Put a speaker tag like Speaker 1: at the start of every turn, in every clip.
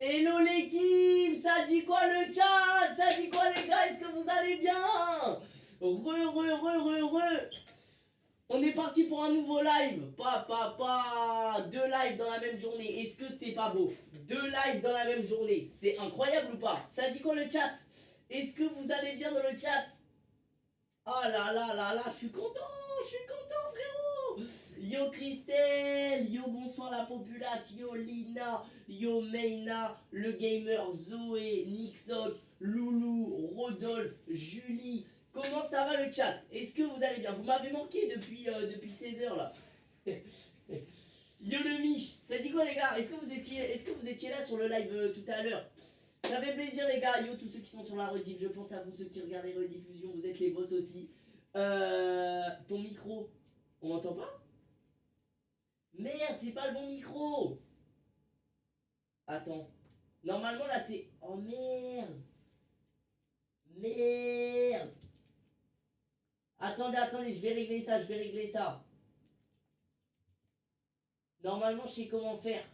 Speaker 1: Hello l'équipe, ça dit quoi le chat? Ça dit quoi les gars? Est-ce que vous allez bien? Re, re, re, re, re On est parti pour un nouveau live. Pas, pas, pas Deux lives dans la même journée, est-ce que c'est pas beau? Deux lives dans la même journée, c'est incroyable ou pas? Ça dit quoi le chat? Est-ce que vous allez bien dans le chat? Oh là là là là, je suis content, je suis content Yo Christelle, yo bonsoir la populace, yo Lina, yo Meina, le gamer Zoé, Nixok, Loulou, Rodolphe, Julie. Comment ça va le chat? Est-ce que vous allez bien? Vous m'avez manqué depuis, euh, depuis 16h là. yo le Mich, ça dit quoi les gars? Est-ce que, vous étiez, là sur le live euh, tout à l'heure? Ça plaisir les gars, yo tous ceux qui sont sur la rediff, je pense à vous ceux qui regardent les rediffusions, vous êtes les boss aussi. Euh, ton micro, on m'entend pas? Merde, c'est pas le bon micro Attends. Normalement là c'est... Oh merde Merde Attendez, attendez, je vais régler ça, je vais régler ça. Normalement je sais comment faire.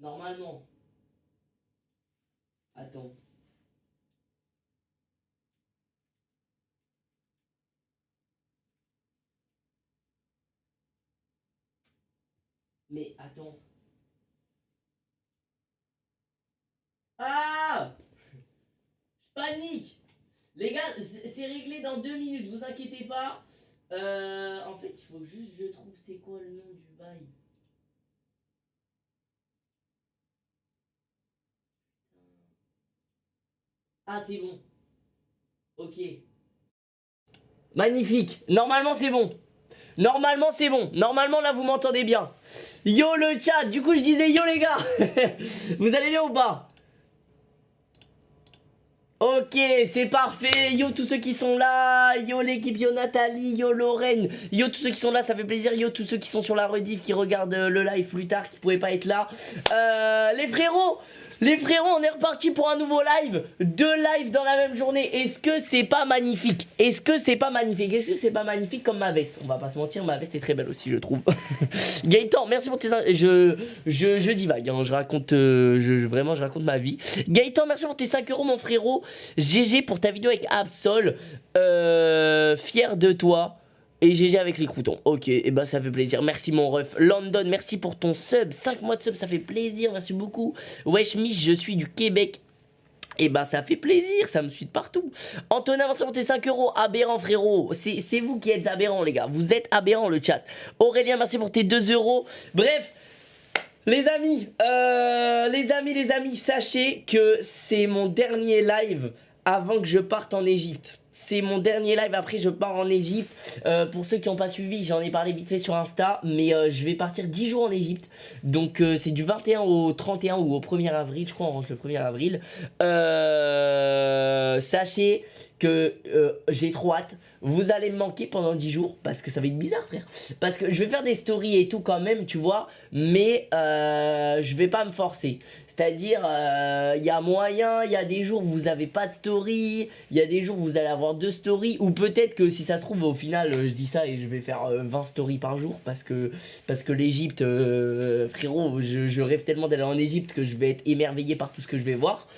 Speaker 1: Normalement. Attends. Mais attends. Ah Je panique Les gars, c'est réglé dans deux minutes, vous inquiétez pas. Euh, en fait, il faut juste je trouve c'est quoi le nom du bail? Ah, c'est bon. Ok. Magnifique. Normalement, c'est bon. Normalement, c'est bon. Normalement, là, vous m'entendez bien. Yo, le chat. Du coup, je disais yo, les gars. vous allez bien ou pas? Ok, c'est parfait. Yo, tous ceux qui sont là. Yo, l'équipe. Yo, Nathalie. Yo, Lorraine. Yo, tous ceux qui sont là, ça fait plaisir. Yo, tous ceux qui sont sur la rediff, qui regardent euh, le live plus tard, qui pouvaient pas être là. Euh, les frérots, les frérots, on est reparti pour un nouveau live. Deux lives dans la même journée. Est-ce que c'est pas magnifique? Est-ce que c'est pas magnifique? Est-ce que c'est pas magnifique comme ma veste? On va pas se mentir, ma veste est très belle aussi, je trouve. Gaëtan, merci pour tes... Je, je, je divague, hein. je raconte... Euh, je, vraiment, je raconte ma vie. Gaëtan, merci pour tes 5 euros, mon frérot. GG pour ta vidéo avec Absol. Euh, fier de toi. Et GG avec les croutons. Ok, et bah ça fait plaisir. Merci mon ref. London, merci pour ton sub. 5 mois de sub, ça fait plaisir. Merci beaucoup. Wesh Mich, je suis du Québec. Et bah ça fait plaisir, ça me suit de partout. Antonin, merci pour tes 5 euros. Aberrant frérot. C'est vous qui êtes aberrant les gars. Vous êtes aberrant le chat. Aurélien, merci pour tes 2 euros. Bref. Les amis, euh, les amis, les amis, sachez que c'est mon dernier live avant que je parte en Égypte. C'est mon dernier live, après je pars en Égypte. Euh, pour ceux qui n'ont pas suivi, j'en ai parlé vite fait sur Insta, mais euh, je vais partir 10 jours en Égypte. Donc c'est du 21 au 31 ou au 1er avril, je crois on rentre le 1er avril. sachez que j'ai trop hâte. Vous allez me manquer pendant 10 jours parce que ça va être bizarre frère. Parce que je vais faire des stories et tout quand même, tu vois, mais je vais pas me forcer. C'est-à-dire, il euh, y a moyen, il y a des jours où vous n'avez pas de story, il y a des jours où vous allez avoir deux stories, ou peut-être que si ça se trouve, au final, euh, je dis ça et je vais faire 20 euh, stories par jour, parce que, parce que l'Egypte, frérot, je, rêve tellement d'aller en Égypte que je vais être émerveillé par tout ce que je vais voir.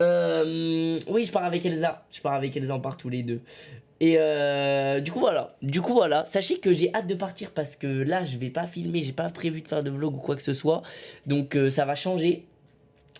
Speaker 1: oui, je pars avec Elsa, je pars avec Elsa, on part tous les deux. Et du coup voilà, du coup voilà, sachez que j'ai hâte de partir parce que là je vais pas filmer, j'ai pas prévu de faire de vlog ou quoi que ce soit, donc ça va changer.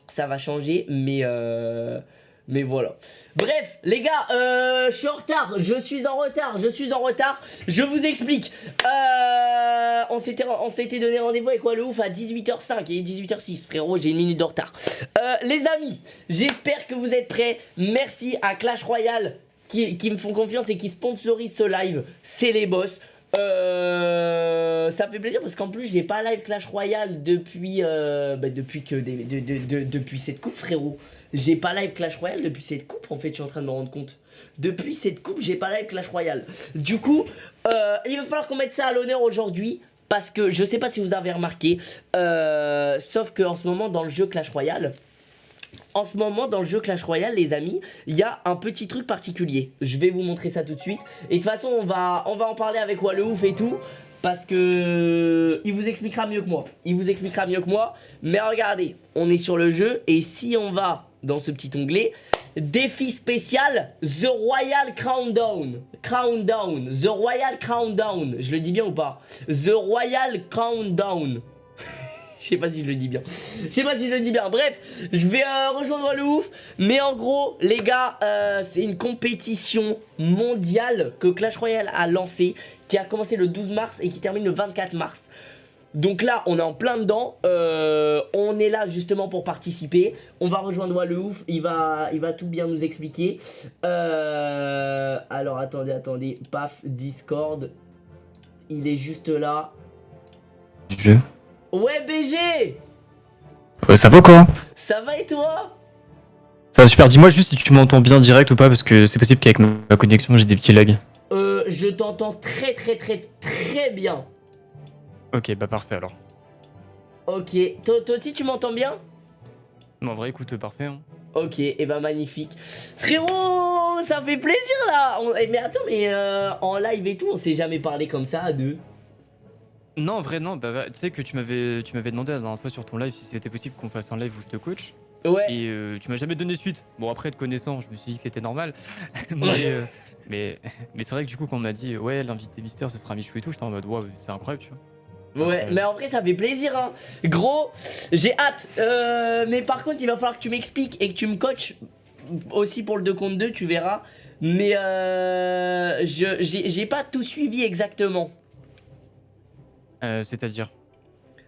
Speaker 1: Ça va changer, mais... Euh, mais voilà. Bref, les gars, euh, je suis en retard. Je suis en retard. Je suis en retard. Je vous explique. Euh, on s'était donné rendez-vous avec quoi le ouf à 18h05 et 18h06. Frérot, j'ai une minute de retard. Euh, les amis, j'espère que vous êtes prêts. Merci à Clash Royale qui, qui me font confiance et qui sponsorisent ce live. C'est les boss. Euh, ça fait plaisir parce qu'en plus j'ai pas live Clash Royale depuis bah, depuis depuis cette coupe frérot. J'ai pas live Clash Royale depuis cette coupe en fait je suis en train de me rendre compte. Depuis cette coupe j'ai pas live Clash Royale. Du coup euh, il va falloir qu'on mette ça à l'honneur aujourd'hui parce que je sais pas si vous avez remarqué sauf que en ce moment dans le jeu Clash Royale en ce moment dans le jeu Clash Royale les amis il y a un petit truc particulier je vais vous montrer ça tout de suite et de toute façon on va, en parler avec Wallouf et tout parce que il vous expliquera mieux que moi. Il vous expliquera mieux que moi. Mais regardez, on est sur le jeu et si on va dans ce petit onglet, défi spécial The Royal Countdown. Countdown. The Royal Countdown. Je le dis bien ou pas? The Royal Countdown. Je sais pas si je le dis bien. Je sais pas si je le dis bien. Bref, je vais euh, rejoindre le ouf. Mais en gros, les gars, euh, c'est une compétition mondiale que Clash Royale a lancée, qui a commencé le 12 mars et qui termine le 24 mars. Donc là, on est en plein dedans. Euh, on est là justement pour participer. On va rejoindre le ouf. Il va, il va tout bien nous expliquer. alors attendez, attendez. Paf, Discord. Il est juste là.
Speaker 2: Jeu.
Speaker 1: Ouais BG
Speaker 2: Ouais ça va quoi?
Speaker 1: Ça va et toi?
Speaker 2: Ça va super, dis-moi juste si tu m'entends bien direct ou pas parce que c'est possible qu'avec ma connexion j'ai des petits lags.
Speaker 1: Euh je t'entends très très très très bien.
Speaker 2: Ok bah parfait alors.
Speaker 1: Ok, toi, aussi tu m'entends bien?
Speaker 2: Non en vrai écoute parfait hein.
Speaker 1: Ok, et eh bah ben, magnifique. Frérot, ça fait plaisir là eh, Mais attends, mais euh, en live et tout, on s'est jamais parlé comme ça à deux.
Speaker 2: Non, en vrai, non. Bah, bah, tu sais que tu m'avais, tu m'avais demandé la dernière fois sur ton live si c'était possible qu'on fasse un live où je te coach.
Speaker 1: Ouais.
Speaker 2: Et euh, tu m'as jamais donné suite. Bon, après, te connaissant, je me suis dit que c'était normal. mais, euh, mais, mais c'est vrai que du coup, quand on m'a dit, ouais, l'invité mystère, ce sera Michou et tout, j'étais en mode, waouh, c'est incroyable, tu
Speaker 1: vois. Ouais, mais en vrai, ça fait plaisir, hein. Gros, j'ai hâte. Euh, mais par contre, il va falloir que tu m'expliques et que tu me coaches aussi pour le 2 contre 2, tu verras. Mais j'ai pas tout suivi exactement.
Speaker 2: Euh, c'est-à-dire?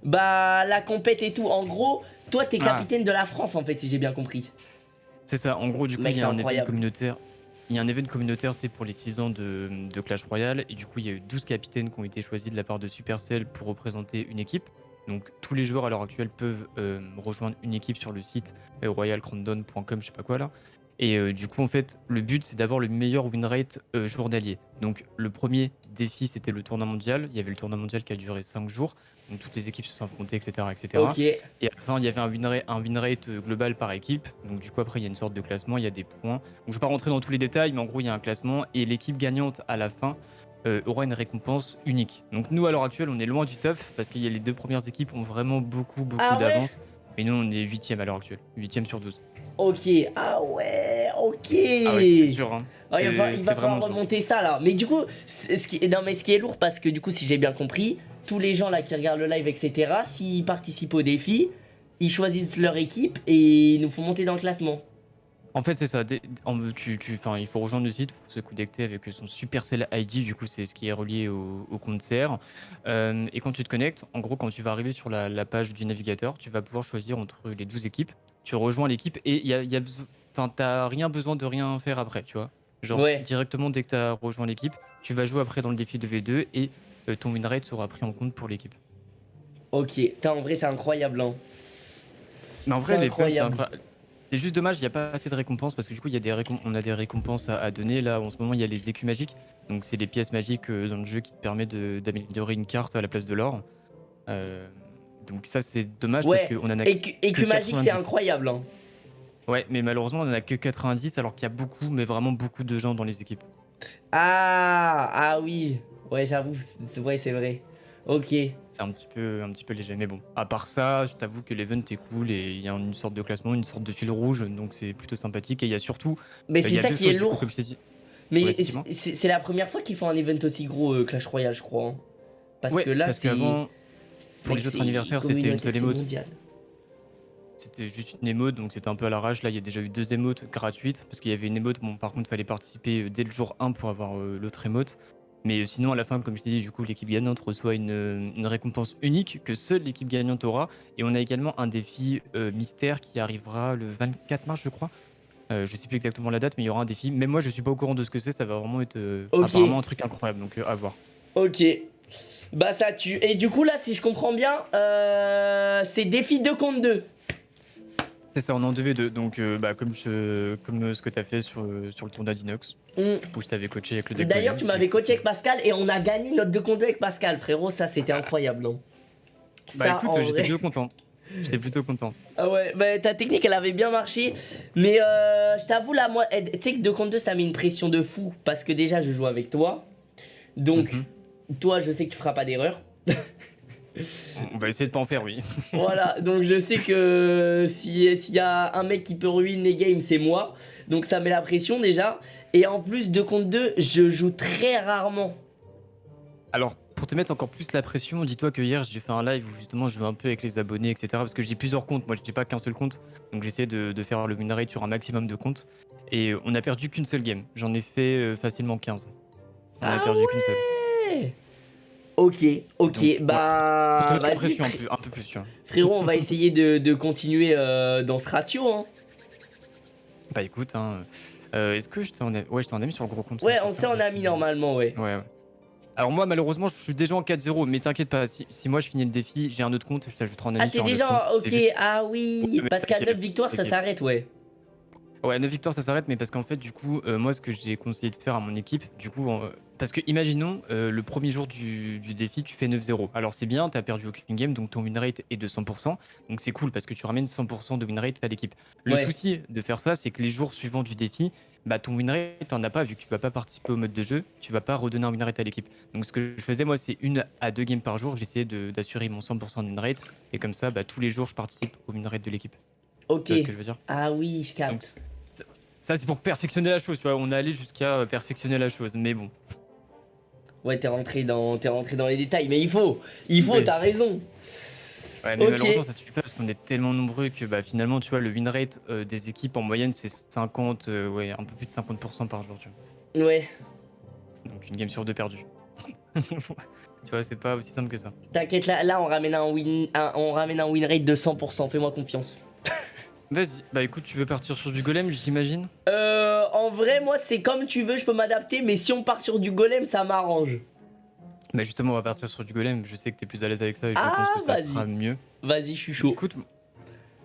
Speaker 1: Bah, la compète et tout. En gros, toi, t'es ah. capitaine de la France, en fait, si j'ai bien compris.
Speaker 2: C'est ça. En gros, du coup, il y a un événement communautaire. Il y a un événement communautaire pour les 6 ans de, Clash Royale. Et du coup, il y a eu 12 capitaines qui ont été choisis de la part de Supercell pour représenter une équipe. Donc, tous les joueurs à l'heure actuelle peuvent euh, rejoindre une équipe sur le site euh, royalcrandon.com, je sais pas quoi là. Et euh, du coup, en fait, le but, c'est d'avoir le meilleur win rate euh, journalier. Donc, le premier défi, c'était le tournoi mondial. Il y avait le tournoi mondial qui a duré 5 jours. Donc, toutes les équipes se sont affrontées, etc. etc. Et à la fin, il y avait un win, rate, un win rate euh, global par équipe. Donc, du coup, après, il y a une sorte de classement, il y a des points. Donc, je ne vais pas rentrer dans tous les détails, mais en gros, il y a un classement. Et l'équipe gagnante, à la fin, aura une récompense unique. Donc, nous, à l'heure actuelle, on est loin du top parce a les deux premières équipes ont vraiment beaucoup, beaucoup ah d'avance. Mais nous, on est 8 à l'heure actuelle. 8 sur 12.
Speaker 1: Ok, ah ouais, ok.
Speaker 2: Ah ouais, dur, hein.
Speaker 1: Ah, il va, il va falloir remonter ça là. Mais du coup, ce qui, non, mais ce qui est lourd, parce que du coup, si j'ai bien compris, tous les gens là qui regardent le live, etc., s'ils participent au défi, ils choisissent leur équipe et ils nous font monter dans le classement.
Speaker 2: En fait, c'est ça. Tu, tu, il faut rejoindre le site, il faut se connecter avec son Supercell ID. Du coup, c'est ce qui est relié au, compte CR. Euh, et quand tu te connectes, en gros, quand tu vas arriver sur la, la, page du navigateur, tu vas pouvoir choisir entre les 12 équipes tu rejoins l'équipe et il y a, y a t'as rien besoin de rien faire après, tu vois. Genre directement dès que tu as rejoint l'équipe, tu vas jouer après dans le défi de V2 et ton win rate sera pris en compte pour l'équipe.
Speaker 1: Ok, en vrai c'est incroyable hein.
Speaker 2: Mais en vrai, c'est juste dommage, il n'y a pas assez de récompenses parce que du coup, y a des on a des récompenses à, donner. Là, en ce moment, il y a les écus magiques. Donc, c'est les pièces magiques euh, dans le jeu qui te permettent d'améliorer une carte à la place de l'or. Euh, donc ça c'est dommage parce qu'on en a
Speaker 1: et, que magique c'est incroyable hein.
Speaker 2: Ouais mais malheureusement on en a que 90 alors qu'il y a beaucoup mais vraiment beaucoup de gens dans les équipes.
Speaker 1: Ah ah oui ouais j'avoue ouais c'est vrai ok.
Speaker 2: C'est un petit peu un petit peu léger mais bon à part ça je t'avoue que l'event est cool et il y a une sorte de classement une sorte de fil rouge donc c'est plutôt sympathique et il y a surtout.
Speaker 1: Mais euh, c'est ça qui est lourd. mais c'est la première fois qu'ils font un event aussi gros euh, Clash Royale je crois. Hein. Parce que là c'est
Speaker 2: pour les autres anniversaires, c'était une seule émote. C'était juste une émote, donc c'était un peu à l'arrache. Là, il y a déjà eu deux émotes gratuites, parce qu'il y avait une émote, bon, par contre, il fallait participer euh, dès le jour 1 pour avoir euh, l'autre émote. Mais euh, sinon, à la fin, comme je t'ai dit, du coup, l'équipe gagnante reçoit une, récompense unique que seule l'équipe gagnante aura. Et on a également un défi mystère qui arrivera le 24 mars, je crois. je sais plus exactement la date, mais il y aura un défi. Même moi, je suis pas au courant de ce que c'est. Ça va vraiment être apparemment un truc incroyable, donc à voir.
Speaker 1: Ok, bah ça tue. Et du coup là, si je comprends bien, euh, c'est défi 2 contre 2.
Speaker 2: C'est ça, on est en 2v2. Donc euh, bah, comme, je, comme ce que tu as fait sur, sur le tournoi d'Inox. Mm. Où je t'avais coaché avec le deck.
Speaker 1: D'ailleurs, tu m'avais coaché avec Pascal et on a gagné notre 2 contre 2 avec Pascal, frérot. Ça, c'était incroyable. Non?
Speaker 2: Bah écoute, j'étais plutôt content. J'étais plutôt content.
Speaker 1: Ah ouais, bah ta technique elle avait bien marché. Mais euh, je t'avoue là, moi, tu sais que 2 contre 2 ça met une pression de fou. Parce que déjà je joue avec toi. Donc, mhm. toi, je sais que tu feras pas d'erreur.
Speaker 2: On va essayer de pas en faire, oui.
Speaker 1: voilà, donc je sais que s'il y a un mec qui peut ruiner les games, c'est moi. Donc ça met la pression déjà. Et en plus, 2 contre 2, je joue très rarement.
Speaker 2: Alors, pour te mettre encore plus la pression, dis-toi que hier j'ai fait un live où justement je jouais un peu avec les abonnés, etc. Parce que j'ai plusieurs comptes, moi j'ai pas qu'un seul compte. Donc j'essaie de, de, faire le win rate sur un maximum de comptes. Et on a perdu qu'une seule game. J'en ai fait euh, facilement 15.
Speaker 1: On a ah perdu qu'une seule. Ok, ok, bah.
Speaker 2: Vas-y. Un peu, un peu plus, tu vois.
Speaker 1: Frérot, on va essayer de, de continuer euh, dans ce ratio. Hein.
Speaker 2: Bah écoute, hein, euh, est-ce que je t'en ai... Ouais, je t'en ai mis sur le gros compte.
Speaker 1: Ouais, on s'est en a mis normalement, ouais.
Speaker 2: Ouais, ouais. Alors moi malheureusement je suis déjà en 4-0 mais t'inquiète pas si, moi je finis le défi j'ai un autre compte je t'ajouterai en ami
Speaker 1: Ah t'es déjà ok ah oui parce qu'à 9 victoires ça s'arrête ouais
Speaker 2: Ouais 9 victoires ça s'arrête mais parce qu'en fait du coup euh, moi ce que j'ai conseillé de faire à mon équipe du coup parce que imaginons euh, le premier jour du, défi tu fais 9-0 alors c'est bien t'as perdu aucune game donc ton win rate est de 100% donc c'est cool parce que tu ramènes 100% de win rate à l'équipe. Le souci de faire ça c'est que les jours suivants du défi bah, ton win rate, t'en as pas, vu que tu vas pas participer au mode de jeu, tu vas pas redonner un win rate à l'équipe. Donc ce que je faisais, moi, c'est une à deux games par jour, j'essayais d'assurer mon 100% de win rate, et comme ça, bah, tous les jours, je participe au win rate de l'équipe.
Speaker 1: Ok. ce que je veux dire? Ah oui, je capte.
Speaker 2: ça, c'est pour perfectionner la chose, tu vois, on est allé jusqu'à perfectionner la chose, mais bon.
Speaker 1: Ouais, t'es rentré, dans... Es rentré dans les détails, mais il faut, il faut, t'as raison.
Speaker 2: Ouais, mais malheureusement, ça suffit pas parce qu'on est tellement nombreux que bah, finalement, tu vois, le win rate euh, des équipes en moyenne, c'est 50, euh, ouais, un peu plus de 50% par jour, tu
Speaker 1: vois. Ouais.
Speaker 2: Donc une game sur deux perdue. tu vois, c'est pas aussi simple que ça.
Speaker 1: T'inquiète, là, là on, ramène un win, on ramène un win rate de 100%, fais-moi confiance.
Speaker 2: Vas-y, bah écoute, tu veux partir sur du golem, j'imagine
Speaker 1: Euh, en vrai, moi, c'est comme tu veux, je peux m'adapter, mais si on part sur du golem, ça m'arrange.
Speaker 2: Mais justement, on va partir sur du golem. Je sais que t'es plus à l'aise avec ça et je pense ah, que ça sera mieux.
Speaker 1: Vas-y, je suis chaud.
Speaker 2: Écoute,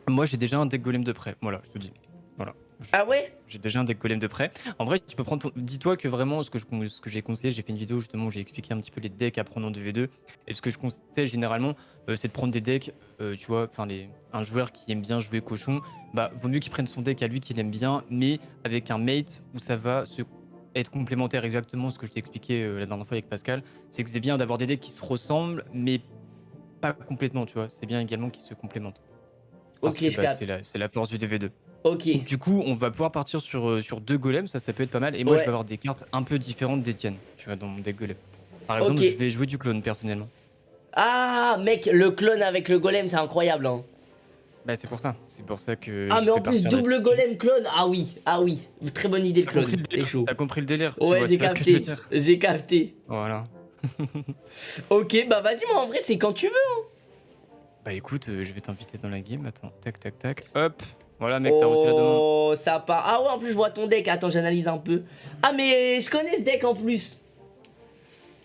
Speaker 2: moi j'ai déjà un deck golem de près. Voilà, je te dis. Voilà.
Speaker 1: Ah ouais?
Speaker 2: J'ai déjà un deck golem de près. En vrai, tu peux prendre Dis-toi que vraiment, ce que, ce que j'ai conseillé, j'ai fait une vidéo justement où j'ai expliqué un petit peu les decks à prendre en 2v2. Et ce que je conseille généralement, euh, c'est de prendre des decks, euh, tu vois, enfin, les... un joueur qui aime bien jouer cochon, bah, vaut mieux qu'il prenne son deck à lui qu'il aime bien, mais avec un mate où ça va se être complémentaire exactement ce que je t'ai expliqué euh, la dernière fois avec Pascal, c'est que c'est bien d'avoir des decks qui se ressemblent, mais pas complètement, tu vois. C'est bien également qu'ils se complémentent.
Speaker 1: ok, je bah,
Speaker 2: C'est la, force du DV2.
Speaker 1: Ok.
Speaker 2: du coup, on va pouvoir partir sur, euh, sur deux golems, ça, ça peut être pas mal. Et moi, je vais avoir des cartes un peu différentes des tiennes, tu vois, dans mon deck golem. Par exemple, je vais jouer du clone personnellement.
Speaker 1: Ah, mec, le clone avec le golem, c'est incroyable, hein.
Speaker 2: Bah c'est pour ça, c'est pour ça que.
Speaker 1: Ah mais en plus double golem clone, ah oui, ah oui, très bonne idée le clone, t'es chaud.
Speaker 2: T'as compris le délire
Speaker 1: Ouais j'ai capté, j'ai capté.
Speaker 2: Voilà.
Speaker 1: ok bah vas-y moi en vrai c'est quand tu veux. Hein.
Speaker 2: Bah écoute, euh, je vais t'inviter dans la game, attends, tac tac tac, hop. Voilà mec, t'as reçu la demande.
Speaker 1: Oh ça part, ah ouais en plus je vois ton deck, attends j'analyse un peu. Ah mais je connais ce deck en plus.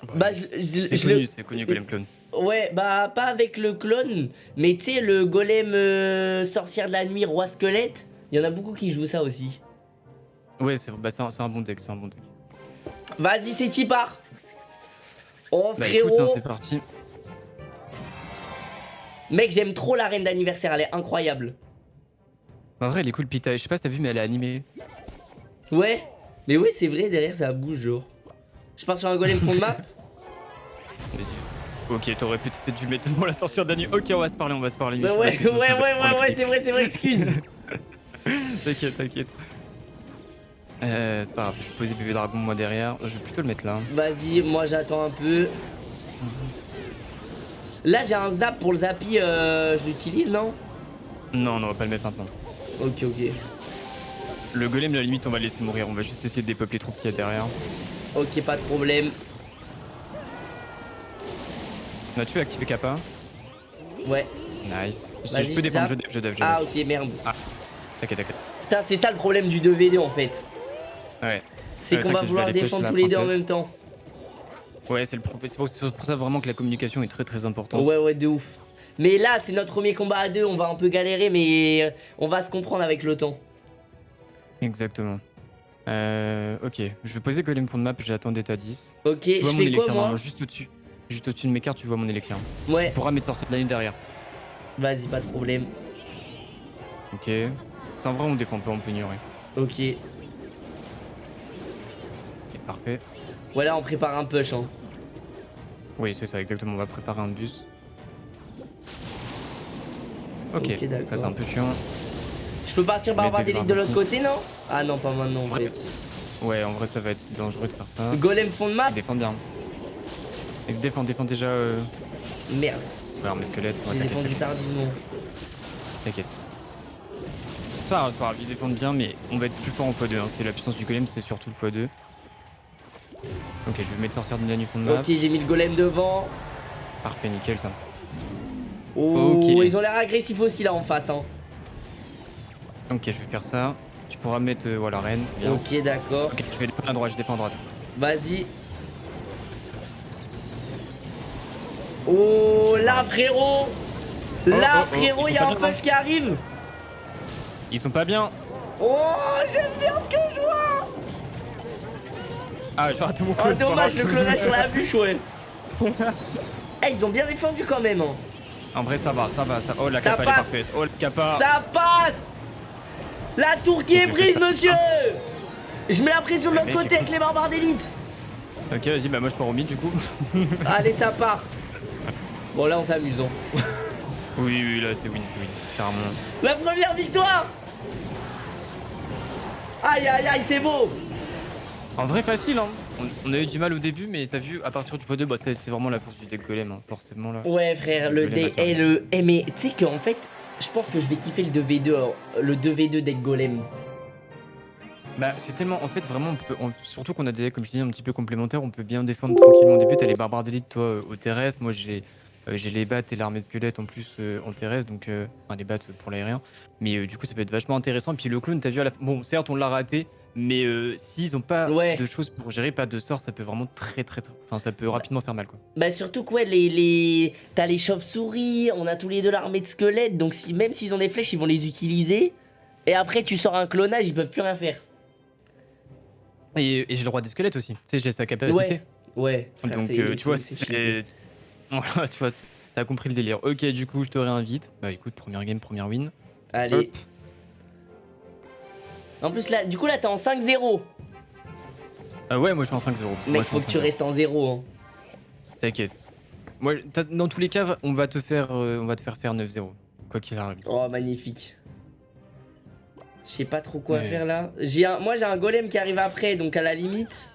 Speaker 2: Bah, bah je, c'est connu, c'est connu Golem Clone.
Speaker 1: Ouais, bah pas avec le clone, mais tu sais, le golem euh, sorcière de la nuit, roi squelette, il y en a beaucoup qui jouent ça aussi.
Speaker 2: Ouais, c'est bah, un, un, bon deck, c'est un bon deck.
Speaker 1: Vas-y, c'est qui part? Oh
Speaker 2: bah, frérot hein, c'est parti.
Speaker 1: Mec, j'aime trop la reine d'anniversaire, elle est incroyable.
Speaker 2: En vrai, elle est cool, Pita. Je sais pas si t'as vu, mais elle est animée.
Speaker 1: Ouais, mais oui, c'est vrai, derrière ça bouge, genre. Je pars sur un golem fond de map
Speaker 2: Ok, t'aurais peut-être dû mettre pour la sorcière d'Annie. Ok, on va se parler, on va se parler.
Speaker 1: ouais, ouais, ouais, ouais, ouais, c'est vrai, c'est vrai, excuse.
Speaker 2: t'inquiète, t'inquiète. Euh, c'est pas grave, je vais poser bébé dragon moi derrière. Je vais plutôt le mettre là.
Speaker 1: Vas-y, moi j'attends un peu. Là j'ai un zap pour le zappy, euh, je l'utilise non?
Speaker 2: Non, non, on va pas le mettre maintenant.
Speaker 1: Ok, ok.
Speaker 2: Le golem, à la limite, on va le laisser mourir. On va juste essayer de dépeuple les troupes qu'il y a derrière.
Speaker 1: Ok, pas de problème.
Speaker 2: On a tué activé Kappa.
Speaker 1: Ouais.
Speaker 2: Nice. Je, peux défendre, je dev, je dev, je
Speaker 1: Ah ok, merde.
Speaker 2: Ah, t'inquiète, t'inquiète.
Speaker 1: Putain, c'est ça le problème du 2v2 en fait.
Speaker 2: Ouais.
Speaker 1: C'est qu'on va vouloir défendre tous les deux en même temps.
Speaker 2: Ouais, c'est pour, pour ça vraiment que la communication est très très importante.
Speaker 1: Ouais, ouais, de ouf. Mais là, c'est notre premier combat à deux, on va un peu galérer, mais euh, on va se comprendre avec le temps.
Speaker 2: Exactement. Euh, ok, je vais poser Golem de map, j'attends d'état 10.
Speaker 1: Ok, je fais quoi moi
Speaker 2: Juste au-dessus. Juste au-dessus de mes cartes, tu vois mon élection.
Speaker 1: Ouais.
Speaker 2: Tu pourras mettre sorcier de la nuit derrière.
Speaker 1: Vas-y, pas de problème.
Speaker 2: Ok. C'est en vrai, on défend pas, on peut ignorer.
Speaker 1: Ok.
Speaker 2: Ok, parfait.
Speaker 1: Voilà, on prépare un push. Hein.
Speaker 2: Oui, c'est ça, exactement. On va préparer un bus. Ok, ça c'est un peu chiant.
Speaker 1: Je peux partir barbare d'élite de l'autre côté, non? Ah non, pas maintenant en fait.
Speaker 2: Ouais, en vrai, ça va être dangereux de faire ça.
Speaker 1: Golem fond de map?
Speaker 2: Défends bien. Défends, défends déjà. Euh...
Speaker 1: Merde.
Speaker 2: Ouais, armée squelette.
Speaker 1: J'ai défendu tardivement.
Speaker 2: T'inquiète. Ça va, ils défendent bien, mais on va être plus fort en x2. Hein. C'est la puissance du golem, c'est surtout le x2. Ok, je vais mettre sortir de la fond de map.
Speaker 1: Ok, j'ai mis le golem devant.
Speaker 2: Parfait, nickel ça.
Speaker 1: Oh, ils ont l'air agressifs aussi là en face. Hein.
Speaker 2: Ok, je vais faire ça. Tu pourras mettre euh, voilà, reine.
Speaker 1: Ok, d'accord.
Speaker 2: Ok, je vais défendre à droite, je défends à droite.
Speaker 1: Vas-y. Oh, là frérot oh, Là oh, oh, frérot, il y a un flash qui arrive
Speaker 2: Ils sont pas bien
Speaker 1: Oh, j'aime bien ce que je vois
Speaker 2: Ah, je rate mon
Speaker 1: Oh, dommage, le clonage sur la bûche, ouais Eh, ils ont bien défendu quand même hein.
Speaker 2: En vrai, ça va, ça va, ça... Oh, la capa est parfaite Oh, la capa
Speaker 1: Ça passe La tour qui est prise, monsieur Je mets la pression de l'autre côté avec les barbares d'élite
Speaker 2: Ok, vas-y, bah moi je pars au mid du coup.
Speaker 1: Allez, ça part Bon, là, on s'amuse. Hein.
Speaker 2: oui, oui, là, c'est win, c'est win. Carrément.
Speaker 1: La première victoire Aïe, aïe, aïe, c'est beau
Speaker 2: En vrai, facile, hein. On, a eu du mal au début, mais t'as vu, à partir du x2, bah, c'est vraiment la force du deck golem, hein, forcément, là.
Speaker 1: Ouais, frère, le, deck... Et le... Eh, mais tu sais qu'en fait, je pense que je vais kiffer le 2v2, hein, le 2v2 deck golem.
Speaker 2: Bah c'est tellement en fait vraiment on peut, surtout qu'on a des decks comme je dis un petit peu complémentaires on peut bien défendre tranquillement au début t'as les barbares d'élite toi euh, au terrestre moi j'ai j'ai les battes et l'armée de squelettes en plus euh, en terrestre, donc euh, enfin les battes pour l'aérien. Mais du coup, ça peut être vachement intéressant. Puis le clone, t'as vu à la Bon, certes, on l'a raté, mais s'ils ont pas de choses pour gérer, pas de sort, ça peut vraiment très très très. Enfin, ça peut rapidement faire mal quoi.
Speaker 1: Bah, surtout quoi, les, les... t'as les chauves-souris, on a tous les deux l'armée de squelettes, donc si, même s'ils ont des flèches, ils vont les utiliser. Et après, tu sors un clonage, ils peuvent plus rien faire.
Speaker 2: Et, j'ai le roi des squelettes aussi, tu sais, j'ai sa capacité.
Speaker 1: Ouais,
Speaker 2: ouais. Donc, tu vois, c'est. Voilà, tu vois, t'as compris le délire. Ok, du coup, je te réinvite. Bah écoute, première game, première win.
Speaker 1: Allez. En plus, là, du coup, là, t'es en 5-0.
Speaker 2: Ah ouais, moi je suis en 5-0.
Speaker 1: Mec, faut que tu restes en 0. Hein.
Speaker 2: T'inquiète. Moi, dans tous les cas, on va te faire, euh, on va te faire faire 9-0. Quoi qu'il arrive.
Speaker 1: Oh, magnifique. Je sais pas trop quoi faire là. Un... Moi, j'ai un golem qui arrive après, donc à la limite.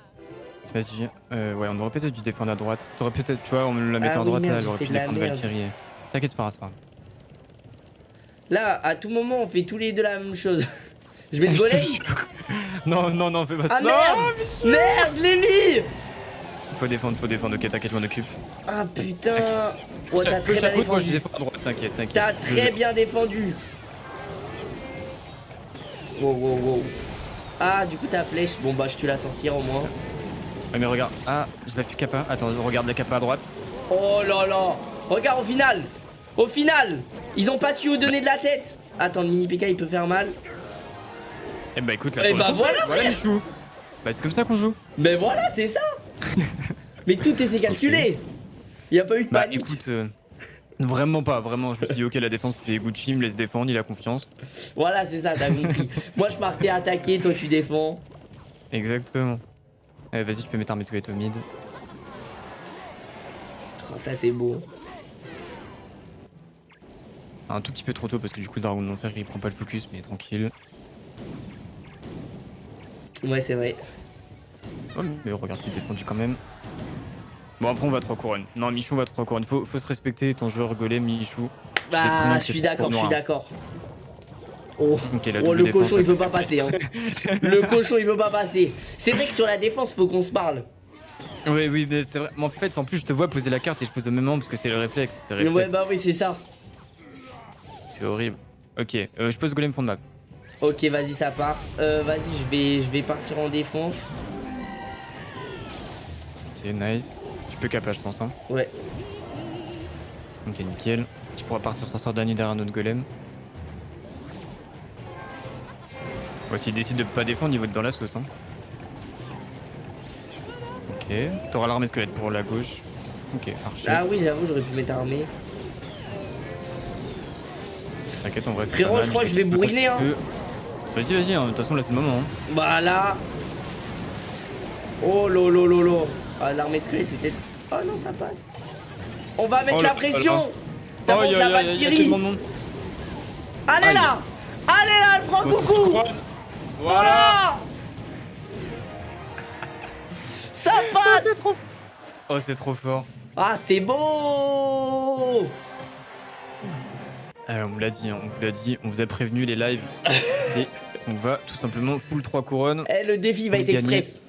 Speaker 2: Vas-y. Euh, ouais, on aurait peut-être dû défendre à droite. T'aurais peut-être, tu vois, on la mettait ah, à droite là, j'aurais pu défendre Valkyrie. T'inquiète, pas, pas
Speaker 1: Là, à tout moment, on fait tous les deux la même chose. je mets le golem
Speaker 2: Non, non, non, fais pas
Speaker 1: ça. Ah merde Merde, Lélie
Speaker 2: Faut défendre, faut défendre. Ok, t'inquiète, je m'en occupe.
Speaker 1: Ah putain Oh, t'as très bien défendu.
Speaker 2: t'inquiète, t'inquiète.
Speaker 1: T'as très bien défendu. Wow, wow, wow. Ah, du coup, ta flèche. Bon, bah, je tue la sorcière au moins.
Speaker 2: Ouais, mais regarde. Ah, je vais plus capa. Attends, regarde la capa à droite.
Speaker 1: Oh là là. Regarde au final. Au final, ils ont pas su où donner de la tête. Attends, mini PK il peut faire mal.
Speaker 2: Eh bah écoute, là,
Speaker 1: Eh bah voilà, voilà
Speaker 2: Michou. Bah c'est comme ça qu'on joue.
Speaker 1: Mais voilà, c'est ça. mais tout était calculé. Il y a pas eu de
Speaker 2: bah, écoute, euh, vraiment pas, vraiment. Je me suis dit, ok, la défense c'est Gucci, il me laisse défendre, il a confiance.
Speaker 1: Voilà, c'est ça, t'as compris. Moi je partais attaquer, toi tu défends.
Speaker 2: Exactement. Eh, vas-y, tu peux mettre un squelette au mid.
Speaker 1: Oh, ça c'est beau.
Speaker 2: Un tout petit peu trop tôt parce que du coup, le Dragon d'Enfer il prend pas le focus, mais tranquille.
Speaker 1: Ouais, c'est vrai.
Speaker 2: Oh, mais regarde, il est défendu quand même. Bon, après, on va 3 couronnes. Non, Michou va 3 couronnes. Faut, faut se respecter, ton joueur golem, Michou.
Speaker 1: Bah, je suis d'accord, je suis d'accord. Oh, oh le cochon il veut pas passer. Hein. le cochon il veut pas passer. C'est vrai que sur la défense faut qu'on se parle.
Speaker 2: Oui, oui, mais c'est vrai. Mais en fait, en plus, je te vois poser la carte et je pose au même moment parce que c'est le réflexe.
Speaker 1: Ouais, bah oui, c'est ça.
Speaker 2: C'est horrible. Ok, euh, je pose golem fond de map.
Speaker 1: Ok, vas-y, ça part. Euh, vas-y, je vais, je vais partir en défense.
Speaker 2: Ok, nice. Tu peux caper, je pense. Hein.
Speaker 1: Ouais.
Speaker 2: Ok, nickel. Tu pourras partir sans sortir derrière un autre golem. Ouais, s'il décide de pas défendre, il va être dans la sauce. Hein. Ok, t'auras l'armée squelette pour la gauche. Ok, archer.
Speaker 1: Ah oui, j'avoue, j'aurais pu mettre armée.
Speaker 2: T'inquiète, on va
Speaker 1: Frérot, je crois que je vais bourriner. Hein.
Speaker 2: Vas-y, vas-y, hein. de toute façon, là c'est le moment. Hein.
Speaker 1: Bah là. Oh lolo lolo. Ah, l'armée squelette, peut-être. Oh non, ça passe. On va mettre oh la pression. T'as oh, la Valkyrie. Allez là Allez là, elle prend coucou Voilà Ça passe
Speaker 2: Oh, c'est trop fort.
Speaker 1: Ah, c'est beau
Speaker 2: on vous l'a dit, hein, on vous l'a dit, on vous a prévenu les lives. et on va tout simplement full 3 couronnes.
Speaker 1: Eh, le défi va être express.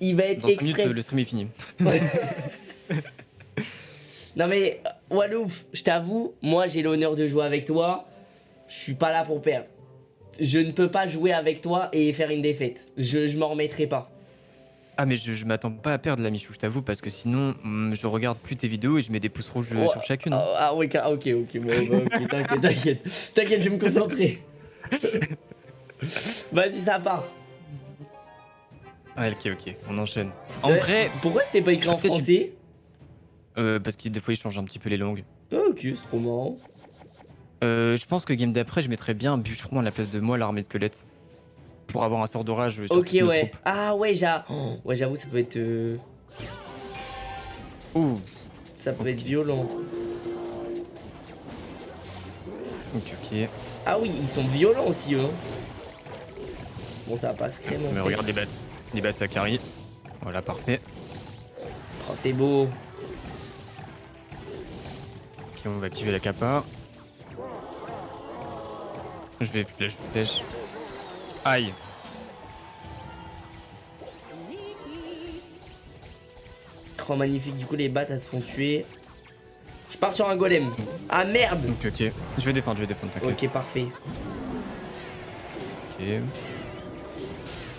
Speaker 1: Il va être Dans express. Minutes,
Speaker 2: le stream est fini.
Speaker 1: non mais, Walouf, je t'avoue, moi j'ai l'honneur de jouer avec toi. Je suis pas là pour perdre. Je ne peux pas jouer avec toi et faire une défaite. Je, je m'en remettrai pas.
Speaker 2: Ah mais je, m'attends pas à perdre la Michou, je t'avoue, parce que sinon mm, je regarde plus tes vidéos et je mets des pouces rouges euh, sur chacune.
Speaker 1: Ah, ah oui, ok, ok, bon, bah, ok, t'inquiète, t'inquiète, t'inquiète, je vais me concentrer. Vas-y, ça part.
Speaker 2: Ah, ok, ok, on enchaîne. En euh, vrai...
Speaker 1: Pourquoi c'était pas écrit en français?
Speaker 2: Euh, Parce que des fois ils changent un petit peu les langues.
Speaker 1: Ok, c'est trop marrant.
Speaker 2: Euh, je pense que game d'après, je mettrais bien un bûcheron à la place de moi, l'armée de squelette pour avoir un sort d'orage.
Speaker 1: Ok, ouais. Ah, ouais, ouais j'avoue, ça peut être. Euh...
Speaker 2: Ouh.
Speaker 1: Ça peut être violent.
Speaker 2: Ok, ok.
Speaker 1: Ah, oui, ils sont violents aussi, eux. Bon, ça passe crème.
Speaker 2: Mais regarde les bêtes. Les bêtes, ça carry. Voilà, parfait.
Speaker 1: Oh, c'est beau.
Speaker 2: Ok, on va activer la capa. Je vais flèche, flèche. Aïe.
Speaker 1: Oh magnifique, du coup les battes elles se font tuer. Je pars sur un golem. Ah merde
Speaker 2: Ok ok. Je vais défendre, je vais défendre,
Speaker 1: Ok parfait.
Speaker 2: Ok.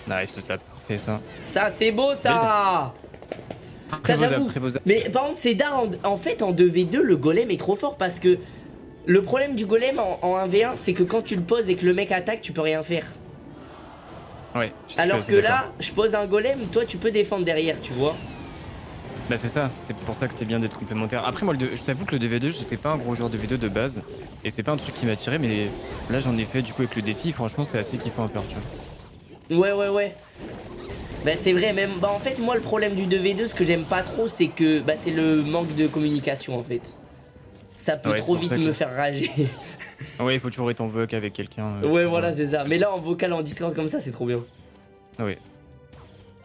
Speaker 2: Nice, ça parfait ça.
Speaker 1: Ça c'est beau ça
Speaker 2: Très beau, très beau
Speaker 1: Mais par contre c'est d'art en, fait en 2v2 le golem est trop fort parce que le problème du golem en, en 1v1 c'est que quand tu le poses et que le mec attaque tu peux rien faire. Alors que là, je pose un golem, toi tu peux défendre derrière, tu vois.
Speaker 2: Bah c'est ça, c'est pour ça que c'est bien d'être complémentaire. Après moi, je t'avoue que le 2v2, j'étais pas un gros joueur de V2 de base. Et c'est pas un truc qui m'a tiré, mais là j'en ai fait du coup avec le défi, franchement c'est assez kiffant à faire, tu
Speaker 1: vois. Ouais, ouais, ouais. Bah c'est vrai, même, bah en fait moi le problème du 2v2, ce que j'aime pas trop, c'est que bah c'est le manque de communication en fait. Ça peut trop vite me faire rager.
Speaker 2: ouais, il faut toujours être en voc avec quelqu'un.
Speaker 1: Euh, ouais, voilà, c'est ça. Mais là, en vocal, en Discord comme ça, c'est trop bien.
Speaker 2: Ah oui.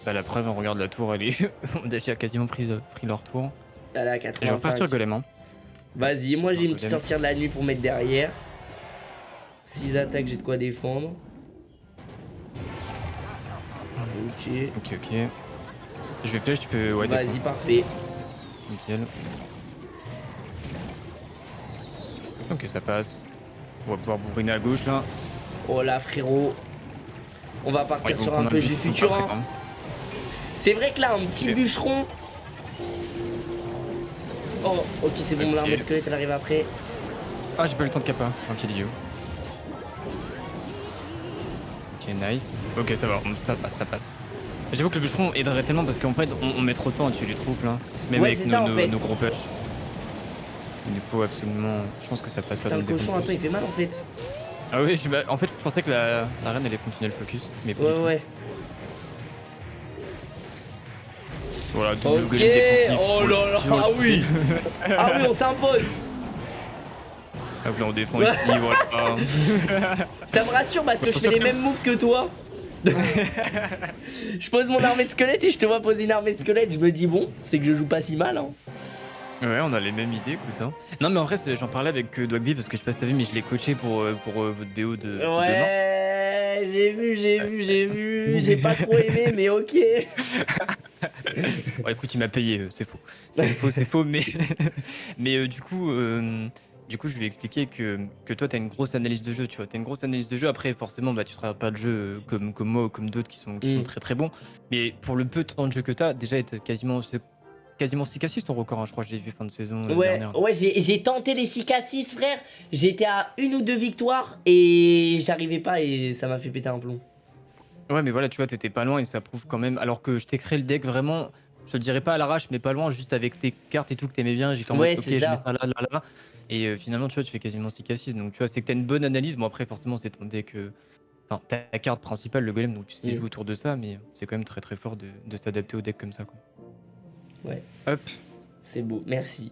Speaker 2: Bah, la preuve, on regarde la tour, elle est. on a déjà quasiment pris, euh, pris leur tour.
Speaker 1: Elle est à 85.
Speaker 2: Je vais repartir golem. Hein.
Speaker 1: Vas-y, moi j'ai une petite sortie de la nuit pour mettre derrière. 6 attaques, j'ai de quoi défendre. Ok.
Speaker 2: Ok, ok. Je vais flèche, tu peux. Ouais,
Speaker 1: Vas-y, parfait.
Speaker 2: Nickel. Ok, ça passe. On va pouvoir bourriner à gauche là.
Speaker 1: Oh là frérot. On va partir sur un peu du futur. Hein. C'est vrai que là, un petit bûcheron. Oh, ok, c'est bon, l'armée de squelette elle arrive après.
Speaker 2: Ah, j'ai pas eu le temps de capa. Ok, idiot. Ok, nice. Ok, ça va, ça passe, ça passe. J'avoue que le bûcheron aiderait tellement parce qu'en fait, on, met trop de temps à tuer les troupes là. Même avec nos, gros push. Il nous faut absolument. Je pense que ça passe pas
Speaker 1: dans le cochon, attends, il fait mal en fait.
Speaker 2: Ah oui, en fait, je pensais que la, reine allait continuer le focus. Mais
Speaker 1: ouais, ouais.
Speaker 2: Voilà,
Speaker 1: Ok, oh là là, ah oui Ah oui, on s'impose
Speaker 2: là, on défend ici, voilà.
Speaker 1: Ça me rassure parce que je fais les mêmes moves que toi. je pose mon armée de squelette et je te vois poser une armée de squelette, je me dis bon, c'est que je joue pas si mal. Hein.
Speaker 2: Ouais, on a les mêmes idées, écoute. Hein. Non, mais en vrai, j'en parlais avec euh, Dogby parce que je sais pas si t'as vu, mais je l'ai coaché pour, euh, pour euh, votre BO de.
Speaker 1: Ouais, j'ai vu, j'ai vu, j'ai vu. J'ai pas trop aimé, mais ok.
Speaker 2: ouais, écoute, il m'a payé, c'est faux. C'est faux, c'est faux, mais. mais du coup. Du coup, je lui ai expliqué que, que toi, tu as une grosse analyse de jeu, tu vois. Tu as une grosse analyse de jeu. Après, forcément, bah, tu ne pas le jeu comme, comme moi ou comme d'autres qui, sont, qui sont mm. très très bons. Mais pour le peu de temps de jeu que tu as, déjà, être quasiment quasiment 6 cassis ton record, hein, je crois que j'ai vu fin de saison.
Speaker 1: Euh, ouais, ouais j'ai tenté les 6 cassis, frère. J'étais à une ou deux victoires et j'arrivais pas et ça m'a fait péter un plomb.
Speaker 2: Ouais, mais voilà, tu vois, t'étais pas loin et ça prouve quand même. Alors que je t'ai créé le deck vraiment, je te le dirais pas à l'arrache, mais pas loin, juste avec tes cartes et tout que t'aimais bien. J'ai fait
Speaker 1: ouais, ok, je mets ça
Speaker 2: là, là, là. Et euh, finalement, tu vois, tu fais quasiment 6 cassis. Donc, tu vois, c'est que t'as une bonne analyse. Bon, après, forcément, c'est ton deck. Euh, enfin, ta carte principale, le golem, donc tu sais mm. jouer autour de ça, mais c'est quand même très très fort de, de s'adapter au deck comme ça. Quoi.
Speaker 1: Ouais.
Speaker 2: Hop.
Speaker 1: C'est beau, merci.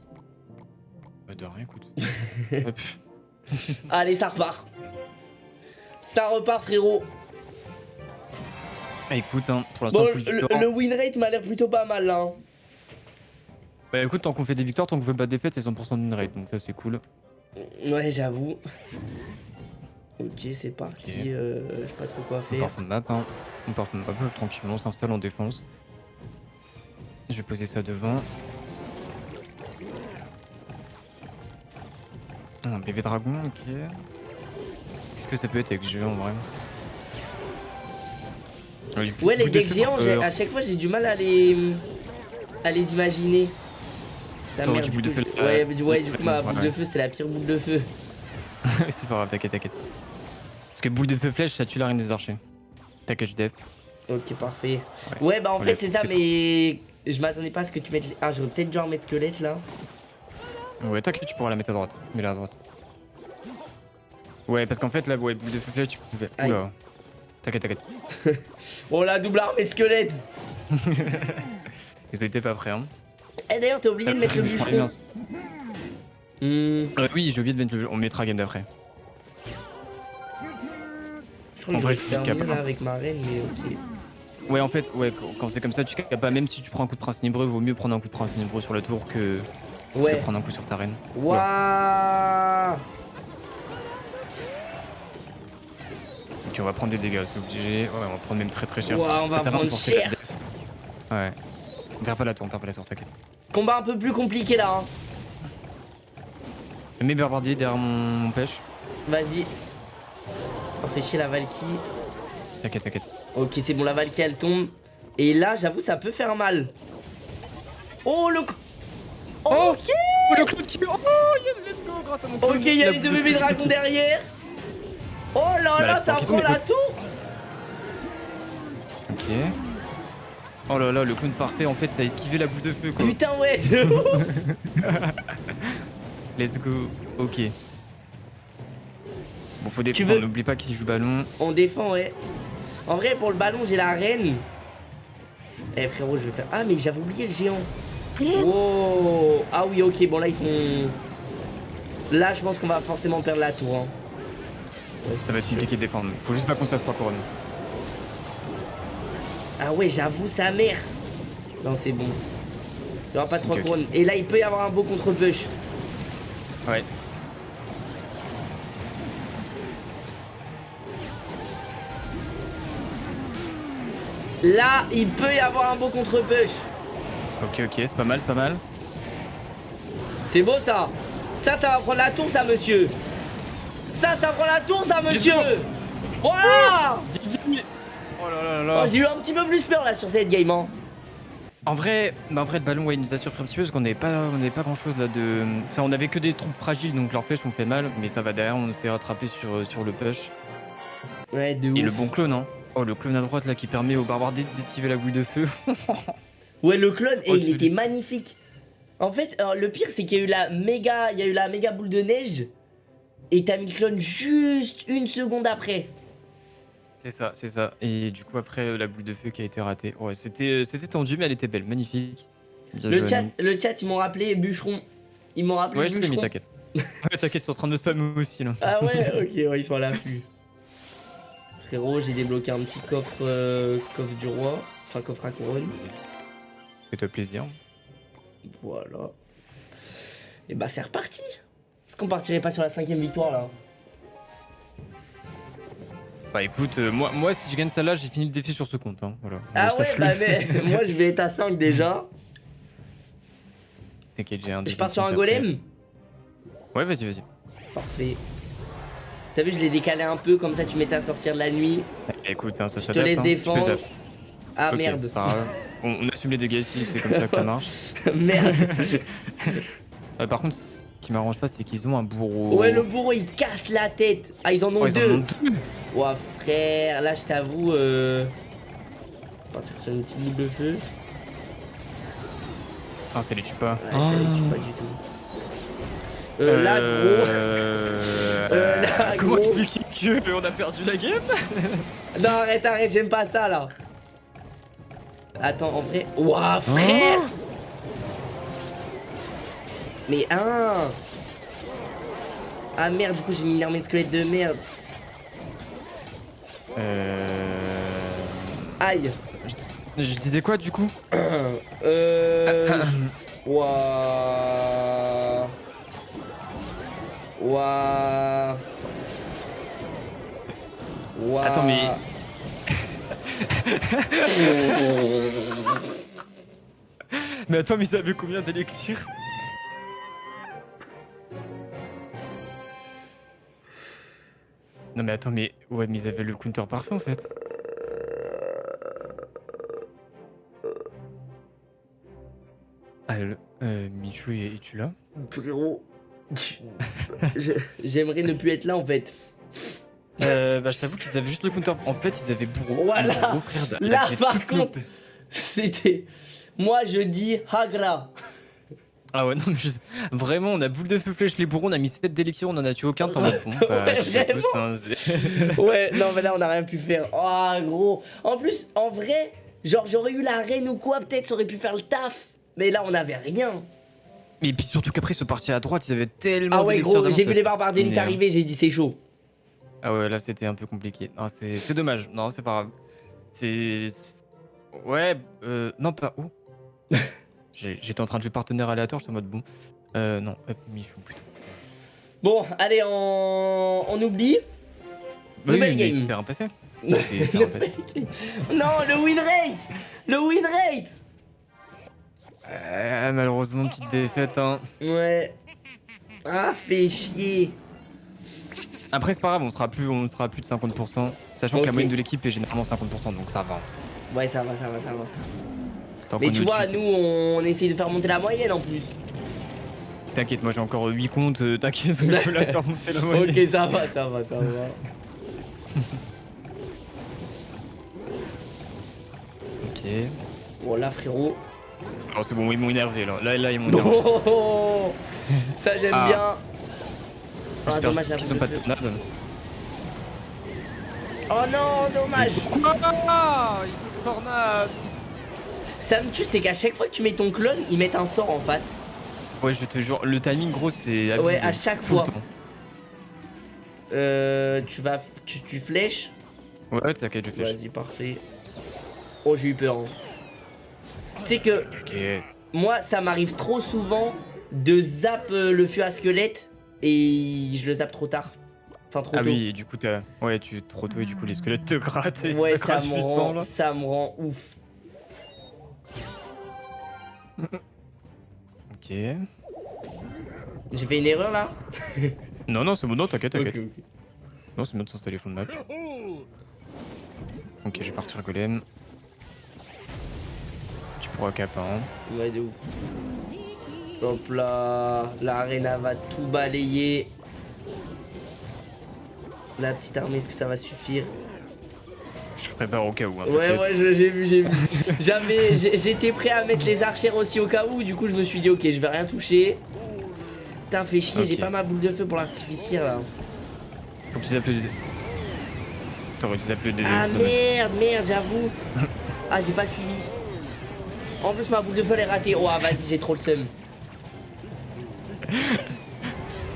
Speaker 2: Bah de rien, écoute.
Speaker 1: Hop. Allez, ça repart. Ça repart, frérot.
Speaker 2: Ah, écoute, hein, pour l'instant,
Speaker 1: le, win rate m'a l'air plutôt pas mal, là. Hein.
Speaker 2: Bah écoute, tant qu'on fait des victoires, tant qu'on fait pas de défaites, c'est 100% de win rate, donc ça c'est cool.
Speaker 1: Ouais, j'avoue. Ok, c'est parti. Euh, je sais pas trop quoi faire. On
Speaker 2: part de map, hein. On part de map tranquillement, on s'installe en défense. Je vais poser ça devant. Un bébé dragon, ok. Qu'est-ce que ça peut être avec jeu en vrai
Speaker 1: Ouais, les decks géants, à chaque fois j'ai du mal à les à les imaginer.
Speaker 2: Ta du, de feu,
Speaker 1: ouais, du, ouais, du coup ma boule de feu c'était la pire boule de feu.
Speaker 2: c'est pas grave, t'inquiète, t'inquiète. Parce que boule de feu flèche, ça tue la reine des archers. T'inquiète, def.
Speaker 1: Ok, parfait. Ouais, bah en fait c'est ça, mais je m'attendais pas à ce que tu mettes... Ah, j'aurais peut-être dû en mettre squelette là.
Speaker 2: Ouais, t'inquiète, tu pourras la mettre à droite. Mets-la à droite. Ouais, parce qu'en fait, là, ouais, boule de feu tu pouvais... Oula. T'inquiète, t'inquiète.
Speaker 1: oh la double armée de squelette
Speaker 2: Ils étaient pas prêts, hein.
Speaker 1: Eh d'ailleurs, t'as oublié de mettre le bûcheron.
Speaker 2: Hmm. Euh, oui, j'ai oublié de mettre le... On mettra game d'après.
Speaker 1: Je crois que je vais faire mieux là avec ma reine, mais ok.
Speaker 2: Ouais, en fait, ouais, quand c'est comme ça, tu capes pas. Même si tu prends un coup de prince nibreux, vaut mieux prendre un coup de prince nibreux sur la tour que, ouais. que prendre un coup sur ta reine.
Speaker 1: Waouh
Speaker 2: Ok, on va prendre des dégâts, c'est obligé. Ouais, on va prendre même très très cher.
Speaker 1: On va prendre cher.
Speaker 2: Ouais. On perd pas la tour, on perd pas la tour, t'inquiète.
Speaker 1: Combat un peu plus compliqué là. Hein.
Speaker 2: Mets Barbardier derrière mon, pêche.
Speaker 1: Vas-y. On fait chier la Valky.
Speaker 2: T'inquiète, t'inquiète.
Speaker 1: Ok, c'est bon, la Valky elle tombe. Et là, j'avoue, ça peut faire mal. Oh, le.
Speaker 2: Oh, ok Oh, le clown qui. Oh, let's go, grâce à mon
Speaker 1: Ok, il y a les deux bébés dragons derrière. Oh là bah, là, ça prend la tour.
Speaker 2: Ok. Oh là là, le clown parfait, en fait, ça a esquivé la boule de feu, quoi.
Speaker 1: Putain, ouais
Speaker 2: Let's go. Ok. Bon, faut défendre, n'oublie pas qu'il joue ballon.
Speaker 1: On défend, ouais. En vrai, pour le ballon, j'ai la reine. Eh frérot, je vais faire... Ah, mais j'avais oublié le géant. Oh Ah oui, ok, bon là, ils sont... Là, je pense qu'on va forcément perdre la tour. Hein.
Speaker 2: ça va être compliqué de défendre. Faut juste pas qu'on se passe trois couronnes.
Speaker 1: Ah ouais, j'avoue, sa mère. Non, c'est bon. Il n'y aura pas trois couronnes. Et là, il peut y avoir un beau contre-push.
Speaker 2: Ouais.
Speaker 1: Là, il peut y avoir un beau contre-push.
Speaker 2: Ok, ok, c'est pas mal, c'est pas mal.
Speaker 1: C'est beau ça. Ça, ça va prendre la tour, ça, monsieur. Ça, ça prend la tour, ça, monsieur. Voilà
Speaker 2: Oh là là là.
Speaker 1: Oh, J'ai eu un petit peu plus peur là sur cette game. Hein.
Speaker 2: En vrai, bah en vrai, le ballon, ouais, il nous a surpris un petit peu parce qu'on n'avait pas, on pas grand chose là de. Enfin, on avait que des troupes fragiles donc leurs flèches ont fait mal, mais ça va derrière, on s'est rattrapé sur, sur le push.
Speaker 1: Ouais, de
Speaker 2: Et le bon clone, hein. Oh, le clone à droite là qui permet au barbare d'esquiver la boule de feu.
Speaker 1: ouais, le clone, et oh, il était magnifique. En fait, le pire, c'est qu'il y a eu la méga, il y a eu la méga boule de neige. Et t'as mis le clone juste une seconde après.
Speaker 2: C'est ça, c'est ça. Et du coup, après, la boule de feu qui a été ratée. Ouais, c'était tendu, mais elle était belle, magnifique.
Speaker 1: le chat, le chat, ils m'ont rappelé bûcheron. Ils m'ont rappelé
Speaker 2: ouais,
Speaker 1: bûcheron. Ouais, je
Speaker 2: mis, t'inquiète. ouais, t'inquiète, ils sont en train de me spammer aussi, là.
Speaker 1: Ah ouais, ok, ouais, ils sont à l'affût. Frérot, j'ai débloqué un petit coffre, euh, coffre du roi. Enfin, coffre à couronne.
Speaker 2: Fais-toi plaisir.
Speaker 1: Voilà. Et bah, c'est reparti. Est-ce qu'on partirait pas sur la cinquième victoire, là?
Speaker 2: Bah écoute, euh, moi, moi si je gagne celle-là, j'ai fini le défi sur ce compte. Hein. Voilà.
Speaker 1: Ah ouais, bah mais moi je vais être à 5 déjà.
Speaker 2: T'inquiète, j'ai un
Speaker 1: Je pars sur un golem?
Speaker 2: Ouais, vas-y, vas-y.
Speaker 1: Parfait. T'as vu, je l'ai décalé un peu, comme ça tu mets ta sorcière de la nuit.
Speaker 2: Écoute, hein, ça
Speaker 1: Je te laisse hein. défendre. Ah merde.
Speaker 2: On, assume les dégâts ici, c'est comme ça que ça marche.
Speaker 1: merde.
Speaker 2: Euh, par contre, ce qui m'arrange pas, c'est qu'ils ont un bourreau.
Speaker 1: Ouais, le bourreau il casse la tête. Ah, ils en ont oh, deux. Ouah, frère, là je t'avoue. Euh... Partir sur une petite boule de feu.
Speaker 2: Ah, ça les tue pas.
Speaker 1: Ouais, ça les tue pas du tout. Euh, là, gros. Euh, là,
Speaker 2: Comment expliquer que on a perdu la game?
Speaker 1: Non, arrête, arrête, j'aime pas ça là. Attends, en vrai. Ouah, frère Mais un Ah merde, du coup j'ai mis une armée de squelettes de merde.
Speaker 2: Euh...
Speaker 1: Aïe
Speaker 2: je, disais quoi du coup?
Speaker 1: Euh... Waouh Waouh Waouh
Speaker 2: Attends mais... mais attends mais ça avait combien d'élixir Non mais attends mais... Ouais mais ils avaient le counter parfait en fait. Ah, euh, Michou, es-tu là?
Speaker 1: Frérot, j'aimerais ne plus être là en fait.
Speaker 2: Euh, bah, je t'avoue qu'ils avaient juste le counter. En fait, ils avaient bourreau.
Speaker 1: Voilà. là, par contre, c'était. Moi, je dis Hagra.
Speaker 2: Ah ouais, non, mais vraiment, on a boule de feu flèche les bourreaux, on a mis 7 d'élection, on en a tué aucun, bon, bah,
Speaker 1: ouais, ouais, non, mais là, on a rien pu faire. Oh, gros. En plus, en vrai, genre, j'aurais eu la reine ou quoi, peut-être, ça aurait pu faire le taf. Mais là, on avait rien.
Speaker 2: Et puis surtout qu'après, ce parti à droite, ils avaient tellement.
Speaker 1: Ah ouais, gros, j'ai vu les barbares d'élite arriver, j'ai dit c'est chaud.
Speaker 2: Ah ouais, là, c'était un peu compliqué. C'est dommage. Non, c'est pas grave. C'est. Ouais, euh. Non, pas. Où J'étais en train de jouer partenaire aléatoire, j'étais en mode bon. Euh, non, hop, Michou plutôt.
Speaker 1: Bon, allez, on, on oublie.
Speaker 2: Oui, Nouvelle game. Super passé. non,
Speaker 1: le win rate Le win rate
Speaker 2: euh, malheureusement, petite défaite. Hein.
Speaker 1: Ouais. Ah, fait chier.
Speaker 2: Après, c'est pas grave, on sera plus, on sera plus de 50%. Sachant que la moyenne de l'équipe est généralement 50%, donc ça va.
Speaker 1: Ouais, ça va, ça va, ça va. Mais tu vois, nous, on essaye de faire monter la moyenne en plus.
Speaker 2: T'inquiète, moi j'ai encore 8 comptes, euh, t'inquiète, je peux la faire monter la moyenne.
Speaker 1: ok, ça va, ça va, ça va.
Speaker 2: ok.
Speaker 1: Voilà, frérot.
Speaker 2: Oh, c'est bon, ils m'ont énervé là. Là, là ils m'ont énervé.
Speaker 1: Oh, ça, j'aime ah. bien.
Speaker 2: Ah, dommage, qu'ils sont pas de tornade.
Speaker 1: Oh non, dommage.
Speaker 2: Pourquoi Ils ont tornade.
Speaker 1: Ça me tue, c'est qu'à chaque fois que tu mets ton clone, ils mettent un sort en face.
Speaker 2: Ouais, je te jure, le timing gros, c'est.
Speaker 1: Ouais, à chaque fois. Euh, tu vas. Tu, tu flèches
Speaker 2: Ouais, t'inquiète, je flèche.
Speaker 1: Vas-y, parfait. Oh, j'ai eu peur. Hein. Tu sais que moi, ça m'arrive trop souvent de zap euh, le feu à squelette et je le zappe trop tard. Enfin, trop
Speaker 2: ah
Speaker 1: tôt.
Speaker 2: Ah oui, et du coup, t'as... Ouais, tu trop tôt et du coup, les squelettes te grattent et
Speaker 1: ouais, ça, me rend... ça me rend ouf.
Speaker 2: ok.
Speaker 1: J'ai fait une erreur là
Speaker 2: Non, non, c'est bon, non, t'inquiète, t'inquiète. Non, c'est bon de s'installer fond de map. Ok, je vais partir golem cap hein.
Speaker 1: Ouais, de ouf. Hop là, l'arena va tout balayer. La petite armée, est-ce que ça va suffire?
Speaker 2: Je prépare au cas où. Hein,
Speaker 1: ouais, ouais, j'ai vu, j'ai vu. J'avais, j'étais prêt à mettre les archères aussi au cas où. Du coup, je me suis dit, ok, je vais rien toucher. Putain, fait chier, j'ai pas ma boule de feu pour l'artificier là.
Speaker 2: Faut que tu le T'aurais dû zapper le
Speaker 1: Ah merde, merde, j'avoue. ah, j'ai pas suivi. En plus, ma boule de feu est ratée. Oh, vas-y, j'ai trop le seum.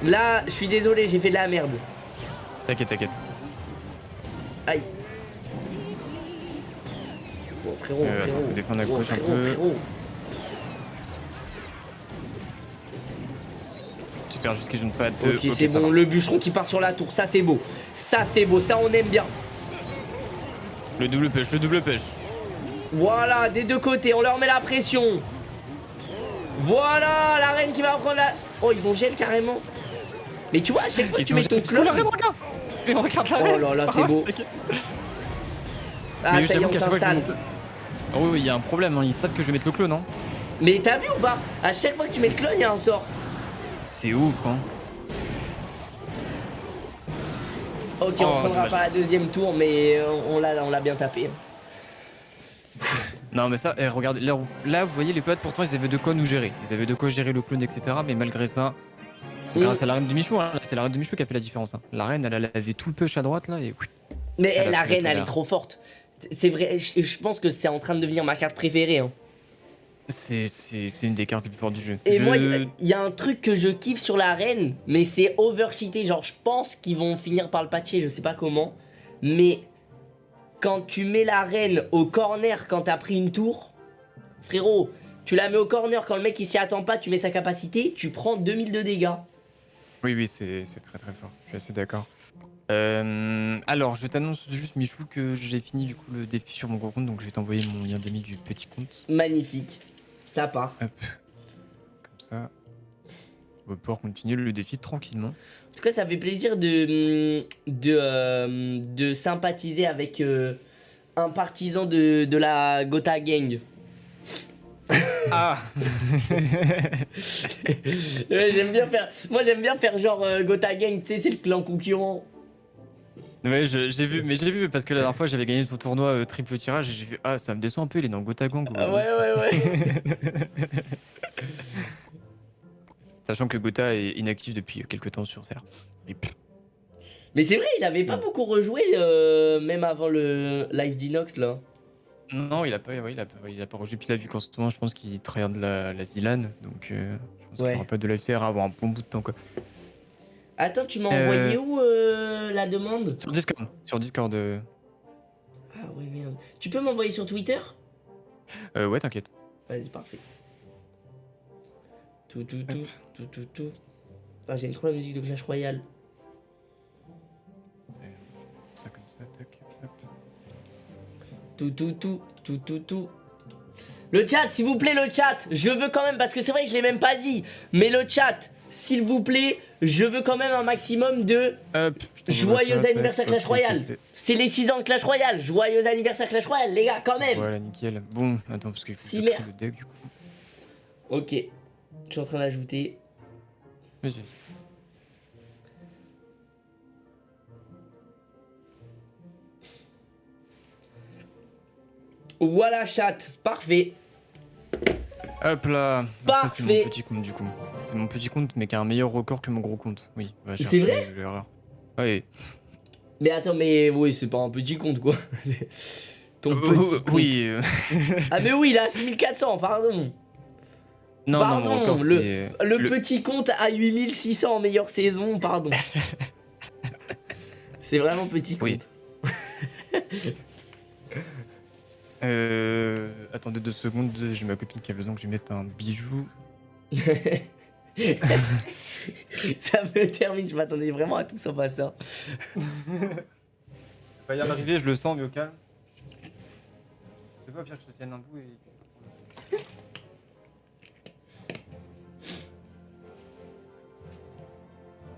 Speaker 1: Là, je suis désolé, j'ai fait de la merde.
Speaker 2: T'inquiète, t'inquiète.
Speaker 1: Aïe. Oh, frérot, euh, frérot.
Speaker 2: Attends, défendre gauche oh, un peu. Frérot. Super, juste qu'ils ne pas de.
Speaker 1: Ok, c'est bon, le bûcheron qui part sur la tour, ça c'est beau. Ça c'est beau, ça on aime bien.
Speaker 2: Le double pêche, le double pêche.
Speaker 1: Voilà, des deux côtés, on leur met la pression. Voilà, la reine qui va prendre la... Oh, ils vont gel carrément. Mais tu vois, à chaque fois que tu mets ton clone...
Speaker 2: Mais regarde la
Speaker 1: Oh là là, c'est beau. Ah, ça y est, on s'installe.
Speaker 2: Oh oui, il y a un problème, hein. ils savent que je vais mettre le clone, hein.
Speaker 1: Mais t'as vu ou pas? À chaque fois que tu mets le clone, il y a un sort.
Speaker 2: C'est ouf, hein.
Speaker 1: Ok, on oh, prendra pas la deuxième tour, mais on l'a bien tapé.
Speaker 2: Non mais ça, eh, regarde, là, vous voyez les potes, pourtant ils avaient de quoi nous gérer. Ils avaient de quoi gérer le clone, etc. Mais malgré ça, grâce à la reine de Michou, hein, c'est la reine de Michou qui a fait la différence. Hein. La reine, elle, avait tout le push à droite là et
Speaker 1: Mais eh, la reine, elle est trop forte. C'est vrai, je, pense que c'est en train de devenir ma carte préférée. Hein.
Speaker 2: C'est une des cartes les plus fortes du jeu.
Speaker 1: Et moi, il y, a un truc que je kiffe sur l'arène, mais c'est overcheaté. Genre, je pense qu'ils vont finir par le patcher, je sais pas comment. Mais quand tu mets la reine au corner quand t'as pris une tour, frérot, tu la mets au corner quand le mec il s'y attend pas, tu mets sa capacité, tu prends 2000 de dégâts.
Speaker 2: Oui, oui, c'est très très fort. Je suis assez d'accord. Euh, alors, je t'annonce juste, Michou, que j'ai fini du coup le défi sur mon gros compte, donc je vais t'envoyer mon lien d'amis du petit compte.
Speaker 1: Magnifique. Ça part. Hop.
Speaker 2: Comme ça. On va pouvoir continuer le défi tranquillement.
Speaker 1: En tout cas, ça fait plaisir de, de, euh, de sympathiser avec euh, un partisan de, de la Gotha Gang.
Speaker 2: Ah
Speaker 1: J'aime bien faire. Moi, j'aime bien faire genre euh, Gotha Gang, tu sais, c'est le clan concurrent.
Speaker 2: Ouais, j'ai vu, mais j'ai vu parce que la dernière fois j'avais gagné ton tournoi euh, triple tirage et j'ai vu, ah, ça me déçoit un peu, il est dans Gotha Gang.
Speaker 1: Ah, ouais, ouais, ouais.
Speaker 2: Sachant que Gotha est inactif depuis quelques temps sur Serre.
Speaker 1: Mais c'est vrai, il avait pas beaucoup rejoué, euh, même avant le live d'Inox là.
Speaker 2: Non, il a pas, il a, il a pas rejoué. Puis là, vu qu'en ce moment, je pense qu'il de la, la Zilan. Donc, euh, je pense qu'il n'y aura pas de live CR avant un bon bout de temps. Quoi.
Speaker 1: Attends, tu m'as envoyé euh, où euh, la demande?
Speaker 2: Sur Discord. Sur Discord.
Speaker 1: Ah ouais, merde. Tu peux m'envoyer sur Twitter?
Speaker 2: Euh, ouais, t'inquiète.
Speaker 1: Vas-y, parfait. Tout, tout, tout, tout, tout, tout. Ah, j'aime trop la musique de Clash Royale.
Speaker 2: Ça comme ça, tac.
Speaker 1: Tout, tout, tout, tout, tout, tout. Le chat, s'il vous plaît, le chat. Je veux quand même, parce que c'est vrai que je l'ai même pas dit. Mais le chat, s'il vous plaît, je veux quand même un maximum de joyeux anniversaire Clash Royale. C'est les 6 ans de Clash Royale. Joyeux anniversaire Clash Royale, les gars, quand même.
Speaker 2: Voilà, nickel. Bon, attends, parce qu'il faut que le deck du coup.
Speaker 1: Ok, je suis en train d'ajouter.
Speaker 2: Vas-y.
Speaker 1: Voilà, chat. Parfait.
Speaker 2: Hop là. Parfait. C'est mon petit compte du coup. C'est mon petit compte, mais qui a un meilleur record que mon gros compte. Oui.
Speaker 1: C'est vrai
Speaker 2: Oui.
Speaker 1: Mais attends, mais oui, c'est pas un petit compte quoi.
Speaker 2: Ton euh, petit compte. Oui.
Speaker 1: ah mais oui, là, 6400, pardon.
Speaker 2: Non,
Speaker 1: pardon,
Speaker 2: non,
Speaker 1: le, le, petit compte à 8600 en meilleure saison, pardon. c'est vraiment petit compte.
Speaker 2: Oui. Euh, attendez deux secondes, j'ai ma copine qui a besoin que je lui mette un bijou.
Speaker 1: ça me termine, je m'attendais vraiment à tout sauf à ça.
Speaker 2: va y arriver, je le sens, mais au calme. C'est pas pire que je te tienne un bout et...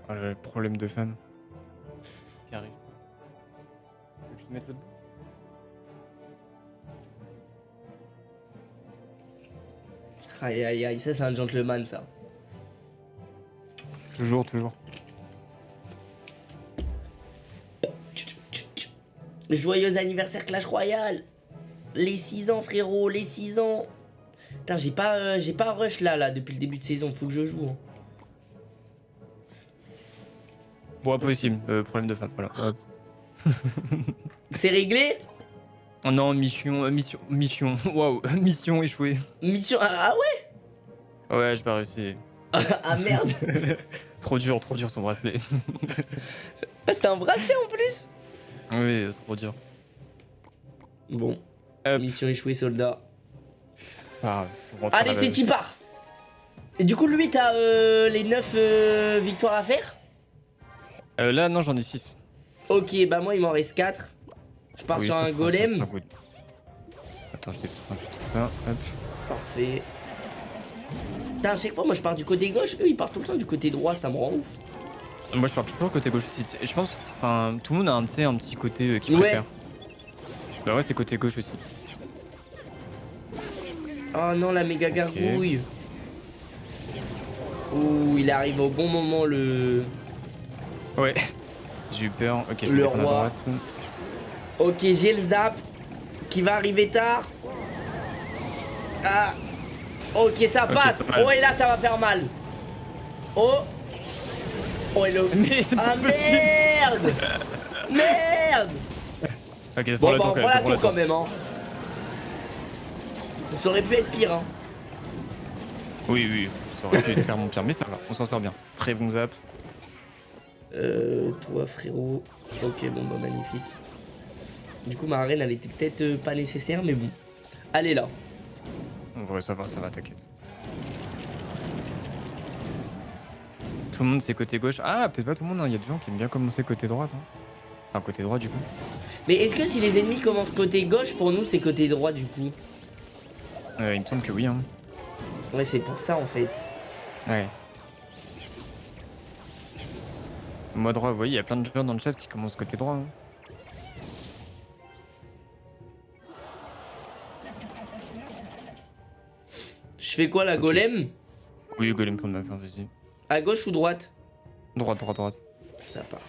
Speaker 2: Oh, le problème de fan. Qui arrive. Je te mette l'autre bout
Speaker 1: Aïe aïe aïe, ça c'est un gentleman ça.
Speaker 2: Toujours, toujours.
Speaker 1: Joyeux anniversaire Clash Royale Les 6 ans frérot, les 6 ans Putain j'ai pas, euh, j'ai pas rush là, là depuis le début de saison, faut que je joue. Hein.
Speaker 2: Bon impossible, euh, problème de fan, voilà.
Speaker 1: c'est réglé?
Speaker 2: Oh non, mission, euh, mission, mission, waouh, mission échouée.
Speaker 1: Mission, ah, ah ouais?
Speaker 2: Ouais, j'ai pas réussi.
Speaker 1: ah merde
Speaker 2: Trop dur, trop dur son bracelet.
Speaker 1: ah, c'était un bracelet en plus?
Speaker 2: Oui, trop dur.
Speaker 1: Bon, mission échouée, soldat.
Speaker 2: Ah,
Speaker 1: Allez, c'est Tipar Et du coup, lui, t'as euh, les 9 euh, victoires à faire?
Speaker 2: Euh, Là, non, j'en ai 6.
Speaker 1: Ok, bah moi, il m'en reste 4. Je pars sur un golem.
Speaker 2: Attends, je vais rajouter ça. Hop.
Speaker 1: Parfait. Putain, à chaque fois, moi je pars du côté gauche, eux ils partent tout le temps du côté droit, ça me rend ouf.
Speaker 2: Moi je pars toujours côté gauche aussi. Je pense, enfin, tout le monde a un, un petit côté euh, qui préfère. Bah ouais, c'est côté gauche aussi.
Speaker 1: Oh non, la méga gargouille. Ouh, il arrive au bon moment le.
Speaker 2: Ouais. J'ai eu peur. Ok, je
Speaker 1: le vais roi. À droite. Ok, j'ai le zap qui va arriver tard. Ah. Ok, ça passe. oh, et là, ça va faire mal. Oh. Oh, et le... ah, merde Merde
Speaker 2: Ok, c'est bon,
Speaker 1: bah, on prend la tour quand même, hein. Ça aurait pu être pire, hein.
Speaker 2: Oui, oui, ça aurait pu être clairement pire, mais ça va, on s'en sort bien. Très bon zap.
Speaker 1: Euh, toi frérot. Ok, bon bah magnifique. Du coup ma reine elle était peut-être euh, pas nécessaire, mais bon. Allez là.
Speaker 2: Ça va, ça va, t'inquiète. Tout le monde c'est côté gauche. Ah, peut-être pas tout le monde, il hein. y a des gens qui aiment bien commencer côté droite. Hein. Enfin, côté droit du coup.
Speaker 1: Mais est-ce que si les ennemis commencent côté gauche, pour nous c'est côté droit du coup?
Speaker 2: Euh, Il me semble que oui. Hein.
Speaker 1: Ouais, c'est pour ça en fait.
Speaker 2: Ouais. Moi droit, vous voyez, il y a plein de gens dans le chat qui commencent côté droit. Hein.
Speaker 1: Je fais quoi la golem?
Speaker 2: Oui, golem pour ma part, vas-y.
Speaker 1: À gauche ou droite?
Speaker 2: Droite, droite, droite.
Speaker 1: Ça part.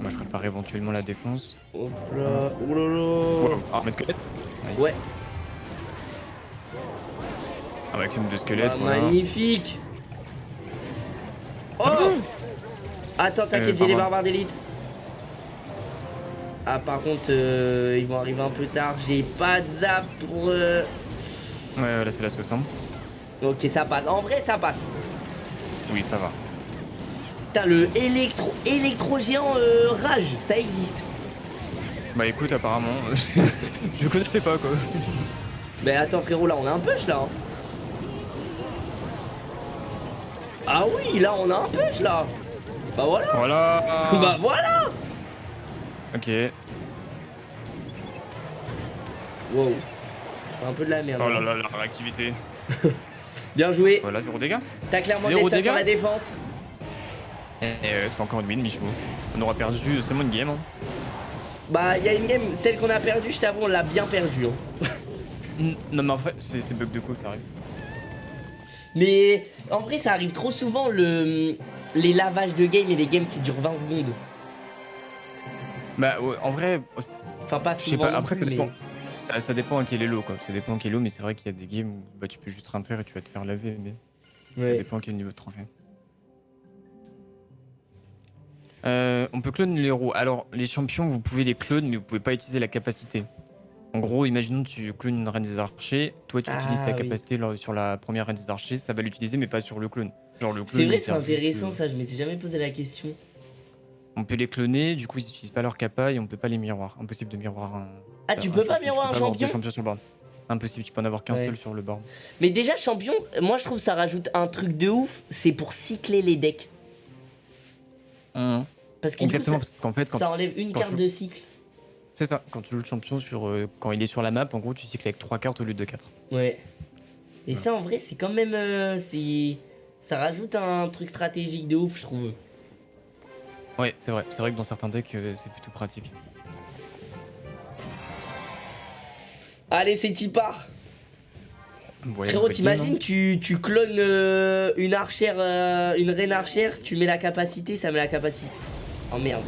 Speaker 2: Moi je prépare éventuellement la défense.
Speaker 1: Hop là, oulala.
Speaker 2: Ah, mais squelette
Speaker 1: Ouais.
Speaker 2: Un maximum de squelettes.
Speaker 1: Ah, magnifique Oh Attends, t'inquiète, euh, j'ai les barbares d'élite. Ah, par contre, euh, ils vont arriver un peu tard. J'ai pas de zap pour... Euh...
Speaker 2: Ouais, là, c'est la 60.
Speaker 1: Ok, ça passe. En vrai, ça passe.
Speaker 2: Oui, ça va.
Speaker 1: Putain, le électro, électro géant euh, rage, ça existe.
Speaker 2: Bah écoute, apparemment, je connaissais pas quoi.
Speaker 1: Mais attends frérot, là on a un push là. Hein. Ah oui, là on a un push là. Bah voilà.
Speaker 2: Voilà.
Speaker 1: bah voilà.
Speaker 2: Ok.
Speaker 1: Wow. C'est un peu de la merde.
Speaker 2: Oh là hein. là, la réactivité.
Speaker 1: Bien joué.
Speaker 2: Voilà, zéro dégâts.
Speaker 1: T'as clairement d'être sur la défense.
Speaker 2: Et euh, c'est encore une win, Michou. On aura perdu seulement une game. Hein.
Speaker 1: Bah, il y a une game, celle qu'on a perdue, je t'avoue, on l'a bien perdue. Hein.
Speaker 2: non, mais après, c'est bug de coup, ça arrive.
Speaker 1: Mais en vrai, ça arrive trop souvent le, les lavages de game et les games qui durent 20 secondes.
Speaker 2: Bah, en vrai.
Speaker 1: Enfin, pas souvent. Pas,
Speaker 2: après, ça dépend. Ça, dépend à quel est l'eau, quoi. Ça dépend à quel est mais c'est vrai qu'il y a des games où bah, tu peux juste rien faire et tu vas te faire laver. Mais ça dépend à quel niveau de trophée. Euh, on peut clone les héros. Alors, les champions, vous pouvez les clone, mais vous pouvez pas utiliser la capacité. En gros, imaginons que tu clones une reine des archers, toi tu utilises ta ah capacité sur la première reine des archers, ça va l'utiliser, mais pas sur le clone.
Speaker 1: Genre le C'est vrai, c'est intéressant ça, je m'étais jamais posé la question.
Speaker 2: On peut les cloner, du coup ils n'utilisent pas leur capa et on peut pas les miroirs. Impossible de miroir un.
Speaker 1: Ah, tu peux pas miroir un champion
Speaker 2: sur le board. Impossible, tu peux en avoir qu'un seul sur le board.
Speaker 1: Mais déjà, champion, moi je trouve ça rajoute un truc de ouf, c'est pour cycler les decks.
Speaker 2: Mmh.
Speaker 1: Parce qu'en fait, ça enlève une carte de cycle.
Speaker 2: C'est ça, quand tu joues le champion, sur, euh, quand il est sur la map, en gros, tu cycles avec 3 cartes au lieu de 4.
Speaker 1: Ouais. Et ça, en vrai, c'est quand même. Euh, c'est ça rajoute un truc stratégique de ouf, je trouve.
Speaker 2: Ouais, c'est vrai. C'est vrai que dans certains decks, euh, c'est plutôt pratique.
Speaker 1: Allez, c'est qui part Frérot, t'imagines, tu, tu clones une archère, une reine archère, tu mets la capacité, ça met la capacité. Oh merde.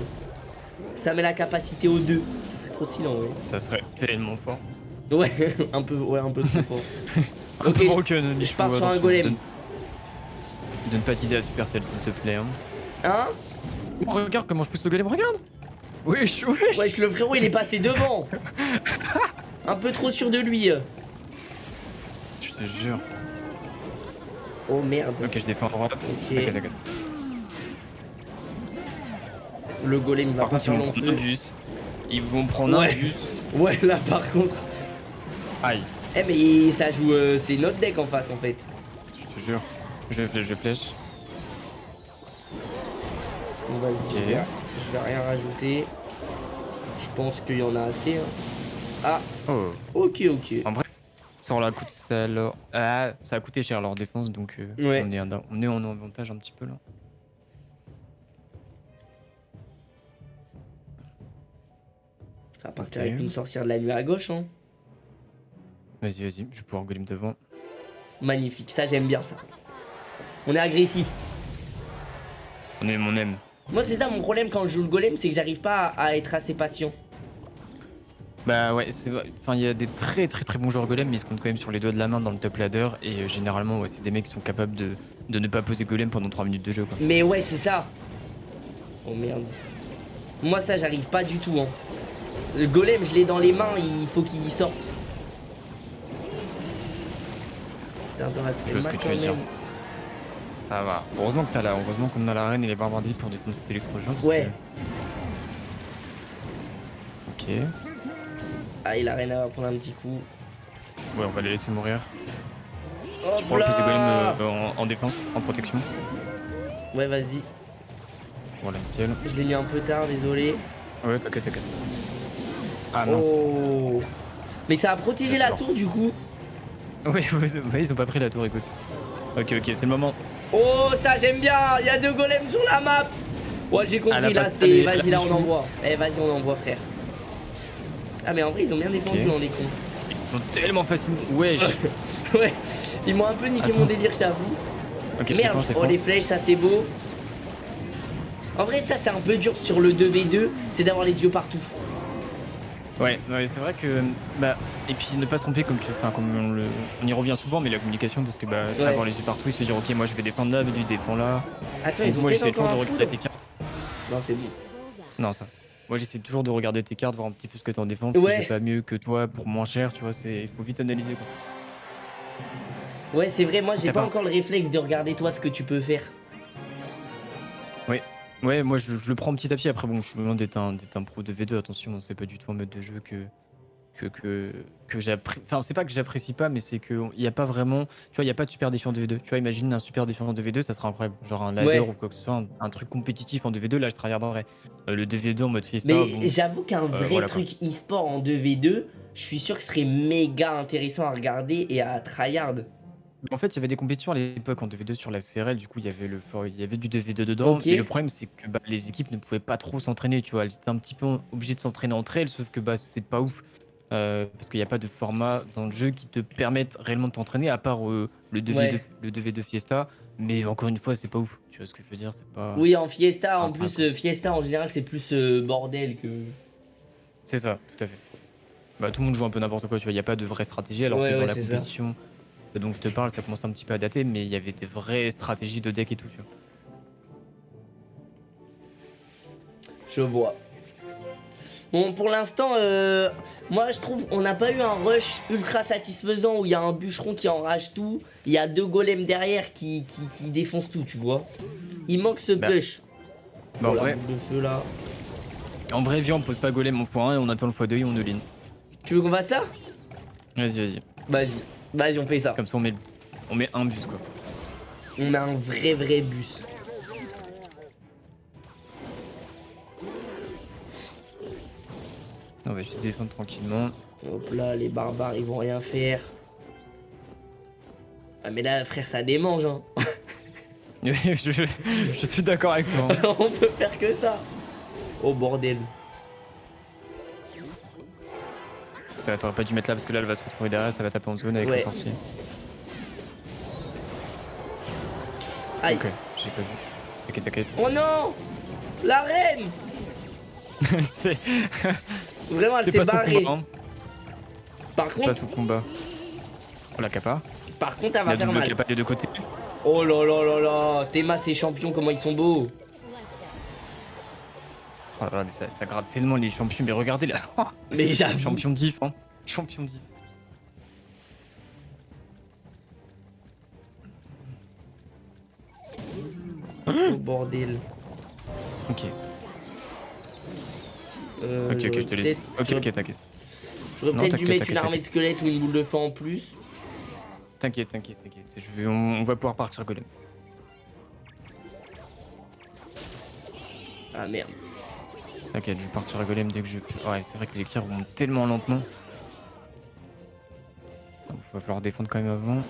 Speaker 1: Ça met la capacité aux deux. Ça serait trop stylé ouais.
Speaker 2: Ça serait tellement fort.
Speaker 1: Ouais, un peu, ouais, un peu trop fort.
Speaker 2: ok,
Speaker 1: je, je pars sur un golem.
Speaker 2: Donne, pas d'idée à Supercell s'il te plaît. Hein,
Speaker 1: hein
Speaker 2: oh, Regarde comment je pousse le golem, regarde Oui, je
Speaker 1: Ouais, le frérot il est passé devant Un peu trop sûr de lui
Speaker 2: Je te jure.
Speaker 1: Oh merde.
Speaker 2: Ok, je défends droite.
Speaker 1: Ok. Le golem va pas faire long feu.
Speaker 2: Ils vont prendre un bus.
Speaker 1: Ouais, là par contre.
Speaker 2: Aïe.
Speaker 1: Eh, mais ça joue. Euh, c'est notre deck en face en fait.
Speaker 2: Je te jure. Je flèche, je flèche.
Speaker 1: Bon, vas-y, je, vais rien rajouter. Je pense qu'il y en a assez. Hein. Ah. Oh. Ok, ok.
Speaker 2: En vrai, ça, la coûte, ça, ah, ça a coûté cher leur défense, donc euh, on, est, on est en avantage un petit peu là.
Speaker 1: Ça va partir avec une sorcière de la nuit à gauche, hein.
Speaker 2: Vas-y, vas-y, je vais pouvoir golem devant.
Speaker 1: Magnifique, ça j'aime bien ça. On est agressif.
Speaker 2: On aime, on aime.
Speaker 1: Moi c'est ça mon problème quand je joue le golem, c'est que j'arrive pas à, être assez patient.
Speaker 2: Bah ouais, c'est Enfin, il y a des très très très bons joueurs golem, mais ils se comptent quand même sur les doigts de la main dans le top ladder. Et euh, généralement, ouais, c'est des mecs qui sont capables de, de, ne pas poser golem pendant 3 minutes de jeu. Quoi.
Speaker 1: Mais ouais, c'est ça. Oh merde. Moi ça, j'arrive pas du tout. Hein. Le golem, je l'ai dans les mains, il faut qu'il sorte. Putain, toi,
Speaker 2: Je vois ce que tu veux dire. Ça va. Heureusement que t'as là. Heureusement qu'on a la reine et les barbardies pour défendre cet électro-géant.
Speaker 1: Ouais.
Speaker 2: Ok.
Speaker 1: Ah, et la reine va prendre un petit coup.
Speaker 2: Ouais, on va les laisser mourir.
Speaker 1: Oh
Speaker 2: tu prends le plus de golems euh, en, défense, en protection.
Speaker 1: Ouais, vas-y.
Speaker 2: Voilà, nickel.
Speaker 1: Je l'ai mis un peu tard, désolé.
Speaker 2: Ouais, t'inquiète, t'inquiète. Ah mince.
Speaker 1: Oh. Mais ça a protégé la tour du coup.
Speaker 2: Oui, ils ont pas pris la tour, écoute. Ok, ok, c'est le moment.
Speaker 1: Oh, ça j'aime bien. Il y a deux golems sur la map. Ouais, j'ai compris là, c'est. Vas-y, là, on envoie. Eh, vas-y, on envoie, frère. Ah, mais en vrai, ils ont bien défendu dans les cons.
Speaker 2: Ils sont tellement faciles. Ouais,
Speaker 1: ouais, ils m'ont un peu niqué mon délire, je t'avoue. Merde, oh, les flèches, ça c'est beau. En vrai, ça c'est un peu dur sur le 2v2, c'est d'avoir les yeux partout.
Speaker 2: Ouais, c'est vrai que bah et puis ne pas se tromper comme tu enfin, comme on, le, on y revient souvent mais la communication parce que bah avoir les yeux partout et se dire ok moi je vais défendre là mais lui défend là.
Speaker 1: Attends, ils ont moi
Speaker 2: j'essaie toujours de regarder tes cartes.
Speaker 1: Non, c'est bon.
Speaker 2: Non, ça. Moi j'essaie toujours de regarder tes cartes, voir un petit peu ce que t'as en défense, ouais. si j'ai pas mieux que toi pour moins cher, tu vois, c'est il faut vite analyser quoi.
Speaker 1: Ouais, c'est vrai, moi j'ai pas, encore le réflexe de regarder toi ce que tu peux faire.
Speaker 2: Ouais, ouais, moi je, le prends petit à petit. Après, bon, je suis loin d'être un, un, pro de V2, attention, c'est pas du tout un mode de jeu que, que, que, que j'apprécie. Enfin, c'est pas que j'apprécie pas, mais c'est qu'il n'y a pas vraiment. Tu vois, il n'y a pas de super défiant de V2. Tu vois, imagine un super défiant de V2, ça serait incroyable. Genre un ladder ou quoi que ce soit, un, truc compétitif en 2v2, là je tryharderais. Euh, le 2v2 en mode fiesta.
Speaker 1: Mais j'avoue qu'un euh, vrai truc e-sport en 2v2, je suis sûr que ce serait méga intéressant à regarder et à tryhard.
Speaker 2: En fait, il y avait des compétitions à l'époque en 2v2 sur la CRL, du coup, il y avait, le, il y avait du 2v2 dedans. Mais le problème, c'est que bah, les équipes ne pouvaient pas trop s'entraîner, tu vois. Elles étaient un petit peu obligées de s'entraîner entre elles, sauf que bah, c'est pas ouf. Euh, parce qu'il n'y a pas de format dans le jeu qui te permette réellement de t'entraîner, à part euh, le, 2v2, le 2v2 Fiesta. Mais encore une fois, c'est pas ouf. Tu vois ce que je veux dire c'est pas...
Speaker 1: Oui, en Fiesta, en plus, euh, Fiesta en général, c'est plus bordel que.
Speaker 2: C'est ça, tout à fait. Bah, tout le monde joue un peu n'importe quoi, tu vois. Il n'y a pas de vraie stratégie, alors que dans la compétition dont je te parle, ça commence un petit peu à dater, mais il y avait des vraies stratégies de deck et tout. Tu vois.
Speaker 1: Je vois. Bon, pour l'instant, euh, moi je trouve on n'a pas eu un rush ultra satisfaisant où il y a un bûcheron qui enrage tout, il y a deux golems derrière qui, qui, défoncent tout, tu vois. Il manque ce bah. push.
Speaker 2: Bah, en vrai.
Speaker 1: De feu, là.
Speaker 2: En vrai, viens, on pose pas golem en x1 et on attend le x2 et on all
Speaker 1: Tu veux qu'on fasse ça?
Speaker 2: Vas-y, vas-y.
Speaker 1: Vas-y. Vas-y, on fait ça.
Speaker 2: Comme ça, on met, on met un bus, quoi.
Speaker 1: On a un vrai, vrai bus.
Speaker 2: On va juste défendre tranquillement.
Speaker 1: Hop là, les barbares, ils vont rien faire. Ah, mais là, frère, ça démange, hein.
Speaker 2: je, je, suis d'accord avec toi.
Speaker 1: Hein. on peut faire que ça. Oh, bordel.
Speaker 2: T'aurais pas dû mettre là parce que là elle va se retrouver derrière, ça va taper en zone avec ouais. la sortie.
Speaker 1: Aïe.
Speaker 2: Ok, j'ai pas vu. T'inquiète, t'inquiète.
Speaker 1: Oh non La reine Vraiment, elle s'est barrée. Hein. Par contre.
Speaker 2: Pas combat. Oh la capa.
Speaker 1: Par contre, elle va faire mal.
Speaker 2: des deux côtés.
Speaker 1: Oh là là là là Théma, ses champions, comment ils sont beaux
Speaker 2: Oh là là, mais ça, ça gratte tellement les champions. Mais regardez là.
Speaker 1: mais j'avoue.
Speaker 2: Champion diff, hein. Champion diff.
Speaker 1: Oh bordel.
Speaker 2: Ok.
Speaker 1: Euh,
Speaker 2: ok, ok, je te laisse. Ok, ok, t'inquiète.
Speaker 1: J'aurais peut-être dû mettre une armée de squelettes ou une boule de feu en plus.
Speaker 2: T'inquiète, t'inquiète, t'inquiète. Vais... On... va pouvoir partir golem.
Speaker 1: Ah merde.
Speaker 2: T'inquiète, je vais partir à golem dès que je peux. Ouais, c'est vrai que les tirs vont tellement lentement. Il va falloir défendre quand même avant.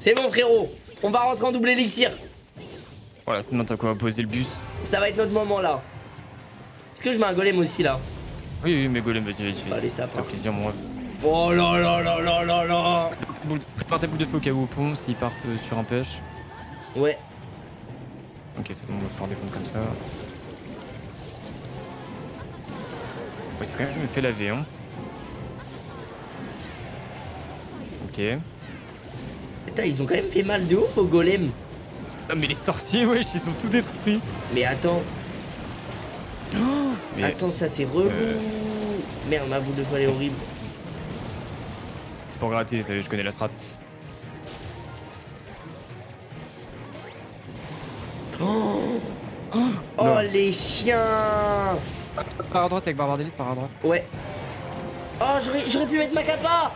Speaker 1: C'est bon frérot, on va rentrer en double élixir.
Speaker 2: Voilà, c'est maintenant qu'on va poser le bus.
Speaker 1: Ça va être notre moment là. Est-ce que je mets un golem aussi là?
Speaker 2: Oui, oui, mais golem, vas-y, vas-y.
Speaker 1: Allez, ça fait
Speaker 2: plaisir, moi.
Speaker 1: Oh là là là là là là
Speaker 2: Prépare ta boule de feu au cas où au pont s'ils partent euh, sur un push.
Speaker 1: Ouais.
Speaker 2: Ok, c'est bon, on va pouvoir défendre comme ça. Ouais, c'est quand même fait laver, hein. Ok.
Speaker 1: Putain, ils ont quand même fait mal de ouf au golem.
Speaker 2: Ah, mais les sorciers, wesh, ils ont tout détruit.
Speaker 1: Mais attends. Oh, Attends, ça c'est relou. Euh. Merde, ma boule de feu elle est horrible.
Speaker 2: C'est pour gratter, je connais la strat.
Speaker 1: Oh, oh les chiens.
Speaker 2: Par à droite avec Barbare d'élite, par à droite.
Speaker 1: Ouais. Oh, j'aurais pu mettre ma capa.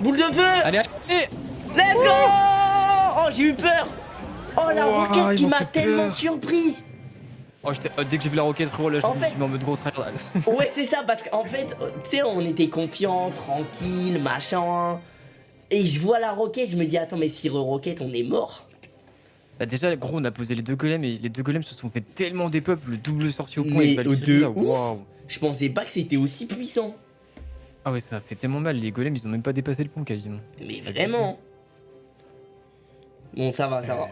Speaker 1: Boule de feu.
Speaker 2: Allez, allez
Speaker 1: Let's go. Oh, j'ai eu peur. Oh, la roquette qui m'a tellement surpris.
Speaker 2: Oh, oh, dès que j'ai vu la roquette, frérot, là, je me suis mis en mode gros tryhard.
Speaker 1: ouais, c'est ça, parce qu'en fait, tu sais, on était confiants, tranquille, machin. Et je vois la roquette, je me dis, attends, mais si re-roquette, on est mort.
Speaker 2: Bah déjà, gros, on a posé les deux golems et les deux golems se sont fait tellement des peuples, le double sorcier au point
Speaker 1: mais et de ouf, Je pensais pas que c'était aussi puissant.
Speaker 2: Ah ouais, ça fait tellement mal, les golems, ils ont même pas dépassé le pont quasiment.
Speaker 1: Mais vraiment Bon, ça va, ça va.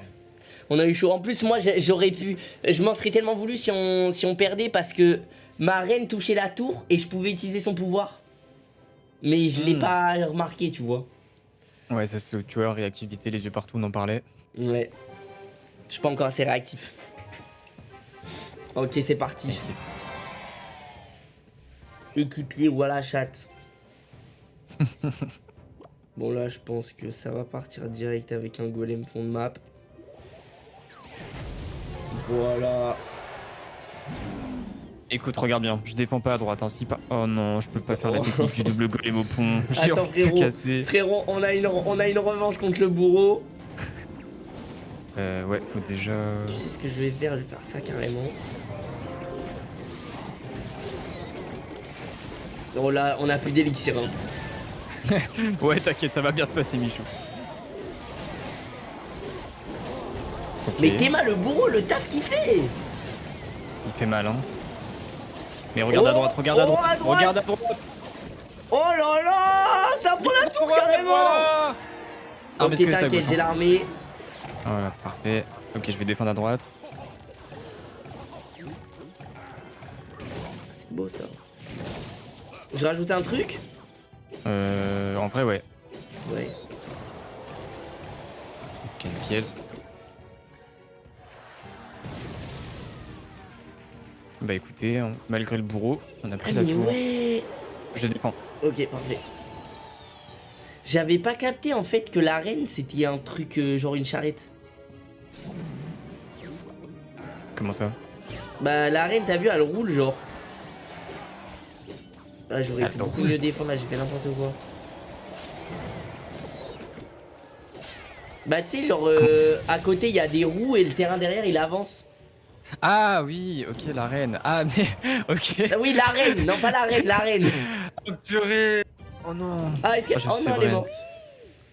Speaker 1: On a eu chaud. En plus, moi, j'aurais pu... Je m'en serais tellement voulu si on, si on perdait parce que ma reine touchait la tour et je pouvais utiliser son pouvoir. Mais je l'ai hmm. pas remarqué, tu vois.
Speaker 2: Ouais, ça c'est tueur, réactivité, les yeux partout, on en parlait.
Speaker 1: Ouais. Je suis pas encore assez réactif. Ok, c'est parti. Équipier, voilà, chat. bon, là, je pense que ça va partir direct avec un golem fond de map. Voilà.
Speaker 2: Écoute, regarde bien, je défends pas à droite, ainsi pas. Oh non, je peux pas faire la oh. technique du double golem au pont.
Speaker 1: Attends, frérot, frérot, on a, une, on a une revanche contre le bourreau.
Speaker 2: Euh, ouais, faut déjà.
Speaker 1: Tu sais ce que je vais faire Je vais faire ça carrément. Oh là, on a plus d'élixir. Hein.
Speaker 2: ouais, t'inquiète, ça va bien se passer, Michou.
Speaker 1: Mais Théma, le bourreau, le taf qu'il fait
Speaker 2: Il fait mal, hein. Mais regarde à oh, droite, regarde à, oh, droite, regarde à droite
Speaker 1: Oh là là Ça prend la tour carrément ah, Ok, t'inquiète, j'ai l'armée.
Speaker 2: Voilà, parfait. Ok, je vais défendre à droite.
Speaker 1: C'est beau ça. Je rajoute un truc?
Speaker 2: Euh, en vrai, ouais.
Speaker 1: Ouais.
Speaker 2: Ok, nickel. Bah écoutez, malgré le bourreau, on a pris la tour.
Speaker 1: Ouais.
Speaker 2: Je défends.
Speaker 1: Ok, parfait. J'avais pas capté en fait que l'arène c'était un truc euh, genre une charrette.
Speaker 2: Comment ça?
Speaker 1: Bah l'arène t'as vu elle roule genre. Ah j'aurais pu beaucoup mieux défendre là j'ai fait n'importe quoi. Bah tu sais genre euh, à côté il y a des roues et le terrain derrière il avance.
Speaker 2: Ah oui, ok, la reine. Ah mais, ok.
Speaker 1: Ah oui, la reine, non pas la reine, la reine.
Speaker 2: oh purée. Oh non.
Speaker 1: Ah, est-ce que... Oh, oh non, elle est morte.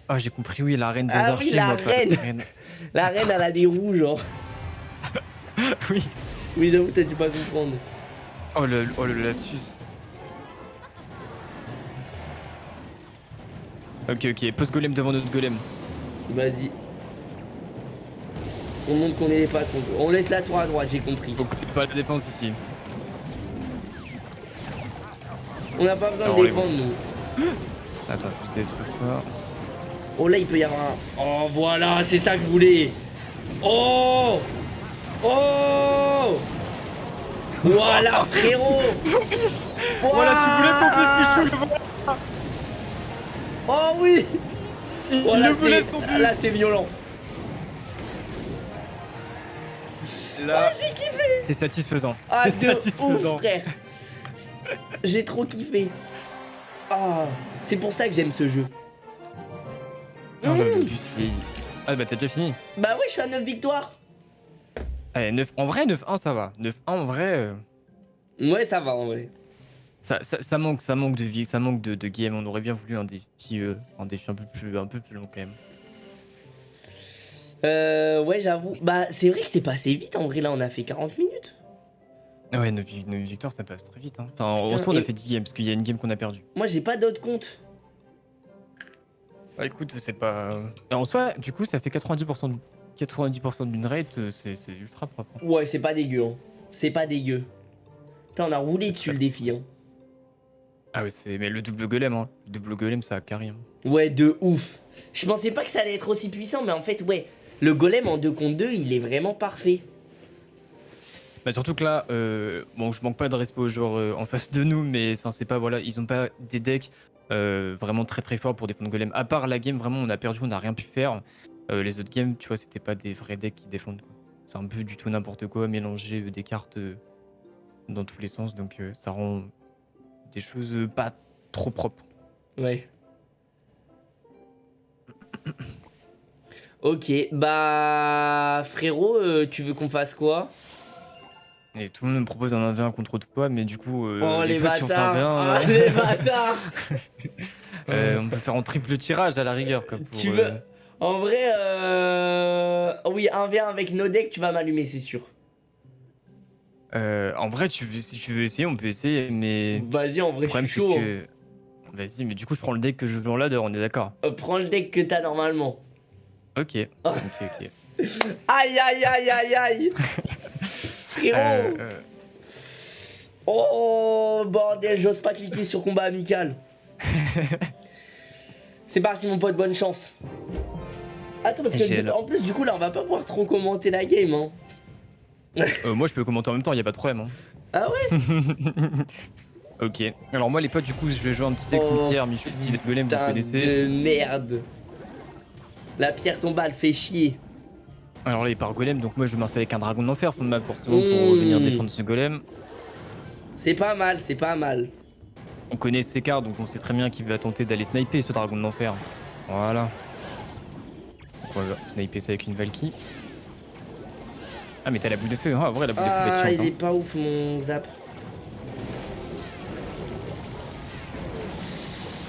Speaker 2: Oh, j'ai compris, oui, la reine des
Speaker 1: ah,
Speaker 2: oui,
Speaker 1: la reine. la reine, elle a des roues, genre.
Speaker 2: oui.
Speaker 1: Oui, j'avoue, t'as dû pas comprendre.
Speaker 2: Oh le, oh, le lapsus. Ok, ok, post golem devant notre golem.
Speaker 1: Vas-y. On montre qu'on est les patrons. On laisse la tour à droite, j'ai compris.
Speaker 2: Faut pas de défense ici.
Speaker 1: On n'a pas besoin de défendre, nous.
Speaker 2: Attends, je détruire ça.
Speaker 1: Oh, là, il peut y avoir un... Oh, voilà, c'est ça que je voulais. Oh Oh Voilà, frérot
Speaker 2: Voilà, tu voulais ton plus
Speaker 1: Oh oui Voilà, Là, c'est violent.
Speaker 2: Là,
Speaker 1: oh, j'ai kiffé
Speaker 2: C'est satisfaisant.
Speaker 1: Ah, c'est satisfaisant. Ouf, frère. j'ai trop kiffé. Ah, c'est pour ça que j'aime ce jeu.
Speaker 2: Non, mmh. Ah bah t'as déjà fini
Speaker 1: Bah oui, je suis à 9 victoires.
Speaker 2: Allez, 9... en vrai, 9-1 ça va. 9-1 en vrai... Euh.
Speaker 1: Ouais, ça va en vrai.
Speaker 2: Ça, ça, manque, ça manque de vie, ça manque de, de game. On aurait bien voulu un défi, euh, un défi un peu plus, un peu plus long quand même.
Speaker 1: Euh, ouais, j'avoue. Bah, c'est vrai que c'est passé vite. En vrai, là, on a fait 40 minutes.
Speaker 2: Ouais, nos, victoires, ça passe très vite. Hein. Enfin, heureusement, on a fait 10 games parce qu'il y a une game qu'on a perdu.
Speaker 1: Moi, j'ai pas d'autres comptes.
Speaker 2: Bah, écoute, c'est pas. En soi, du coup, ça fait 90% de... 90% d'une rate, euh, c'est ultra propre.
Speaker 1: Hein. Ouais, c'est pas dégueu. Hein. C'est pas dégueu. Putain, on a roulé dessus le défi. Hein.
Speaker 2: Ah ouais, c'est mais le double golem, hein. Le double golem, ça a carré. Hein.
Speaker 1: Ouais, de ouf. Je pensais pas que ça allait être aussi puissant, mais en fait, ouais, le golem en 2 contre 2, il est vraiment parfait.
Speaker 2: Bah surtout que là, euh, bon, je manque pas de respect aux joueurs euh, en face de nous, mais c'est pas voilà, ils ont pas des decks euh, vraiment très très forts pour défendre golem. À part la game, vraiment, on a perdu, on n'a rien pu faire. les autres games, tu vois, c'était pas des vrais decks qui défendent. C'est un peu du tout n'importe quoi, mélanger des cartes dans tous les sens, donc ça rend des choses pas trop propres.
Speaker 1: Ouais. Ok, bah frérot, tu veux qu'on fasse quoi?
Speaker 2: Et tout le monde me propose un 1v1 contre toi, mais du coup,
Speaker 1: euh, oh, les, bâtards. Oh, les bâtards
Speaker 2: euh, On peut faire en triple tirage à la rigueur. Quoi,
Speaker 1: tu veux... Euh, en vrai, euh... oui, 1v1 avec no deck, tu vas m'allumer, c'est sûr.
Speaker 2: Euh, en vrai, tu veux, si tu veux essayer, on peut essayer, mais.
Speaker 1: Vas-y, en vrai, je suis chaud. Que...
Speaker 2: Vas-y, mais du coup, je prends le deck que je joue en ladder, on est d'accord
Speaker 1: euh, Prends le deck que t'as normalement.
Speaker 2: Ok. ok, ok.
Speaker 1: aïe, aïe, aïe, aïe, aïe euh, euh. Oh bordel, j'ose pas cliquer sur combat amical. C'est parti mon pote, bonne chance. Attends parce que en plus du coup là on va pas pouvoir trop commenter la game hein.
Speaker 2: Euh, moi je peux commenter en même temps, y a pas de problème. Hein.
Speaker 1: Ah ouais
Speaker 2: Ok. Alors moi les potes du coup je vais jouer un petit deck oh, cimetière, Michou, petit deck golem, vous connaissez.
Speaker 1: de merde. La pierre tombale fait chier.
Speaker 2: Alors là, il part golem, donc moi je vais m'installer avec un dragon d'enfer, fond de map forcément, pour mmh. venir défendre ce golem.
Speaker 1: C'est pas mal, c'est pas mal.
Speaker 2: On connaît ses cartes, donc on sait très bien qu'il va tenter d'aller sniper ce dragon d'enfer. Voilà. on va sniper ça avec une Valky. Ah mais t'as la boule de feu, ah vrai la boule de feu
Speaker 1: Ah il est pas ouf mon zap.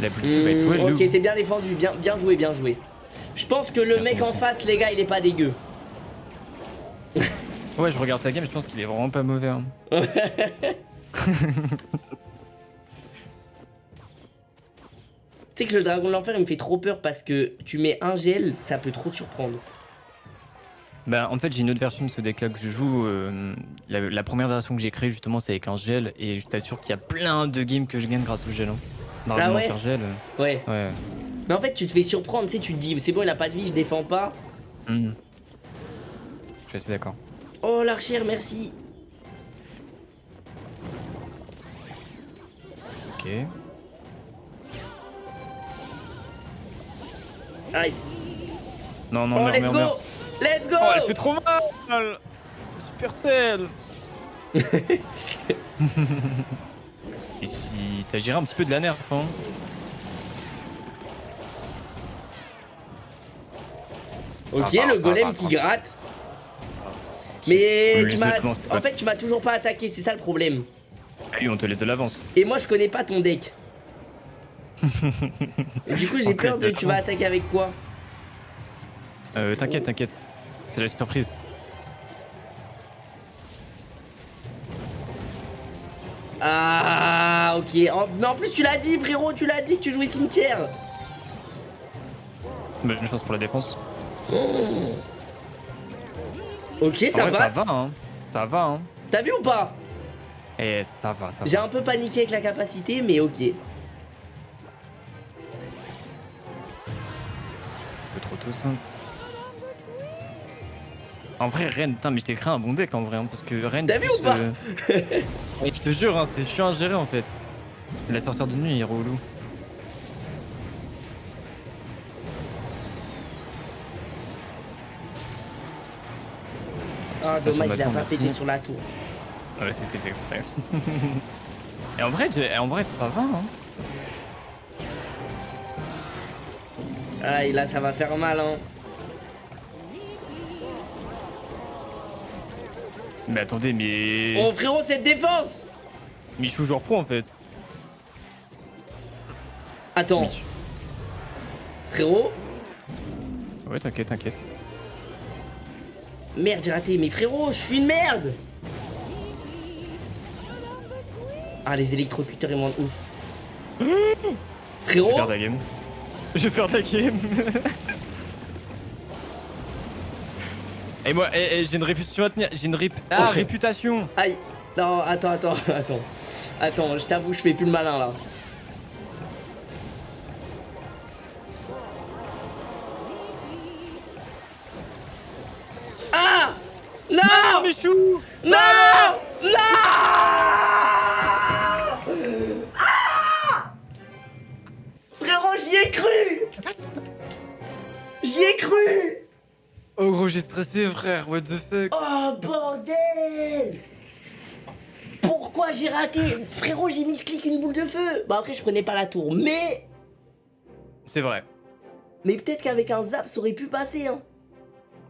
Speaker 2: La boule de feu va être
Speaker 1: mmh, Ok c'est bien défendu, bien, bien joué, bien joué. Je pense que le mec en face les gars il est pas dégueu.
Speaker 2: Ouais, je regarde ta game, je pense qu'il est vraiment pas mauvais. Hein.
Speaker 1: tu sais que le dragon de l'enfer il me fait trop peur parce que tu mets un gel, ça peut trop te surprendre.
Speaker 2: Bah en fait j'ai une autre version de ce deck là que je joue. Euh, la, première version que j'ai créée justement c'est avec un gel et je t'assure qu'il y a plein de games que je gagne grâce au gel. Hein.
Speaker 1: Dragon ah
Speaker 2: gel.
Speaker 1: Euh, ouais. ouais. Mais en fait tu te fais surprendre, tu sais, tu te dis c'est bon il a pas de vie, je défends pas. Hmm.
Speaker 2: Je suis d'accord.
Speaker 1: Oh l'archère, merci.
Speaker 2: Ok.
Speaker 1: Aïe.
Speaker 2: Non, non,
Speaker 1: oh, let's go Let's go
Speaker 2: Oh, elle fait trop mal Supercell Il s'agirait un petit peu de la nerf, hein.
Speaker 1: Ok, le golem qui gratte. Mais tu m'as. En fait, tu m'as toujours pas attaqué, c'est ça le problème.
Speaker 2: Et on te laisse de l'avance.
Speaker 1: Et moi, je connais pas ton deck. Et du coup, j'ai peur de. Tu vas attaquer avec quoi?
Speaker 2: Euh, t'inquiète, t'inquiète. C'est la surprise.
Speaker 1: Ah, ok. Mais en plus, tu l'as dit, frérot, tu l'as dit que tu jouais cimetière.
Speaker 2: Bah, une chance pour la défense. Oh.
Speaker 1: Ok, ça va.
Speaker 2: Ça va, hein. Ça va, hein.
Speaker 1: T'as vu ou pas?
Speaker 2: Eh, ça va, ça va.
Speaker 1: J'ai un peu paniqué avec la capacité, mais ok. Un
Speaker 2: peu trop tôt, ça. En vrai, Ren, putain, mais je t'ai créé un bon deck en vrai, hein, parce que Ren.
Speaker 1: T'as vu ou pas? euh,
Speaker 2: Je te jure, hein, c'est chiant à gérer en fait. La sorcière de nuit, est relou.
Speaker 1: Ah, dommage, il a pas pété sur la tour.
Speaker 2: Ouais, c'était fait exprès. Et en vrai, en vrai c'est pas vrai. Hein.
Speaker 1: Aïe, là, ça va faire mal, hein.
Speaker 2: Mais attendez, mais...
Speaker 1: Oh, frérot, cette défense
Speaker 2: Michou joueur pro, en fait.
Speaker 1: Attends. Frérot?
Speaker 2: Ouais, t'inquiète, t'inquiète.
Speaker 1: Merde, j'ai raté. Mais frérot, je suis une merde Ah, les électrocuteurs, ils m'ont ouf. Frérot
Speaker 2: Je vais faire la game. Je vais faire la game. Et moi, j'ai une réputation à tenir. J'ai une ah, réputation.
Speaker 1: Aïe. Non, attends, attends, attends. Attends, je t'avoue, je fais plus le malin là.
Speaker 2: Non, Michou
Speaker 1: Non Non ah Frérot, j'y ai cru J'y ai cru
Speaker 2: Oh gros, j'ai stressé frère, what the fuck
Speaker 1: Oh bordel Pourquoi j'ai raté Frérot, j'ai mis ce clic une boule de feu Bah après, je prenais pas la tour, mais...
Speaker 2: C'est vrai.
Speaker 1: Mais peut-être qu'avec un zap, ça aurait pu passer, hein.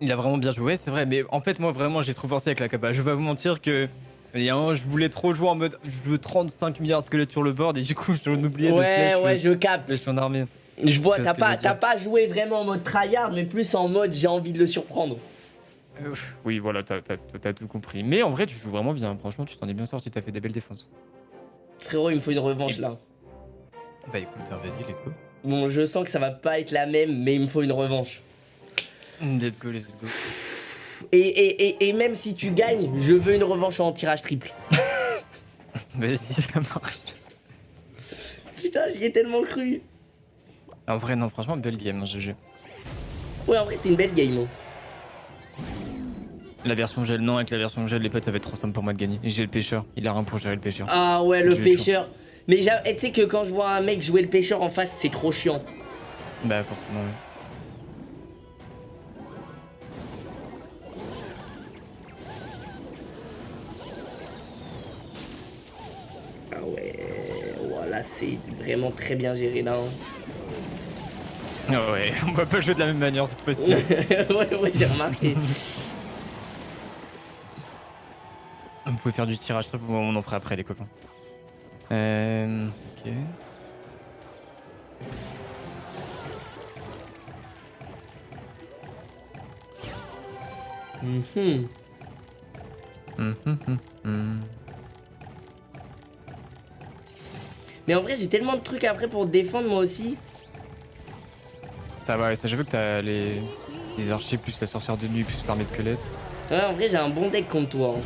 Speaker 2: Il a vraiment bien joué, c'est vrai, mais en fait, moi, vraiment, j'ai trop forcé avec la capa. Je vais pas vous mentir que. Il y a un, je voulais trop jouer en mode. Je veux 35 milliards de squelettes sur le board et du coup, j'en oubliais
Speaker 1: ouais, de Ouais, ouais, je capte.
Speaker 2: Je suis en armée.
Speaker 1: Je vois, t'as pas, pas joué vraiment en mode tryhard, mais plus en mode j'ai envie de le surprendre.
Speaker 2: Euh, oui, voilà, t'as tout compris. Mais en vrai, tu joues vraiment bien. Franchement, tu t'en es bien sorti, t'as fait des belles défenses.
Speaker 1: Frérot, il me faut une revanche là.
Speaker 2: Bah écoute, vas-y, let's go.
Speaker 1: Bon, je sens que ça va pas être la même, mais il me faut une revanche.
Speaker 2: Let's go, let's go.
Speaker 1: Et, et, et, même si tu gagnes, je veux une revanche en tirage triple.
Speaker 2: Vas-y, ça marche.
Speaker 1: Putain, j'y ai tellement cru.
Speaker 2: En vrai, non, franchement, belle game, GG.
Speaker 1: Ouais, en vrai, c'était une belle game. Hein.
Speaker 2: La version gel, non, avec la version gel, les potes, ça va être trop simple pour moi de gagner. J'ai le pêcheur, il a rien pour gérer le pêcheur.
Speaker 1: Ah ouais, le pêcheur. Mais tu sais que quand je vois un mec jouer le pêcheur en face, c'est trop chiant.
Speaker 2: Bah, forcément, ouais.
Speaker 1: C'est vraiment très bien géré là.
Speaker 2: Ah ouais, on va pas jouer de la même manière cette fois-ci.
Speaker 1: ouais, ouais, j'ai remarqué.
Speaker 2: Vous pouvez faire du tirage, on en fera après les copains. Euh, ok. Mm
Speaker 1: Mais en vrai, j'ai tellement de trucs après pour défendre moi aussi.
Speaker 2: Ça va, ça j'avoue que t'as les... les archers plus la sorcière de nuit plus l'armée de squelettes.
Speaker 1: Ouais, en vrai, j'ai un bon deck contre toi. Hein.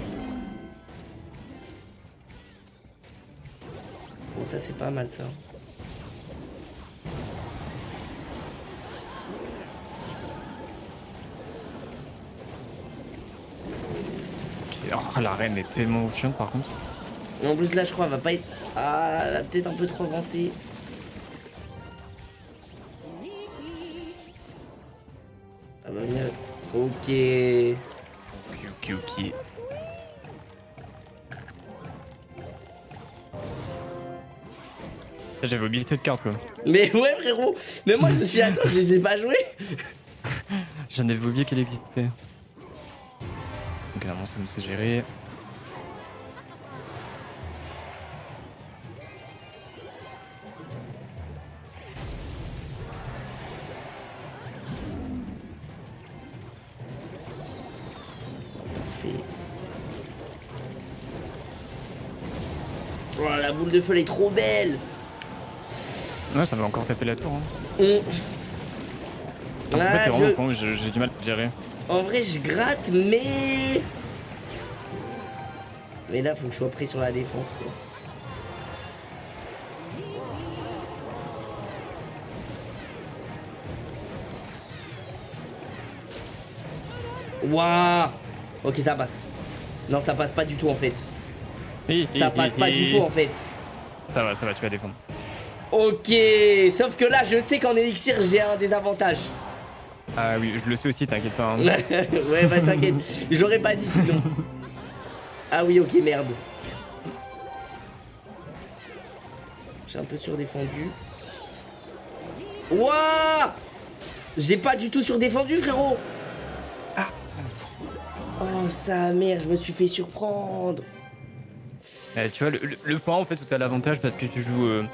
Speaker 1: Bon, ça c'est pas mal ça.
Speaker 2: Ok, oh, la reine est tellement chiante par contre.
Speaker 1: En plus là je crois elle va pas être... Ah elle a peut-être un peu trop avancé. Ah bah bien. Ok.
Speaker 2: Ok ok ok. J'avais oublié cette carte quoi.
Speaker 1: Mais ouais frérot Mais moi je me suis dit attends je les ai pas joués
Speaker 2: J'en avais oublié qu'elle existait. Donc normalement ça me sait gérer.
Speaker 1: De feu elle est trop belle
Speaker 2: Ouais ça va encore taper la tour hein. En fait c'est vraiment con, j'ai du mal à gérer.
Speaker 1: En vrai je gratte mais... Mais là faut que je sois pris sur la défense quoi. Waouh Ok ça passe. Non ça passe pas du tout en fait ça passe pas du tout en fait.
Speaker 2: Ça va, ça va, tu vas défendre.
Speaker 1: Ok, sauf que là je sais qu'en élixir j'ai un désavantage.
Speaker 2: Ah oui, je le sais aussi, t'inquiète pas. Hein.
Speaker 1: ouais, bah t'inquiète, je l'aurais pas dit sinon. ah oui, ok, merde. J'ai un peu surdéfendu. Wouah J'ai pas du tout surdéfendu, frérot. Ah. Oh, sa mère, je me suis fait surprendre.
Speaker 2: Euh, tu vois, le, point en fait où tu as l'avantage parce que tu joues, euh,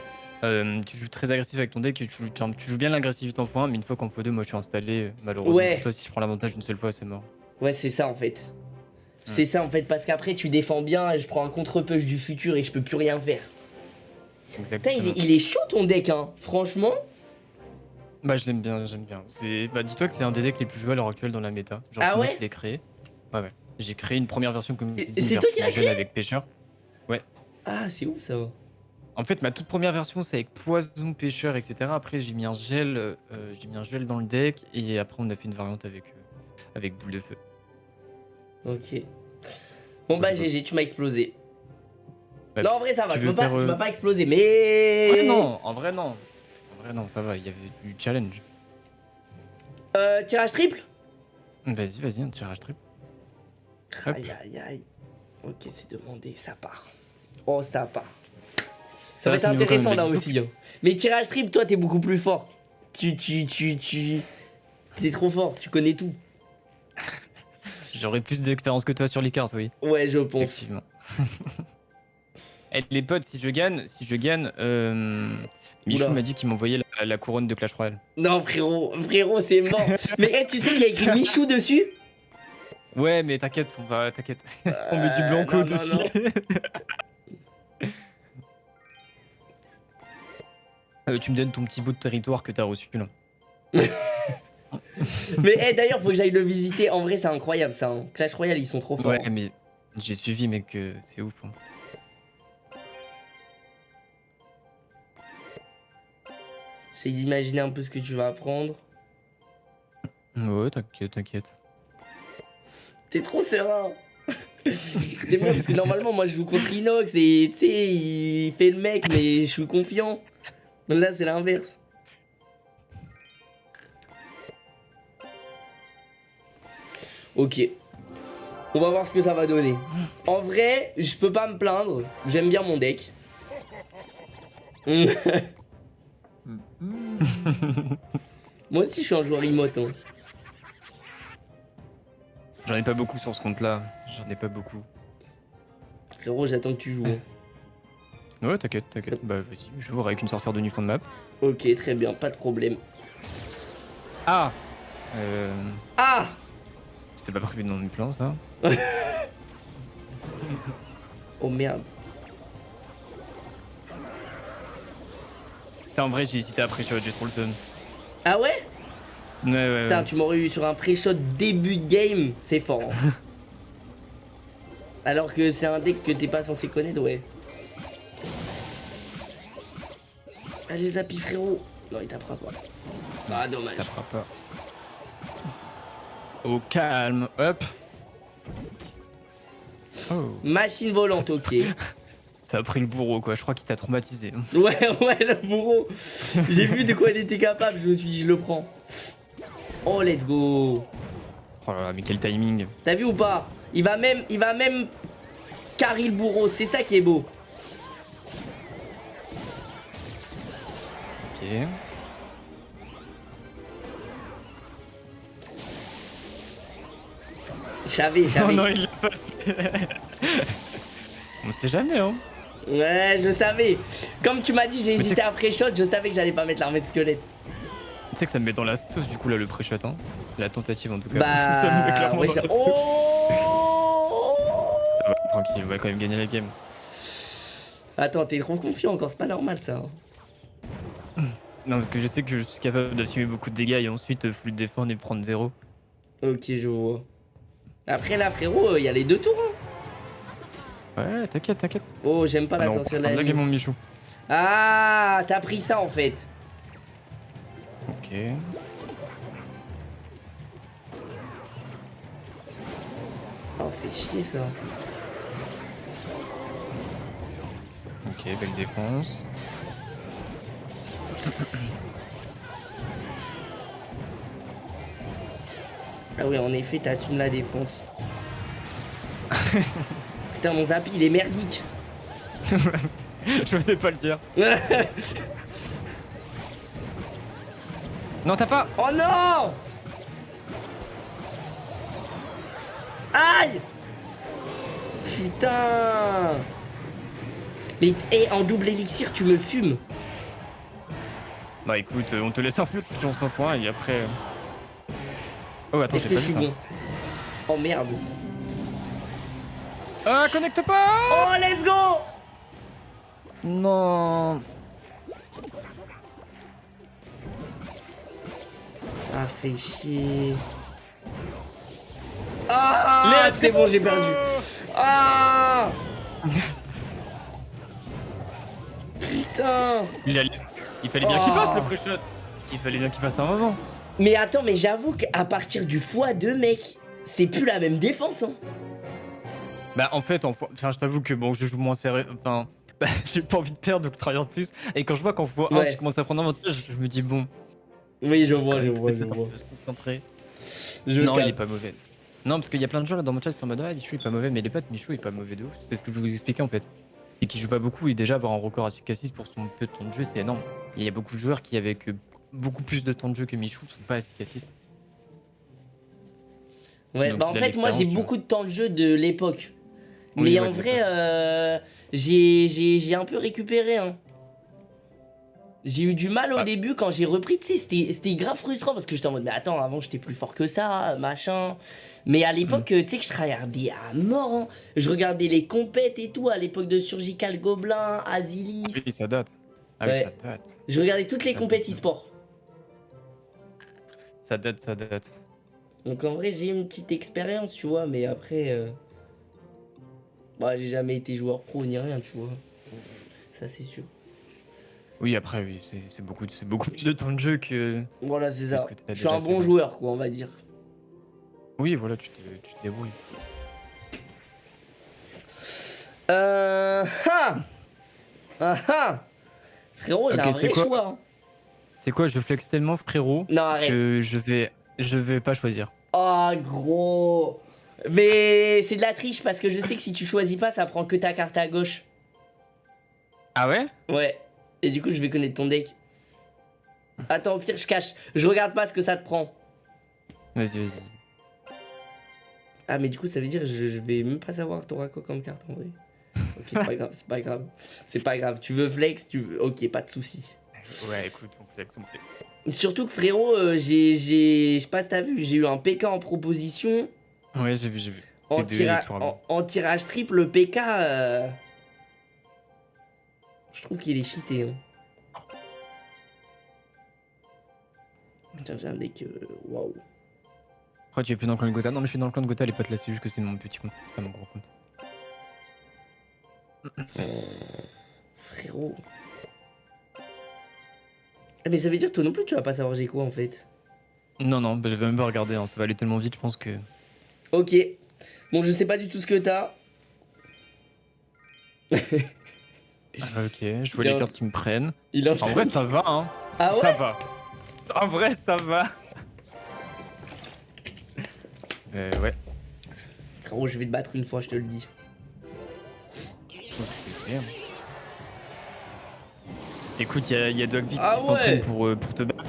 Speaker 2: euh, tu joues très agressif avec ton deck, tu joues, tu joues bien l'agressivité en x1, mais une fois qu'en x2, moi je suis installé, malheureusement. Ouais. Toi, si je prends l'avantage une seule fois, c'est mort.
Speaker 1: Ouais, c'est ça en fait. C'est ça en fait, parce qu'après tu défends bien et je prends un contre-push du futur et je peux plus rien faire. Exactement. Putain, il, est, chaud ton deck, hein, franchement.
Speaker 2: Bah, je l'aime bien, j'aime bien. Bah, dis-toi que c'est un des decks les plus joués à l'heure actuelle dans la méta. Genre, ah ouais je l'ai créé. Ouais, ouais. J'ai créé une première version comme
Speaker 1: C'est toi qui l'as créé
Speaker 2: avec pêcheur.
Speaker 1: Ah, c'est ouf ça.
Speaker 2: En fait, ma toute première version, c'est avec poison, pêcheur, etc. Après, j'ai mis un gel, euh, j'ai mis un gel dans le deck, et après, on a fait une variante avec, euh, avec boule de feu.
Speaker 1: Ok. Bon bah GG, tu m'as explosé. non, en vrai, ça va, je peux pas, euh, pas exploser, mais.
Speaker 2: non, en vrai, non. En vrai, non, ça va, il y avait du challenge.
Speaker 1: Euh, tirage triple?
Speaker 2: Vas-y, vas-y, un tirage triple.
Speaker 1: Aïe, aïe, aïe. Ok, c'est demandé, ça part. Oh, ça part. Ça, va être intéressant là aussi. Hein. Mais tirage triple, toi, t'es beaucoup plus fort. Tu, tu, tu, tu. T'es trop fort, tu connais tout.
Speaker 2: J'aurais plus d'expérience que toi sur les cartes, oui.
Speaker 1: Ouais, je pense. Effectivement.
Speaker 2: Et les potes, si je gagne, si je gagne, euh, Michou m'a dit qu'il m'envoyait la, couronne de Clash Royale.
Speaker 1: Non, frérot, frérot, c'est mort. mais tu sais qu'il y a écrit Michou dessus?
Speaker 2: Ouais, mais t'inquiète, on va, t'inquiète. on met du blanco euh, dessus. Euh, tu me donnes ton petit bout de territoire que t'as reçu là.
Speaker 1: mais hey, d'ailleurs, faut que j'aille le visiter. En vrai, c'est incroyable ça. Hein. Clash Royale, ils sont trop forts.
Speaker 2: Ouais, mais j'ai suivi, mec, c'est ouf. Hein.
Speaker 1: C'est d'imaginer un peu ce que tu vas apprendre.
Speaker 2: Ouais, t'inquiète, t'inquiète.
Speaker 1: T'es trop serein. J'aime bien parce que normalement, moi je joue contre Inox et tu sais, il fait le mec, mais je suis confiant. Là, c'est l'inverse. Ok. On va voir ce que ça va donner. En vrai, je peux pas me plaindre. J'aime bien mon deck. Moi aussi, je suis un joueur emote. Hein.
Speaker 2: J'en ai pas beaucoup sur ce compte-là. J'en ai pas beaucoup.
Speaker 1: Frérot, j'attends que tu joues.
Speaker 2: Ouais, t'inquiète, t'inquiète. Bah, vas-y, je joue avec une sorcière de nu fond de map.
Speaker 1: Ok, très bien, pas de problème.
Speaker 2: Ah euh...
Speaker 1: Ah
Speaker 2: C'était pas prévu dans mes plans, ça
Speaker 1: Oh merde.
Speaker 2: en vrai, j'ai hésité après sur j'ai trop le
Speaker 1: Ah ouais
Speaker 2: Ouais, ouais.
Speaker 1: Putain, tu m'aurais eu sur un pré-shot début de game, c'est fort. Hein. Alors que c'est un deck que t'es pas censé connaître, ouais. Allez, Zapi, frérot. Non, il tapera pas. Ah, dommage. Il
Speaker 2: tapera pas. Au calme, hop.
Speaker 1: Oh. Machine volante, ok.
Speaker 2: Ça a pris le bourreau, quoi. Je crois qu'il t'a traumatisé.
Speaker 1: Ouais, ouais, le bourreau. J'ai vu de quoi il était capable. Je me suis dit, je le prends. Oh, let's go.
Speaker 2: Oh là là, mais quel timing.
Speaker 1: T'as vu ou pas? Il va même, il va même carry le bourreau. C'est ça qui est beau. J'avais, j'avais.
Speaker 2: Non, non, il l'a pas On sait jamais, hein.
Speaker 1: Ouais, je savais. Comme tu m'as dit, j'ai hésité à pré-shot, je savais que j'allais pas mettre l'armée de squelette.
Speaker 2: Tu sais que ça me met dans la sauce, du coup, là, le pré-shot, hein. La tentative, en tout cas.
Speaker 1: Bah... ça me met clairement dans la oh
Speaker 2: Ça va, tranquille, on va quand même gagner la game.
Speaker 1: Attends, t'es trop confiant encore, c'est pas normal, ça.
Speaker 2: Non, parce que je sais que je suis capable d'assumer beaucoup de dégâts et ensuite euh, plus défendre et prendre zéro.
Speaker 1: Ok, je vois. Après là, frérot, il y a les deux tours.
Speaker 2: Hein. Ouais, t'inquiète, t'inquiète.
Speaker 1: Oh, j'aime pas la sorcière de la
Speaker 2: mon Michou.
Speaker 1: Ah, t'as pris ça en fait.
Speaker 2: Ok.
Speaker 1: Oh, fait chier ça.
Speaker 2: Ok, belle défense.
Speaker 1: Ah oui, en effet, t'assumes la défense. Putain, mon zapi, il est merdique.
Speaker 2: Je sais pas le dire. non, t'as pas.
Speaker 1: Oh non Aïe Putain Mais et en double élixir, tu me fumes.
Speaker 2: Bah écoute, euh, on te laisse un peu de chance en point et après... Euh. Oh attends,
Speaker 1: j'ai pas ça. Bon oh merde.
Speaker 2: Ah, connecte pas
Speaker 1: Oh, let's go
Speaker 2: Non
Speaker 1: Ah, fait chier. Ah, c'est bon, j'ai perdu. Ah Putain
Speaker 2: Il a... Il fallait bien qu'il passe le pré-shot. Il fallait bien qu'il passe un moment.
Speaker 1: Mais attends, mais j'avoue qu'à partir du x2, mec, c'est plus la même défense. Hein.
Speaker 2: Bah en fait, enfin, je t'avoue que bon, je joue moins serré. Enfin, bah, j'ai pas envie de perdre, donc travailler plus. Et quand je vois qu'en fois 1, je commence à prendre un avantage, je me dis bon.
Speaker 1: Oui, je vois, je vois, je vois.
Speaker 2: se concentrer. non, il est pas mauvais. Non, parce qu'il y a plein de gens là dans mon chat qui sont en mode ouais, Michou il est pas mauvais, mais les potes, Michou il est pas mauvais de ouf. C'est ce que je vous expliquais en fait. Et qui joue pas beaucoup, et déjà avoir un record à 6 pour son peu de temps de jeu, c'est énorme. il y a beaucoup de joueurs qui, avec beaucoup plus de temps de jeu que Michou, sont pas à 6
Speaker 1: Ouais, bah en fait, moi j'ai beaucoup de temps de jeu de l'époque. Mais en vrai, euh, j'ai un peu récupéré. Hein. J'ai eu du mal au ah. début quand j'ai repris, tu sais, c'était grave frustrant parce que j'étais en mode, mais attends, avant j'étais plus fort que ça, machin. Mais à l'époque, mm. tu sais que je regardais à mort, hein. je regardais les compètes et tout, à l'époque de Surgical Gobelin, Azilis.
Speaker 2: Ah oui, ça date. Ah oui, ça date.
Speaker 1: Je regardais toutes les compètes e-sport.
Speaker 2: Ça date, ça date.
Speaker 1: Donc en vrai, j'ai une petite expérience, tu vois, mais après. Euh... Bah, j'ai jamais été joueur pro ni rien, tu vois. Ça, c'est sûr.
Speaker 2: Oui, après, oui, c'est beaucoup, beaucoup plus de temps de jeu que.
Speaker 1: Voilà, c'est ça. Je suis un bon joueur, quoi, on va dire.
Speaker 2: Oui, voilà, tu te, tu te débrouilles.
Speaker 1: Euh. Ah Ah ah Frérot, j'ai un vrai choix. Hein.
Speaker 2: C'est quoi, je flex tellement, frérot,
Speaker 1: non,
Speaker 2: que je vais, je vais pas choisir.
Speaker 1: Oh, gros Mais c'est de la triche parce que je sais que si tu choisis pas, ça prend que ta carte à gauche.
Speaker 2: Ah ouais?
Speaker 1: Ouais. Et du coup, je vais connaître ton deck. Attends, au pire, je cache. Je regarde pas ce que ça te prend.
Speaker 2: Vas-y, vas-y.
Speaker 1: Ah, mais du coup, ça veut dire je, je vais même pas savoir t'auras quoi comme carte en vrai. Ok, c'est pas grave, c'est pas grave. C'est pas grave. Tu veux flex, tu veux. Ok, pas de soucis.
Speaker 2: Ouais, écoute, on flex, on flex.
Speaker 1: Surtout que frérot, euh, j'ai. Je sais pas si t'as vu, j'ai eu un PK en proposition.
Speaker 2: Ouais, j'ai vu, j'ai vu.
Speaker 1: En, en, tirage triple, le PK. Euh, je trouve qu'il est cheaté. Hein. Tiens, j'ai un deck. Euh, waouh.
Speaker 2: Pourquoi tu es plus dans le clan de Gotha Non, mais je suis dans le clan de Gotha, les potes là, c'est juste que c'est mon petit compte, pas mon gros compte.
Speaker 1: Euh, frérot. Ah, mais ça veut dire toi non plus tu vas pas savoir j'ai quoi en fait
Speaker 2: Non, non, bah, je vais même pas regarder, hein. ça va aller tellement vite, je pense que.
Speaker 1: Ok. Bon, je sais pas du tout ce que t'as.
Speaker 2: Ah, ok, je vois les cartes qui me prennent. en... vrai, ça va, hein.
Speaker 1: Ah ouais
Speaker 2: Ça va. En vrai, ça va. Euh, ouais.
Speaker 1: Frérot, je vais te battre une fois, je te le dis.
Speaker 2: Écoute, il y a, Dogvic ah qui s'entraîne pour, euh, pour te battre.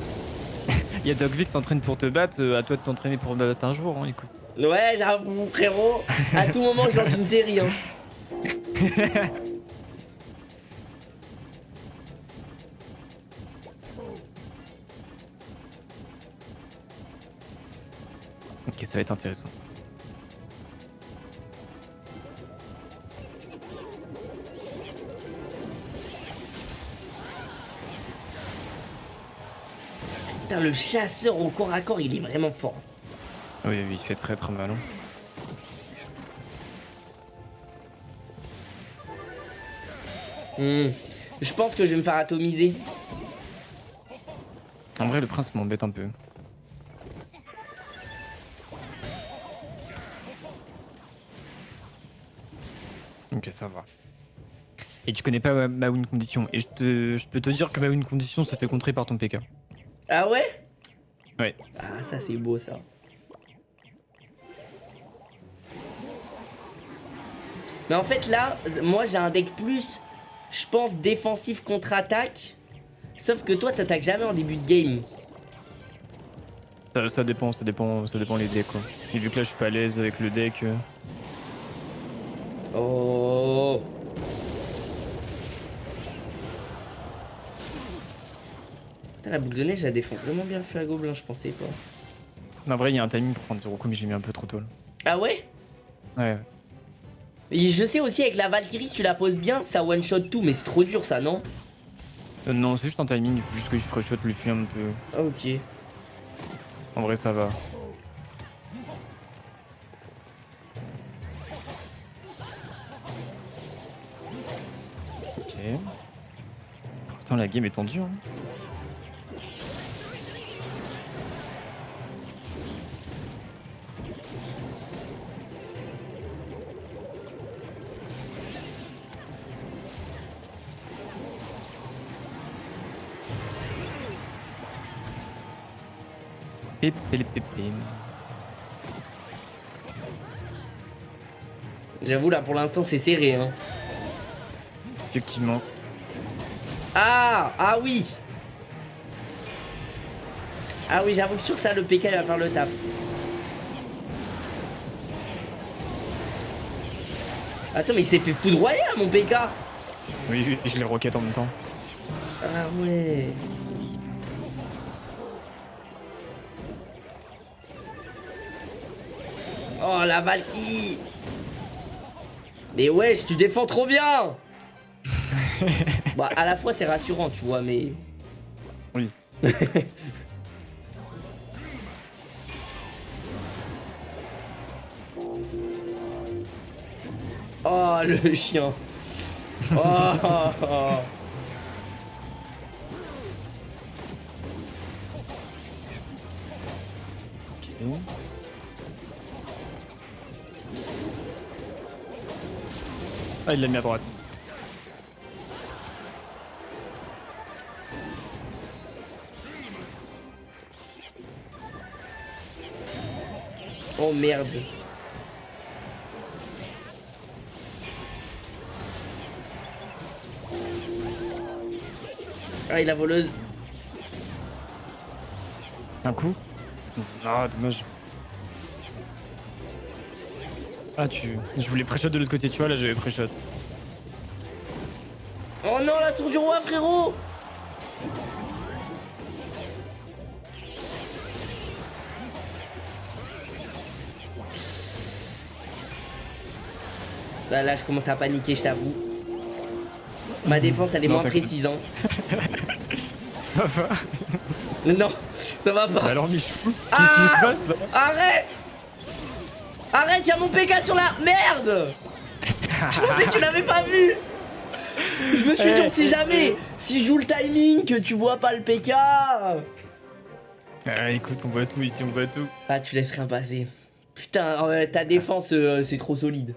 Speaker 2: Il y a qui s'entraîne pour te battre, euh, à toi de t'entraîner pour me battre un jour, hein, écoute.
Speaker 1: Ouais, j'avoue, frérot. À tout moment, je lance une série, hein.
Speaker 2: Ok, ça va être intéressant.
Speaker 1: Putain, le chasseur au corps à corps, il est vraiment fort.
Speaker 2: Oui, oui, il fait très très mal. Hein.
Speaker 1: Hmm. Je pense que je vais me faire atomiser.
Speaker 2: En vrai, le prince m'embête un peu. Ok, ça va. Et tu connais pas ma, win condition. Et je, je, peux te dire que ma win condition se fait contrer par ton PK.
Speaker 1: Ah ouais?
Speaker 2: Ouais.
Speaker 1: Ah, ça c'est beau ça. Mais en fait là, moi j'ai un deck plus, je pense, défensif contre-attaque. Sauf que toi t'attaques jamais en début de game.
Speaker 2: Ça, dépend, ça dépend, ça dépend les decks quoi. Et vu que là je suis pas à l'aise avec le deck... Euh,
Speaker 1: Oh Putain, la boule de neige, elle défend vraiment bien le feu à gobelin, je pensais pas.
Speaker 2: En vrai, il y a un timing pour prendre 0 coup, mais j'ai mis un peu trop tôt. Là.
Speaker 1: Ah ouais?
Speaker 2: Ouais.
Speaker 1: Et je sais aussi, avec la Valkyrie, si tu la poses bien, ça one-shot tout, mais c'est trop dur ça, non?
Speaker 2: Euh, Non, c'est juste un timing, il faut juste que je freshshot le fui un peu.
Speaker 1: Ah, ok.
Speaker 2: En vrai, ça va. La game est tendue. Hein.
Speaker 1: J'avoue, là, pour l'instant, c'est serré. Hein.
Speaker 2: Effectivement.
Speaker 1: Ah Ah oui. Ah oui, j'avoue que sur ça, le PK va faire le taf. Attends, mais il s'est fait foudroyer, mon PK
Speaker 2: Oui, je l'ai roquette en même temps.
Speaker 1: Ah ouais. Oh, la Valky. Mais wesh, tu défends trop bien Bah, à la fois, c'est rassurant, tu vois, mais...
Speaker 2: Oui.
Speaker 1: oh, le chien Oh
Speaker 2: Ah, il l'a mis à droite.
Speaker 1: Oh merde. Ah, il a voleuse.
Speaker 2: Un coup Ah, dommage. Ah, tu. Je voulais pré-shot de l'autre côté, tu vois, là j'avais pré-shot.
Speaker 1: Oh non, la tour du roi, frérot Bah là, je commence à paniquer, je t'avoue. Ma défense, elle est moins précise. Hein.
Speaker 2: ça va
Speaker 1: Non, ça va pas.
Speaker 2: alors, Michou,
Speaker 1: qu'est-ce qui se ah passe là Arrête Arrête, y'a mon PK sur la... Merde Je pensais que tu l'avais pas vu Je me suis dit, on sait jamais Si je joue le timing, que tu vois pas le PK
Speaker 2: ah, écoute, on voit tout ici, on voit tout.
Speaker 1: Ah, tu laisses rien passer. Putain, euh, ta défense, euh, c'est trop solide.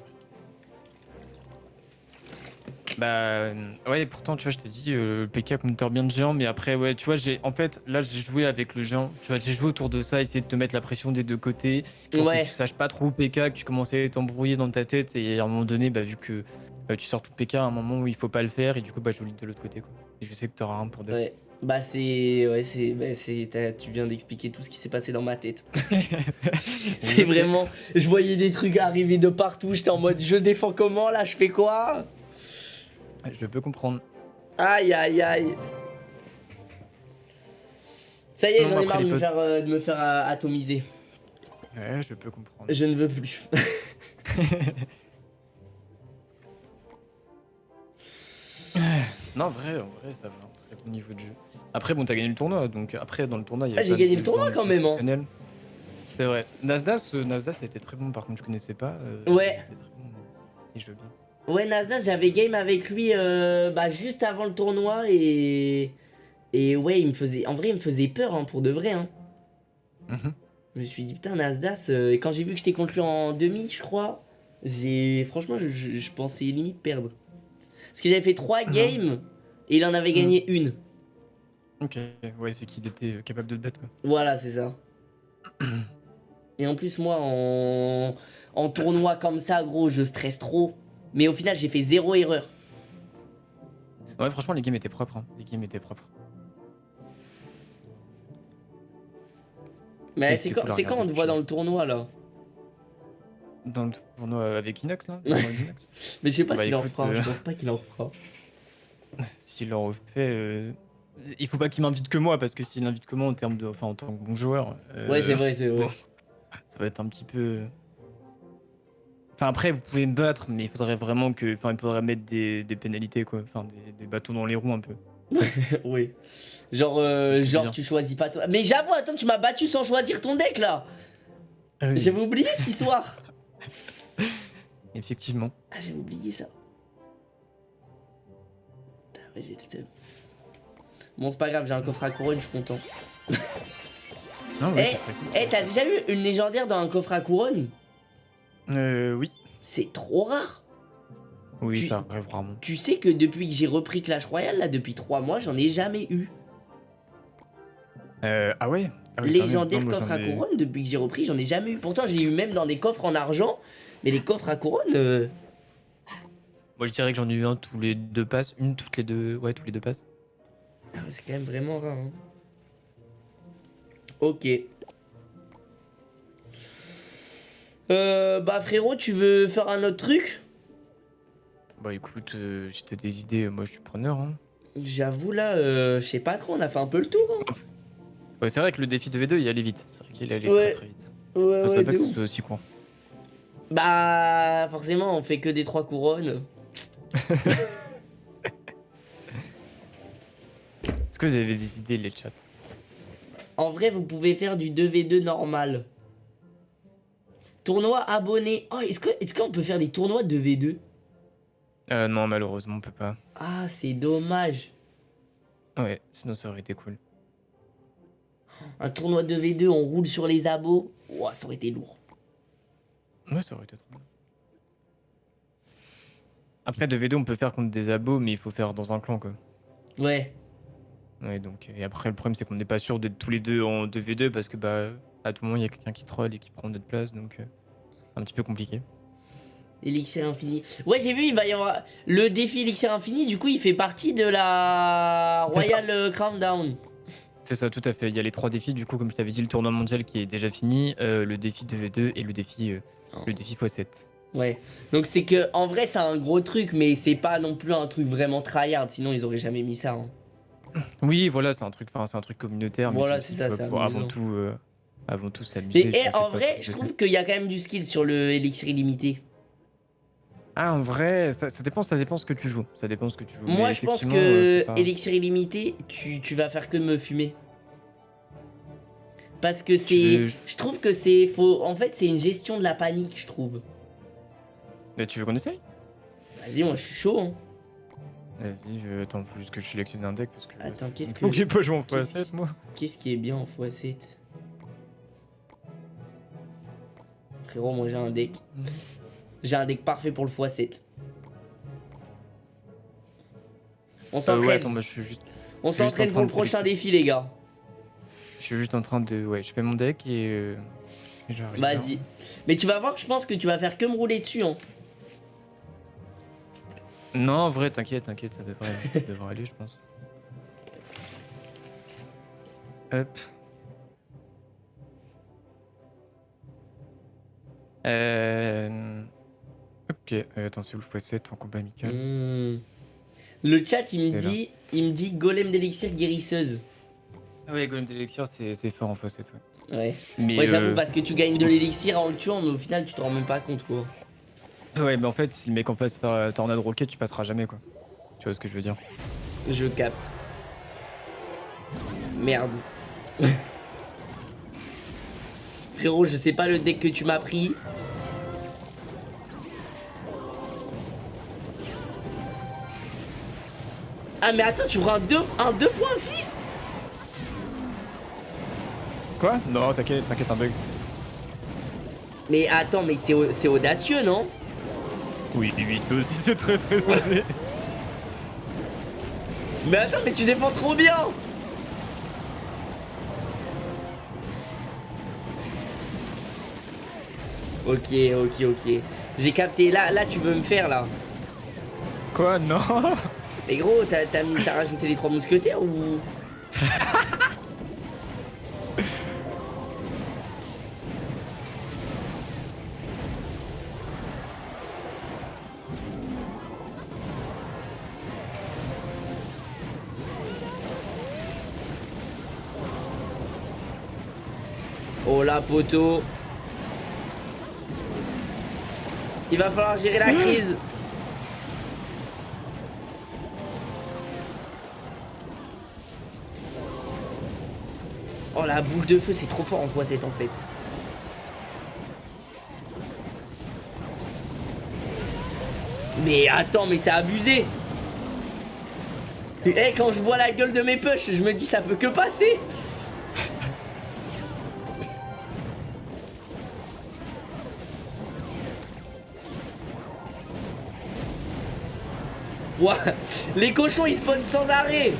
Speaker 2: Bah euh, ouais, pourtant tu vois, je t'ai dit euh, le PK counter bien de géant, mais après ouais, tu vois, j'ai en fait là j'ai joué avec le géant, tu vois, j'ai joué autour de ça, essayer de te mettre la pression des deux côtés, pour que tu saches pas trop PK, que tu commençais à t'embrouiller dans ta tête et à un moment donné, bah vu que bah, tu sors tout PK à un moment où il faut pas le faire et du coup bah je lis de l'autre côté quoi. Et je sais que t'auras un pour deux.
Speaker 1: Ouais. Bah c'est ouais c'est bah, c'est tu viens d'expliquer tout ce qui s'est passé dans ma tête. c'est vraiment je voyais des trucs arriver de partout, j'étais en mode je défends comment là, je fais quoi?
Speaker 2: Je peux comprendre.
Speaker 1: Aïe aïe aïe. Ça y est, j'en ai marre de me, faire, euh, de me faire euh, atomiser.
Speaker 2: Ouais, je peux comprendre.
Speaker 1: Je ne veux plus.
Speaker 2: non, vrai, en vrai, ça va, très bon niveau de jeu. Après, bon, t'as gagné le tournoi, donc après, dans le tournoi, il y a.
Speaker 1: Ah, j'ai gagné le tournoi quand même, hein.
Speaker 2: C'est vrai. Nasdaq, euh, Nasdaq, ça a été très bon, par contre, je connaissais pas.
Speaker 1: ouais.
Speaker 2: Il joue bien.
Speaker 1: Ouais, Nasdaq, j'avais game avec lui euh, bah, juste avant le tournoi et. Et ouais, il me faisait. En vrai, il me faisait peur hein, pour de vrai. Hein. Mhm. Je me suis dit, putain, Nasdaq. Euh, et quand j'ai vu que j'étais contre lui en demi, je crois, j'ai. Franchement, je, pensais limite perdre. Parce que j'avais fait 3 games et il en avait gagné mhm. une.
Speaker 2: Ok, ouais, c'est qu'il était capable de te battre. Quoi.
Speaker 1: Voilà, c'est ça. et en plus, moi, en... en tournoi comme ça, gros, je stresse trop. Mais au final, j'ai fait zéro erreur.
Speaker 2: Ouais, franchement, les games étaient propres. Hein. Les games étaient propres.
Speaker 1: Mais c'est quand, quand on te voit dans le tournoi là?
Speaker 2: Dans le tournoi avec Inox là
Speaker 1: Mais je sais pas bah, s'il en fera, je euh, pense pas qu'il en fera.
Speaker 2: S'il en refait, euh, il faut pas qu'il m'invite que moi parce que s'il invite que moi en termes de, enfin en tant que bon joueur.
Speaker 1: Euh, ouais, c'est vrai, c'est vrai.
Speaker 2: ça va être un petit peu. Enfin après vous pouvez me battre mais il faudrait vraiment que enfin il faudrait mettre des, des pénalités quoi enfin des, des, bâtons dans les roues un peu.
Speaker 1: oui. Genre euh, genre tu choisis pas toi. Mais j'avoue attends tu m'as battu sans choisir ton deck là. Ah J'avais oublié cette histoire.
Speaker 2: Effectivement.
Speaker 1: Ah j'avais oublié ça. Ouais, j'ai le Bon c'est pas grave j'ai un coffre à couronne je suis content. Eh hey, t'as déjà eu une légendaire dans un coffre à couronne?
Speaker 2: Euh, oui.
Speaker 1: C'est trop rare.
Speaker 2: Oui, ça arrive vraiment.
Speaker 1: Tu sais que depuis que j'ai repris Clash Royale, là, depuis 3 mois, j'en ai jamais eu.
Speaker 2: Euh, ah ouais? Ah
Speaker 1: Légendaire coffre à couronne, depuis que j'ai repris, j'en ai jamais eu. Pourtant, j'ai eu même dans des coffres en argent, mais les coffres à couronne. Euh,
Speaker 2: Moi, je dirais que j'en ai eu un tous les deux passes. Une toutes les deux. Ouais, tous les deux passes.
Speaker 1: Ah, c'est quand même vraiment rare. Hein. Ok. Euh, bah frérot, tu veux faire un autre truc?
Speaker 2: Bah écoute, euh, si t'as des idées, moi je suis preneur. Hein.
Speaker 1: J'avoue là, euh, je sais pas trop, on a fait un peu le tour. Hein.
Speaker 2: Ouais, c'est vrai que le défi de V2 il allait vite. C'est vrai qu'il allait très très vite.
Speaker 1: Ouais,
Speaker 2: ouais,
Speaker 1: ouais,
Speaker 2: pas que ce soit aussi court.
Speaker 1: Bah forcément, on fait que des trois couronnes.
Speaker 2: Est-ce que vous avez des idées les chats?
Speaker 1: En vrai, vous pouvez faire du 2v2 normal. Tournoi abonné. Oh, est-ce qu'on est qu'on peut faire des tournois de V2
Speaker 2: euh, Non, malheureusement, on peut pas.
Speaker 1: Ah, c'est dommage.
Speaker 2: Ouais, sinon ça aurait été cool.
Speaker 1: Un tournoi de V2, on roule sur les abos. Ouah, ça aurait été lourd.
Speaker 2: Ouais, ça aurait été trop Après, de V2, on peut faire contre des abos, mais il faut faire dans un clan, quoi.
Speaker 1: Ouais.
Speaker 2: Ouais, donc, et après, le problème, c'est qu'on n'est pas sûr d'être tous les deux en 2v2 parce que, bah, à tout moment, il y a quelqu'un qui troll et qui prend notre place, donc euh, un petit peu compliqué.
Speaker 1: Elixir infini. Ouais, j'ai vu, il va y avoir le défi Elixir infini, du coup, il fait partie de la Royal euh, Crown Down.
Speaker 2: C'est ça, tout à fait. Il y a les trois défis, du coup, comme je t'avais dit, le tournoi mondial qui est déjà fini, euh, le défi 2v2 et le défi, oh. le défi x7.
Speaker 1: Ouais, donc c'est que en vrai, c'est un gros truc, mais c'est pas non plus un truc vraiment tryhard, sinon ils auraient jamais mis ça. Hein.
Speaker 2: Oui, voilà, c'est un truc, c'est un truc communautaire.
Speaker 1: Voilà, c'est ça, c'est
Speaker 2: avant tout, avant tout s'amuser.
Speaker 1: Mais eh, en vrai, je trouve qu'il y a quand même du skill sur le élixir illimité.
Speaker 2: Ah, en vrai, ça, dépend, ça dépend ce que tu joues. Ça dépend ce que tu joues.
Speaker 1: Moi, je pense que élixir illimité, tu, tu, vas faire que me fumer. Parce que c'est, je trouve que c'est faux. En fait, c'est une gestion de la panique, je trouve.
Speaker 2: Mais tu veux qu'on essaye?
Speaker 1: Vas-y, moi, je suis chaud. Hein.
Speaker 2: Vas-y, je... attends, faut juste que je sélectionne un deck parce que.
Speaker 1: Attends, qu'est-ce que.
Speaker 2: Faut que j'ai pas joué en x7, moi.
Speaker 1: Qu'est-ce qui est bien en x7 frérot, moi j'ai un deck. J'ai un deck parfait pour le x7. On euh, s'entraîne.
Speaker 2: juste...
Speaker 1: On s'entraîne pour le prochain défi, les gars.
Speaker 2: Je suis juste en train de... Ouais, je fais mon deck et... Euh,
Speaker 1: Vas-y. Mais tu vas voir que je pense que tu vas faire que me rouler dessus, hein.
Speaker 2: Non, en vrai, t'inquiète, t'inquiète, ça devrait, ça devrait aller, je pense. Hop. Euh... Ok, euh, attends, c'est où le x7 en combat amical
Speaker 1: hmm. Le chat, il me dit, il me dit golem d'élixir guérisseuse.
Speaker 2: Ah ouais, golem d'élixir, c'est fort en x7,
Speaker 1: ouais. Ouais. Mais ouais, j'avoue, euh, parce que tu gagnes de l'élixir en le tuant, mais au final, tu te rends même pas compte, quoi.
Speaker 2: Ouais, mais en fait, si le mec en face tornade rocket, tu passeras jamais, quoi. Tu vois ce que je veux dire?
Speaker 1: Je capte. Merde. Frérot, je sais pas le deck que tu m'as pris. Ah mais attends, tu prends un 2 un 2.6
Speaker 2: Quoi? Non, t'inquiète, t'inquiète, un bug.
Speaker 1: Mais attends, mais c'est audacieux, non?
Speaker 2: Oui, oui, c'est aussi, c'est très très osé.
Speaker 1: mais attends, mais tu défends trop bien Ok, ok, ok. J'ai capté. Là, là, tu veux me faire, là
Speaker 2: Quoi Non
Speaker 1: Mais gros, t'as rajouté les trois mousquetaires ou... Oh la poteau Il va falloir gérer la crise. Oh la boule de feu c'est trop fort en x7 en fait. Mais attends mais c'est abusé Eh quand je vois la gueule de mes push je me dis ça peut que passer Les cochons ils spawnent sans arrêt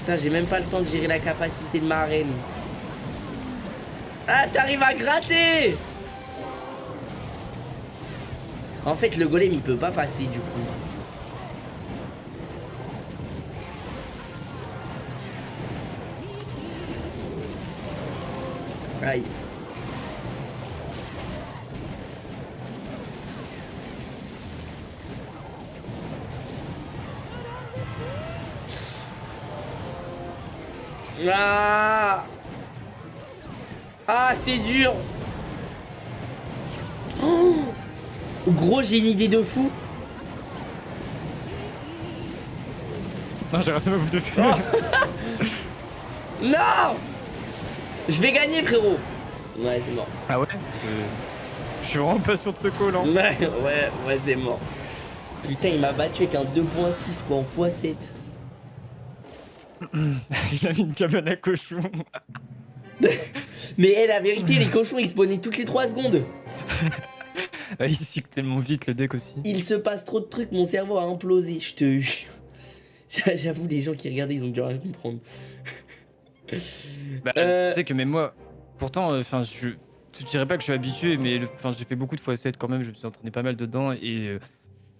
Speaker 1: Putain j'ai même pas le temps de gérer la capacité de ma reine. Ah t'arrives à gratter En fait le golem il peut pas passer du coup. Aïe. Ah Ah, c'est dur oh Gros, j'ai une idée de fou
Speaker 2: Non, j'ai raté ma bouffe de feu
Speaker 1: Non Je vais gagner, frérot Ouais, c'est mort.
Speaker 2: Ah ouais Je suis vraiment pas sûr de ce call, hein.
Speaker 1: Ouais, ouais, ouais, c'est mort. Putain, il m'a battu avec un 2.6, quoi, en x7.
Speaker 2: il a mis une cabane à cochon.
Speaker 1: Mais hey, la vérité, les cochons ils spawnaient toutes les 3 secondes.
Speaker 2: il cycle tellement vite le deck aussi.
Speaker 1: Il se passe trop de trucs, mon cerveau a implosé, je te jure. J'avoue, les gens qui regardaient, ils ont dû rien comprendre.
Speaker 2: bah, euh... Tu sais que même moi, pourtant, euh, enfin, je, je dirais pas que je suis habitué, mais enfin, j'ai fait beaucoup de fois 7 quand même, je me suis entraîné pas mal dedans et. Euh,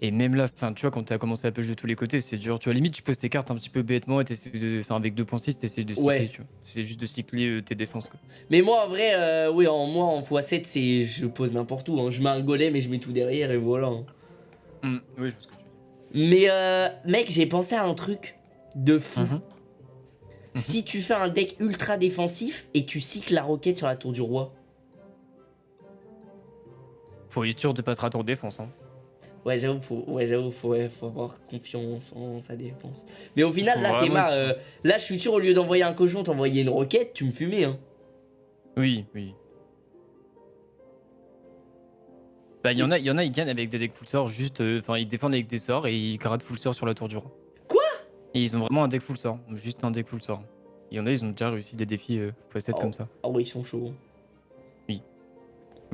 Speaker 2: et même là, enfin, tu vois, quand tu as commencé à push de tous les côtés, c'est dur. Tu vois, limite, tu poses tes cartes un petit peu bêtement et t'essaies de. Enfin, avec 2.6, t'essayes de cycler, ouais. tu vois. C'est juste de cycler euh, tes défenses, quoi.
Speaker 1: Mais moi, en vrai, euh, oui, en, moi, en x7, c'est. Je pose n'importe où. Hein. Je mets un golem et je mets tout derrière et voilà. Hein.
Speaker 2: Mmh, oui, je pense que tu
Speaker 1: Mais, euh, mec, j'ai pensé à un truc de fou. Mmh mmh si tu fais un deck ultra défensif et tu cycles la roquette sur la tour du roi.
Speaker 2: Faut être sûr de passer à tour défense, hein.
Speaker 1: Ouais, j'avoue, faut, ouais, j'avoue, faut, faut avoir confiance en sa défense. Mais au final, là, t'es euh, là, je suis sûr, au lieu d'envoyer un cochon, t'envoyer une roquette, tu me fumais, hein.
Speaker 2: Oui, oui. Bah, il y en a, il y en a, ils gagnent avec des decks full sort, juste, euh, enfin, ils défendent avec des sorts et ils grattent full sort sur la tour du roi.
Speaker 1: Quoi?
Speaker 2: Et ils ont vraiment un deck full sort, juste un deck full sort. Il y en a, ils ont déjà réussi des défis euh, x7 comme ça.
Speaker 1: Ah ouais, ils sont chauds.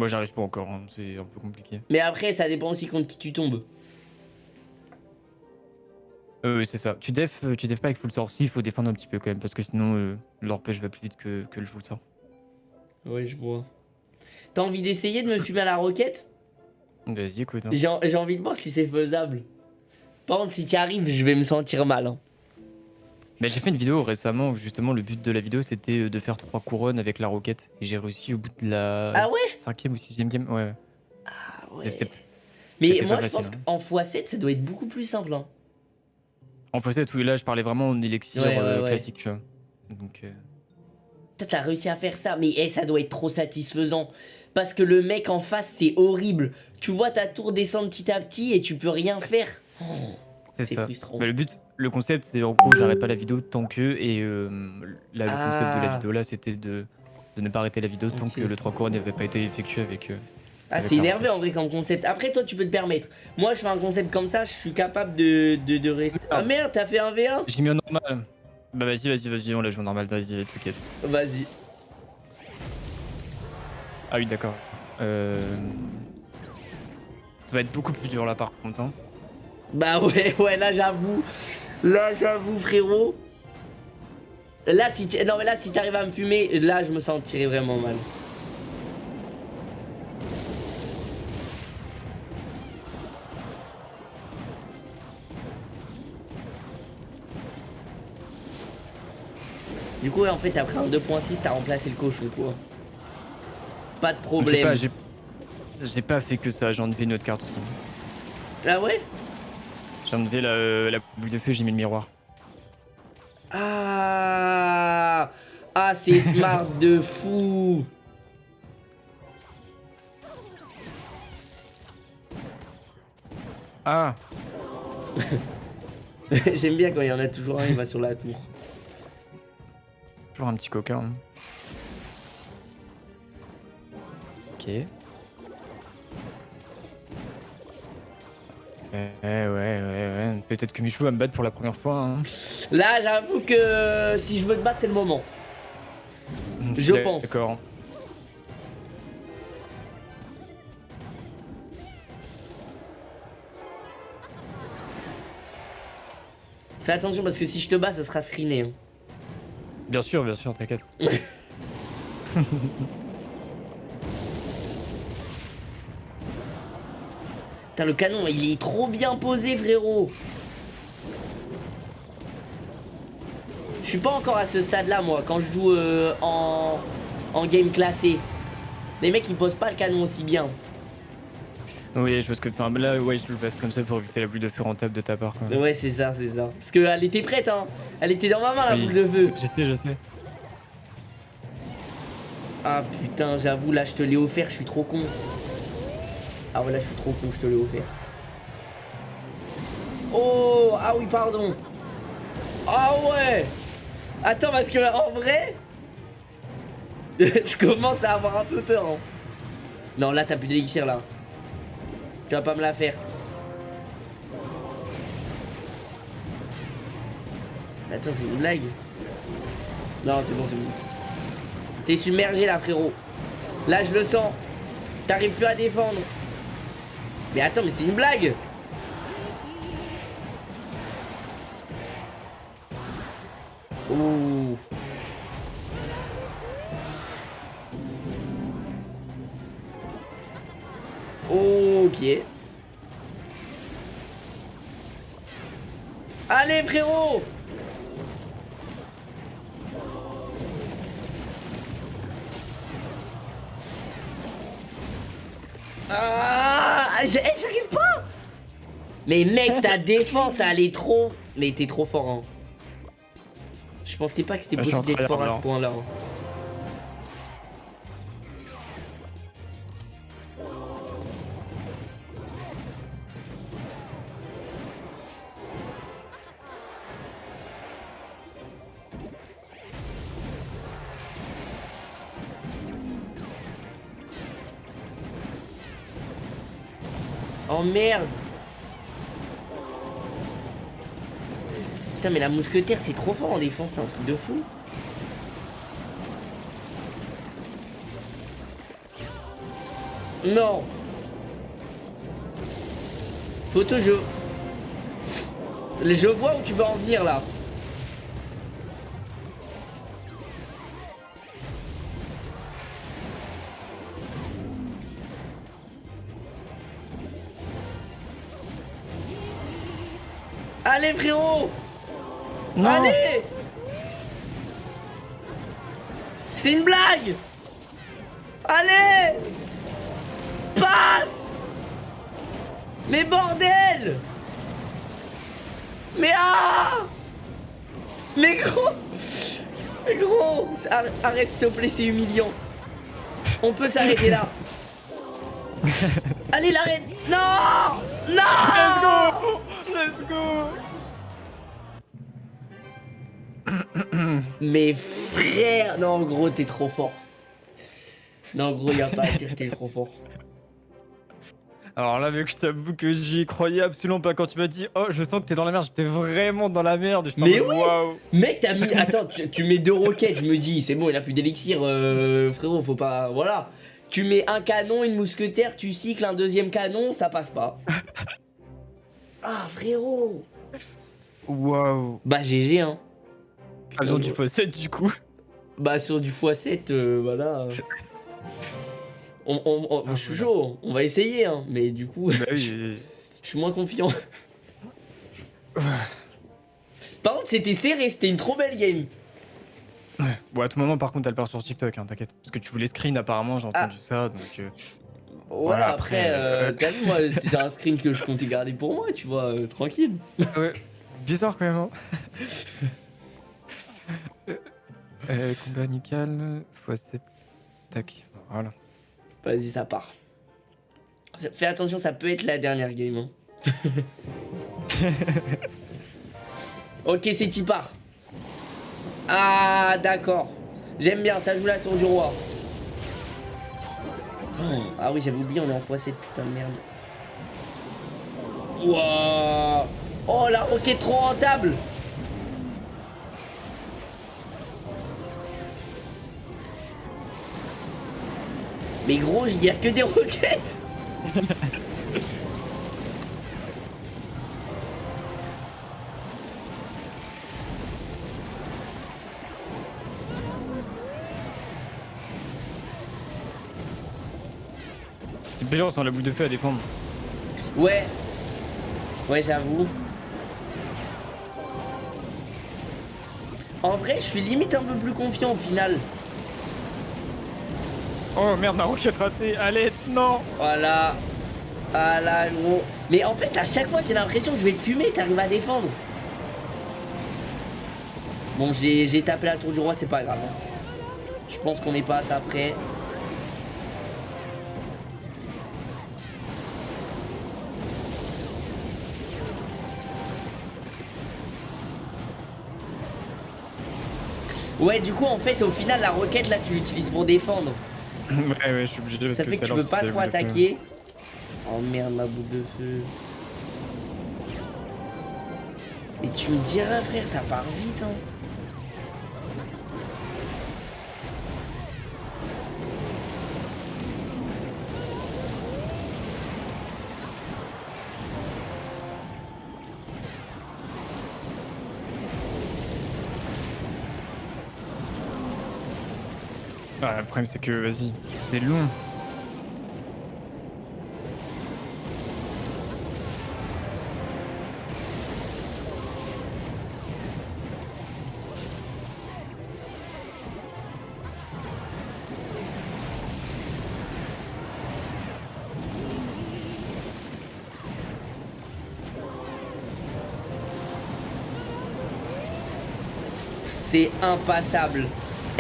Speaker 2: Moi j'arrive pas encore, hein. c'est un peu compliqué.
Speaker 1: Mais après ça dépend aussi contre qui tu tombes.
Speaker 2: Euh, oui c'est ça. Tu def, euh, tu def pas avec full sort. Si, il faut défendre un petit peu quand même, parce que sinon euh, l'orpège va plus vite que, le full sort.
Speaker 1: Ouais, je vois. T'as envie d'essayer de me fumer à la roquette?
Speaker 2: Vas-y, écoute. Hein.
Speaker 1: J'ai envie de voir si c'est faisable. Par contre, si tu arrives, je vais me sentir mal. Hein.
Speaker 2: Mais j'ai fait une vidéo récemment où justement le but de la vidéo c'était euh, de faire trois couronnes avec la roquette. Et j'ai réussi au bout de la
Speaker 1: ah ouais?
Speaker 2: cinquième ou sixième game. Ouais.
Speaker 1: Ah ouais. Mais moi je pense hein. qu'en x7 ça doit être beaucoup plus simple. Hein.
Speaker 2: En x7, oui, là je parlais vraiment en élixir euh, classique, tu vois. Donc. Euh...
Speaker 1: T'as réussi à faire ça, mais eh, ça doit être trop satisfaisant. Parce que le mec en face c'est horrible. Tu vois ta tour descendre petit à petit et tu peux rien faire.
Speaker 2: c'est frustrant. Mais le but, le concept, c'est en gros, j'arrête pas la vidéo tant que. Et euh, là, le concept de la ah. vidéo là, c'était de, de, ne pas arrêter la vidéo tant que le 3 couronnes n'avait pas été effectué avec. Euh,
Speaker 1: ah, c'est énervé en vrai comme concept. Après, toi, tu peux te permettre. Moi, je fais un concept comme ça, je suis capable de, de, de rester. Ah merde, t'as fait un V1
Speaker 2: J'ai mis en normal. Bah, vas-y, vas-y, vas-y, on l'a joué en normal, vas-y, t'inquiète.
Speaker 1: Vas-y.
Speaker 2: Ah, oui, d'accord. Euh... Ça va être beaucoup plus dur là par contre. Hein.
Speaker 1: Bah ouais, ouais, là j'avoue. Là j'avoue frérot. Là si non mais là si t'arrives à me fumer, là je me sentirais vraiment mal. Du coup, en fait, après un 2.6, t'as remplacé le cochon, quoi. Pas de problème.
Speaker 2: J'ai pas, fait que ça, j'ai enlevé une autre carte aussi.
Speaker 1: Ah ouais?
Speaker 2: J'ai enlevé la, la boule de feu, j'ai mis le miroir.
Speaker 1: Ah Ah, c'est smart de fou
Speaker 2: Ah
Speaker 1: J'aime bien quand il y en a toujours un, il va sur la tour.
Speaker 2: Toujours un petit coquin. Hein. Ok. Ouais, ouais, ouais, ouais. Peut-être que Michou va me battre pour la première fois. Hein.
Speaker 1: Là, j'avoue que si je veux te battre, c'est le moment. Je pense.
Speaker 2: D'accord.
Speaker 1: Fais attention parce que si je te bats, ça sera screené.
Speaker 2: Bien sûr, bien sûr, t'inquiète.
Speaker 1: Putain, le canon, il est trop bien posé, frérot. Je suis pas encore à ce stade-là, moi, quand je joue euh, en, en game classé. Les mecs, ils posent pas le canon aussi bien.
Speaker 2: Oui, je vois ce que. Là, ouais, je le passe comme ça pour éviter la boule de feu rentable de ta part. Quoi.
Speaker 1: Ouais, c'est ça, c'est ça. Parce qu'elle était prête, hein. Elle était dans ma main, la boule de feu.
Speaker 2: Je sais, je sais.
Speaker 1: Ah putain, j'avoue, là, je te l'ai offert, je suis trop con. Ah ouais, là, je suis trop con, je te l'ai offert. Oh, ah oui, pardon. Ah ouais. Attends, parce que en vrai, je commence à avoir un peu peur. Hein. Non, là, t'as plus d'élixir, là. Tu vas pas me la faire. Attends, c'est une blague. Non, c'est bon, c'est bon. T'es submergé là, frérot. Là, je le sens. T'arrives plus à défendre. Mais attends, mais c'est une blague. Ouh. Ok. Allez frérot Ah eh, J'arrive pas Mais mec, ta défense, elle est trop... Mais t'es trop fort, hein. Je pensais pas que c'était possible d'être fort à ce point-là. Hein. Merde Putain mais la mousquetaire c'est trop fort en défense, c'est un truc de fou. Non Photo je... Je vois où tu vas en venir là. Allez. C'est une blague. Allez. Passe. Mais bordel. Mais ah. Mais gros. Mais gros. Arrête s'il te plaît, c'est humiliant. On peut s'arrêter là. Allez, l'arrête Non. Non. Let's go Mais frère Non, gros, t'es trop fort. Non, gros, y'a pas à dire, t'es trop fort.
Speaker 2: Alors là, mec, je t'avoue que j'y croyais absolument pas quand tu m'as dit Oh, je sens que t'es dans la merde. J'étais vraiment dans la merde.
Speaker 1: Mais oui Mec, t'as mis. Attends, tu, mets deux roquettes. Je me dis, c'est bon, il a plus d'élixir, euh, frérot, faut pas. Voilà. Tu mets un canon, une mousquetaire, tu cycles un deuxième canon, ça passe pas. Ah, frérot
Speaker 2: Waouh
Speaker 1: Bah, GG, hein.
Speaker 2: Ah, sur du x7, du coup
Speaker 1: Bah, sur du x7, euh, voilà. On, je suis chaud, on va essayer, hein. Mais du coup, bah je, suis moins confiant. Par contre, c'était serré, c'était une trop belle game.
Speaker 2: Ouais. Bon, à tout moment, par contre, elle part sur TikTok, hein, t'inquiète. Parce que tu voulais screen, apparemment, j'ai entendu ah. ça, donc... Euh,
Speaker 1: voilà, après, euh, euh, t'as vu, moi, c'était un screen que je comptais garder pour moi, tu vois, euh, tranquille.
Speaker 2: Ouais, bizarre quand même, hein. euh, combat amical, x7, tac, voilà.
Speaker 1: Vas-y, ça part. Fais attention, ça peut être la dernière game. Hein. ok, c'est qui part. Ah, d'accord. J'aime bien, ça joue la tour du roi. Ah oui, j'avais oublié, on est en x7, putain de merde. Wouah Oh, la roquette trop rentable Mais gros, je garde que des roquettes
Speaker 2: C'est plaisir sans la boule de feu à défendre.
Speaker 1: Ouais. Ouais, j'avoue. En vrai, je suis limite un peu plus confiant au final.
Speaker 2: Oh merde, ma roquette ratée. Allez, non.
Speaker 1: Voilà. Voilà, gros. Mais en fait, à chaque fois, j'ai l'impression que je vais te fumer t'arrives à défendre. Bon, j'ai tapé la tour du roi, c'est pas grave. Je pense qu'on est pas assez après. Ouais, du coup, en fait, au final, la roquette, là, tu l'utilises pour défendre.
Speaker 2: Ouais, ouais, je suis obligé.
Speaker 1: Ça fait que tu peux pas trop attaquer. Oh merde, ma boule de feu. Mais tu me diras, frère, ça part vite, hein.
Speaker 2: Problème c'est que, vas-y, c'est long.
Speaker 1: C'est impassable.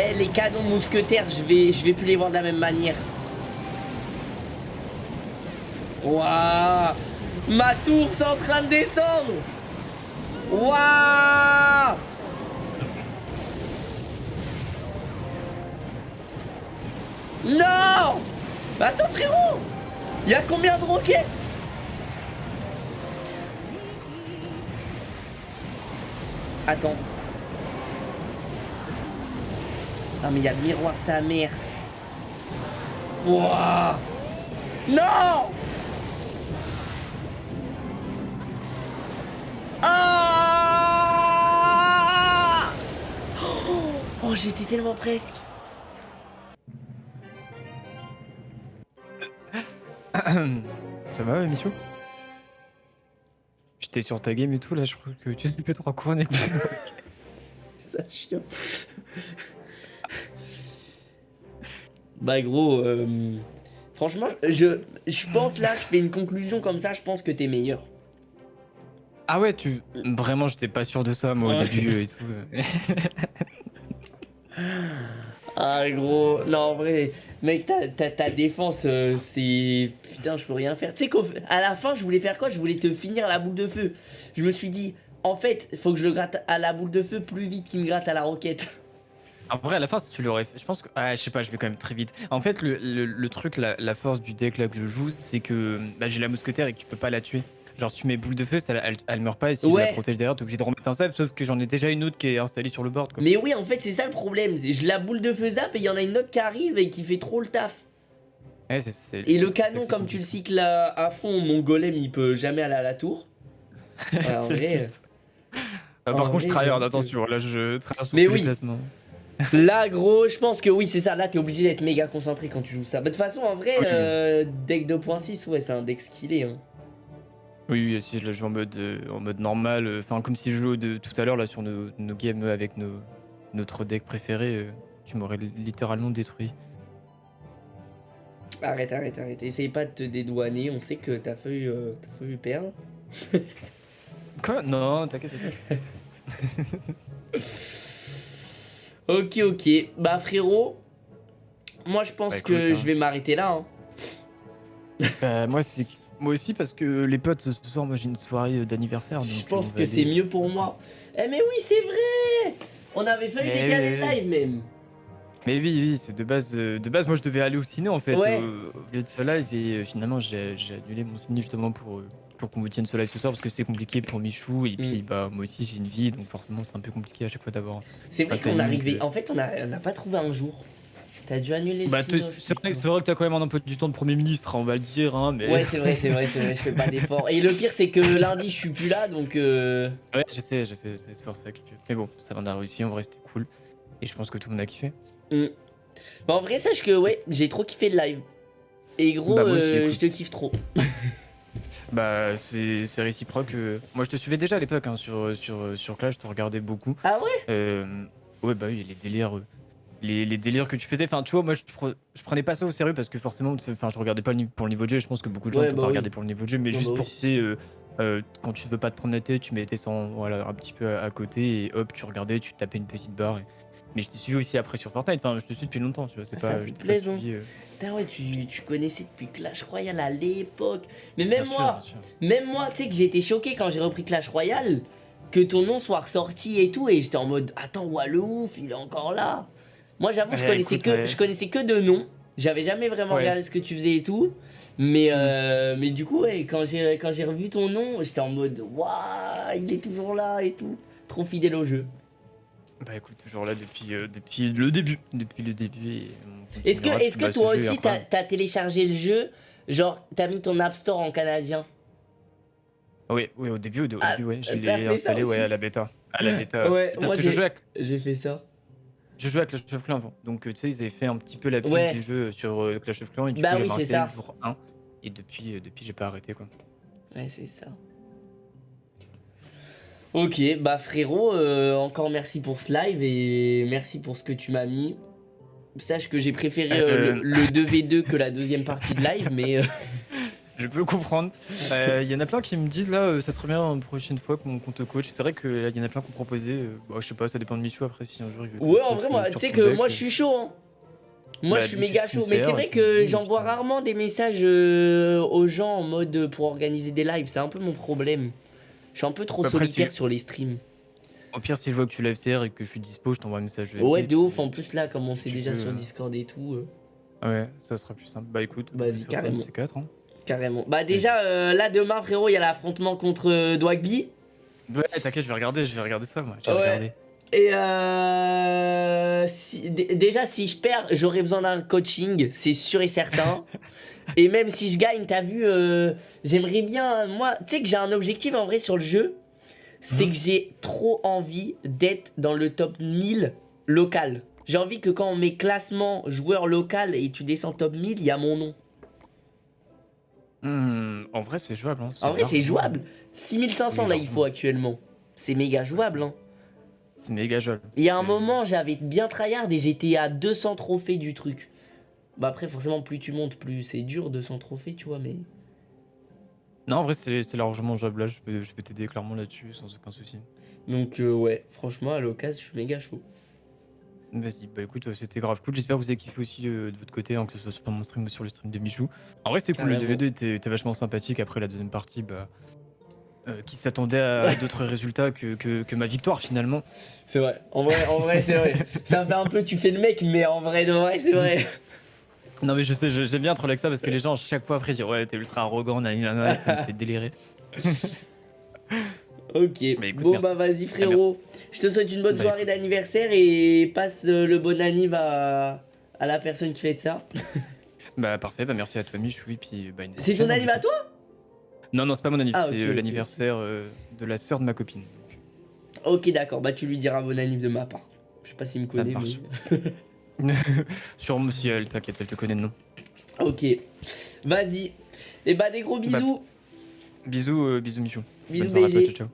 Speaker 1: Eh, les canons mousquetaires, je vais, plus les voir de la même manière. Waouh. Ma tour, c'est en train de descendre. Waouh. Non. Attends, frérot. Il y a combien de roquettes? Attends. Mais il y a le miroir sa mère. Wouah Non Ah Oh, j'étais tellement presque.
Speaker 2: Ça va, Michou J'étais sur ta game et tout, là, je crois que tu sais plus trop quoi
Speaker 1: Ça chien. Bah gros, euh, franchement, je, je pense là, je fais une conclusion comme ça, je pense que t'es meilleur.
Speaker 2: Ah ouais, tu... Vraiment, j'étais pas sûr de ça, moi, au début et tout.
Speaker 1: ah gros, non en vrai, mec, ta, ta, défense, euh, c'est... Putain, je peux rien faire. Tu sais qu'à la fin, je voulais faire quoi? Je voulais te finir la boule de feu. Je me suis dit, en fait, il faut que je le gratte à la boule de feu plus vite qu'il me gratte à la roquette.
Speaker 2: En vrai, à la fin, si tu l'aurais fait, je pense que. Ah, je sais pas, je vais quand même très vite. En fait, le, le, truc, la, force du deck là que je joue, c'est que bah, j'ai la mousquetaire et que tu peux pas la tuer. Genre, si tu mets boule de feu, ça, elle, meurt pas et si tu la protèges derrière, t'es obligé de remettre un zap. Sauf que j'en ai déjà une autre qui est installée sur le board. Quoi.
Speaker 1: Mais oui, en fait, c'est ça le problème. Je la boule de feu zap et il y en a une autre qui arrive et qui fait trop le taf.
Speaker 2: Ouais,
Speaker 1: et le canon, comme tu le cycles à, fond, mon golem il peut jamais aller à la tour.
Speaker 2: en vrai, ah, par contre, je travaille attention. Là, je traverse
Speaker 1: Mais oui. Là, gros, je pense que oui, c'est ça. Là, t'es obligé d'être méga concentré quand tu joues ça. Bah, de toute façon, en vrai, euh, deck 2.6, ouais, c'est un deck skillé. Hein.
Speaker 2: Oui, oui, si je le joue en mode, euh, en mode normal, euh, enfin, comme si je jouais de, tout à l'heure là sur nos, games avec nos, notre deck préféré, tu m'aurais littéralement détruit.
Speaker 1: Arrête, arrête, arrête. Essaye pas de te dédouaner. On sait que t'as fait, t'as fait perdre.
Speaker 2: Quoi? Non, t'inquiète.
Speaker 1: Ok, ok. Bah frérot, moi je pense bah, que hein. je vais m'arrêter là. Hein.
Speaker 2: Bah, moi, moi aussi parce que les potes ce soir, moi j'ai une soirée euh, d'anniversaire.
Speaker 1: Je pense que c'est mieux pour moi. Eh mais oui, c'est vrai On avait failli décaler le live même.
Speaker 2: Mais oui, oui, c'est de base. Euh, de base, moi je devais aller au ciné en fait au, lieu de ce live et euh, finalement j'ai annulé mon ciné justement pour pour qu'on vous tienne ce live ce soir parce que c'est compliqué pour Michou et puis mm. bah moi aussi j'ai une vie donc forcément c'est un peu compliqué à chaque fois d'avoir.
Speaker 1: C'est vrai qu'on arrivait. En fait on a, on a pas trouvé un jour. T'as dû annuler
Speaker 2: bah, C'est vrai, vrai, que t'as quand même un peu du temps de Premier ministre, on va le dire. Hein, mais...
Speaker 1: Ouais, c'est vrai, c'est vrai, c'est vrai, je fais pas d'effort. Et le pire, c'est que lundi, je suis plus là, donc. Euh...
Speaker 2: Ouais, je sais, je sais, c'est pour ça que. Mais bon, ça va, on a réussi, on va rester cool. Et je pense que tout le monde a kiffé.
Speaker 1: Mm. Bah, en vrai, sache que, ouais, j'ai trop kiffé le live. Et gros, bah, je te kiffe trop.
Speaker 2: Bah, c'est réciproque. Moi, je te suivais déjà à l'époque hein, sur, sur, sur Clash, je te regardais beaucoup.
Speaker 1: Ah ouais?
Speaker 2: Euh, Ouais, bah oui, les délires. Les, les, délires que tu faisais, enfin tu vois, moi je, je, prenais pas ça au sérieux parce que forcément, enfin je regardais pas pour le niveau de jeu, je pense que beaucoup de gens ne peuvent bah pas regarder pour le niveau de jeu, mais juste bah pour, tu euh, euh, quand tu veux pas te prendre la tête, tu mettais ça voilà, un petit peu à, côté et hop, tu regardais, tu tapais une petite barre. Mais je te suis aussi après sur Fortnite, enfin je te suis depuis longtemps, tu vois, c'est
Speaker 1: ah, pas... Ça plaisant. Putain ouais, tu, tu, connaissais depuis Clash Royale à l'époque. Mais même moi, même moi, tu sais que j'ai été choqué quand j'ai repris Clash Royale, que ton nom soit ressorti et tout, et j'étais en mode, attends, ouf, il est encore là. Moi j'avoue, je, connaissais que, je connaissais que de noms, j'avais jamais vraiment regardé ce que tu faisais et tout. Mais, mm. euh, mais du coup, ouais, quand j'ai revu ton nom, j'étais en mode, waouh, il est toujours là et tout. Trop fidèle au jeu.
Speaker 2: Bah écoute, toujours là depuis, euh, depuis le début. Depuis le début.
Speaker 1: Est-ce que, est que toi aussi, t'as as téléchargé le jeu Genre, t'as mis ton App Store en canadien?
Speaker 2: Oui, oui, au début, au, ah, début, ouais. Je l'ai installé ouais, à la bêta. À la bêta.
Speaker 1: ouais, Parce que je jouais avec... J'ai fait ça.
Speaker 2: Je jouais à Clash of Clans avant. Donc, tu sais, ils avaient fait un petit peu la pub du jeu sur euh, Clash of Clans. Et du
Speaker 1: bah coup, oui, c'est ça.
Speaker 2: le jour 1. Et depuis, euh, depuis j'ai pas arrêté, quoi.
Speaker 1: Ouais, c'est ça. Ok, bah frérot, euh, encore merci pour ce live et merci pour ce que tu m'as mis. Sache que j'ai préféré euh, le, 2v2 que la deuxième partie de live, mais... Euh,
Speaker 2: je peux comprendre. Il y en a plein qui me disent là, ça serait bien une prochaine fois qu'on te coach. C'est vrai qu'il y en a plein qui ont proposé. Bah, je sais pas, ça dépend de Michou après si un jour il
Speaker 1: veut. Ouais, en vrai, tu sais que moi je suis chaud. Hein. Moi bah, je suis méga chaud. Mais c'est vrai que j'envoie rarement des messages aux gens en mode pour organiser des lives. C'est un peu mon problème. Je suis un peu trop solitaire sur les streams.
Speaker 2: Au pire, si je vois que tu lèves CR et que je suis dispo, je t'envoie un message.
Speaker 1: Ouais, de ouf. En plus, là, comme on sait déjà sur Discord et tout. Euh.
Speaker 2: Ouais, ça sera plus simple. Bah écoute,
Speaker 1: vas-y, carrément.
Speaker 2: C'est 4 hein.
Speaker 1: Carrément. Bah déjà, euh, là, demain, frérot, il y a l'affrontement contre euh, Dwagby.
Speaker 2: Ouais, t'inquiète, je vais regarder, je vais regarder ça, moi. Je vais regarder.
Speaker 1: Et euh, déjà, si je perds, j'aurai besoin d'un coaching, c'est sûr et certain. et même si je gagne, t'as vu, euh, j'aimerais bien. Moi, tu sais que j'ai un objectif en vrai sur le jeu, c'est mhm. que j'ai trop envie d'être dans le top 1000 local. J'ai envie que quand on met classement joueur local et tu descends top 1000, il y a mon nom.
Speaker 2: Hmm, en vrai, c'est jouable. Hein.
Speaker 1: En vrai, c'est jouable. 6500 là, il faut actuellement. C'est méga jouable. Hein.
Speaker 2: C'est méga joli.
Speaker 1: Il y a un moment, j'avais bien tryhard et j'étais à 200 trophées du truc. Bah après, forcément, plus tu montes, plus c'est dur, 200 trophées, tu vois, mais...
Speaker 2: Non, en vrai, c'est largement jouable là, je peux, je peux t'aider clairement là-dessus, sans aucun souci.
Speaker 1: Donc euh, ouais, franchement, à l'occasion, je suis méga chaud.
Speaker 2: Vas-y, bah écoute, c'était grave cool. J'espère que vous avez kiffé aussi euh, de votre côté, hein, que ce soit sur mon stream ou sur le stream de Michou. En vrai, c'était cool, le 2v2 était, vachement sympathique. Après la deuxième partie, bah, euh, qui s'attendait à d'autres résultats que, que, ma victoire finalement.
Speaker 1: C'est vrai, en vrai, en vrai c'est vrai. Ça fait un peu tu fais le mec, mais en vrai de vrai c'est vrai.
Speaker 2: Non mais je sais, j'aime bien trop avec ça parce que les gens chaque fois après disent ouais t'es ultra arrogant, ça me fait délirer.
Speaker 1: ok, bon bah vas-y frérot, je te souhaite une bonne bah, soirée d'anniversaire et passe euh, le bon anniv à, à la personne qui fait ça.
Speaker 2: bah parfait, bah merci à toi Michou puis bah,
Speaker 1: C'est ton anniv à toi?
Speaker 2: Non, non, c'est pas mon anniversaire, ah, c'est euh, l'anniversaire euh, de la sœur de ma copine.
Speaker 1: Ok, d'accord, bah tu lui diras bon anniversaire de ma part. Je sais pas s'il me connaît,
Speaker 2: mais. Sûrement si elle, t'inquiète, elle te connaît de nom.
Speaker 1: Ok, vas-y. Et eh bah des gros bah, bisous.
Speaker 2: bisous, euh, bisous Michou.
Speaker 1: Bisous, BG. ciao, ciao.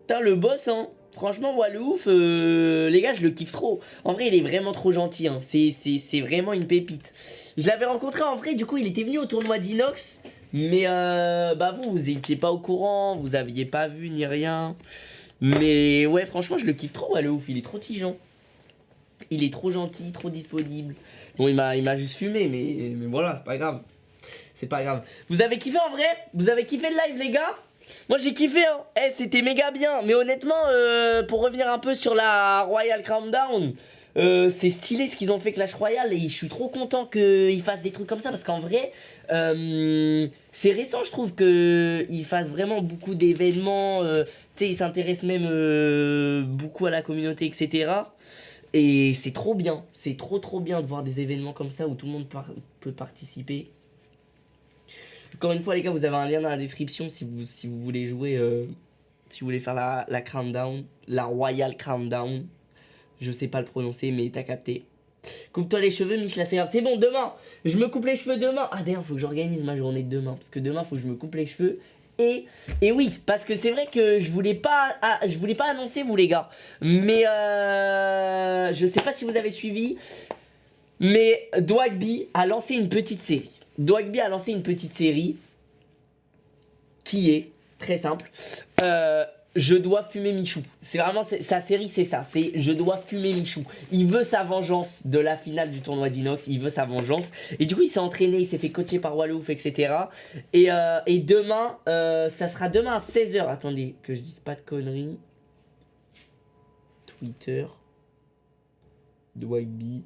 Speaker 1: Putain, le boss, hein. Franchement, moi, le ouf, les gars, je le kiffe trop. En vrai, il est vraiment trop gentil. Hein. C'est vraiment une pépite. Je l'avais rencontré en vrai, du coup, il était venu au tournoi d'Inox. Mais euh, bah vous, vous étiez pas au courant, vous aviez pas vu ni rien. Mais ouais, franchement, je le kiffe trop, ouais, le ouf, il est trop tigeant. Il est trop gentil, trop disponible. Bon, il m'a juste fumé, mais, mais voilà, c'est pas grave. C'est pas grave. Vous avez kiffé en vrai? Vous avez kiffé le live, les gars? Moi j'ai kiffé hein, eh, c'était méga bien Mais honnêtement, euh, pour revenir un peu sur la Royal Countdown euh, c'est stylé ce qu'ils ont fait Clash Royale et je suis trop content qu'ils fassent des trucs comme ça parce qu'en vrai, euh, c'est récent je trouve qu'ils fassent vraiment beaucoup d'événements, euh, tu sais ils s'intéressent même beaucoup à la communauté etc. Et c'est trop bien, c'est trop trop bien de voir des événements comme ça où tout le monde peut participer. Encore une fois les gars, vous avez un lien dans la description si vous, si vous voulez jouer, si vous voulez faire la, la la Royal Countdown je sais pas le prononcer, mais t'as capté. Coupe-toi les cheveux, Mich, grave. C'est bon, demain. Je me coupe les cheveux demain. Ah d'ailleurs, faut que j'organise ma journée de demain. Parce que demain, faut que je me coupe les cheveux. Et, et oui, parce que c'est vrai que je voulais pas ah, je voulais pas annoncer vous les gars. Mais euh, je sais pas si vous avez suivi. Mais Dwagby a lancé une petite série. Dwagby a lancé une petite série qui est très simple. Euh, je dois fumer Michou. C'est vraiment sa série, c'est ça. C'est je dois fumer Michou. Il veut sa vengeance de la finale du tournoi d'Inox. Il veut sa vengeance. Et du coup, il s'est entraîné, il s'est fait coacher par Wallouf, etc. Et, euh, et demain, euh, ça sera demain à 16h. Attendez, que je dise pas de conneries. Twitter. Dwagby.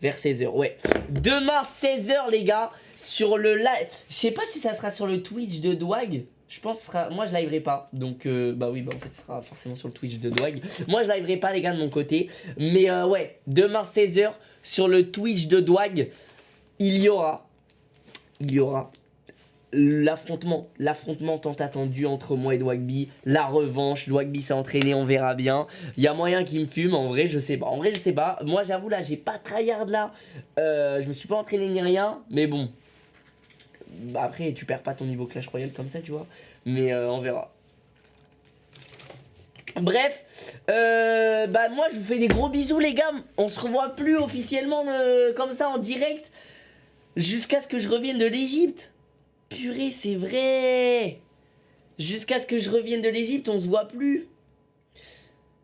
Speaker 1: Vers 16h, ouais. Demain, 16h, les gars, sur le live. Je sais pas si ça sera sur le Twitch de Dwag. Je pense que sera... Moi, je liverai pas. Donc, euh, bah oui, bah en fait, ce sera forcément sur le Twitch de Dwag. Moi, je liverai pas, les gars, de mon côté. Mais euh, ouais, demain, 16h, sur le Twitch de Dwag, il y aura... Il y aura l'affrontement, l'affrontement tant attendu entre moi et Dwagby, la revanche, Dwagby s'est entraîné, on verra bien. Il y a moyen qu'il me fume, en vrai je sais pas, en vrai je sais pas. Moi j'avoue là, j'ai pas tryhard là, euh, je me suis pas entraîné ni rien, mais bon. Après tu perds pas ton niveau Clash Royale comme ça tu vois, mais euh, on verra. Bref, euh, bah moi je vous fais des gros bisous les gars, on se revoit plus officiellement comme ça en direct jusqu'à ce que je revienne de l'Egypte. Purée, c'est vrai Jusqu'à ce que je revienne de l'Egypte, on se voit plus.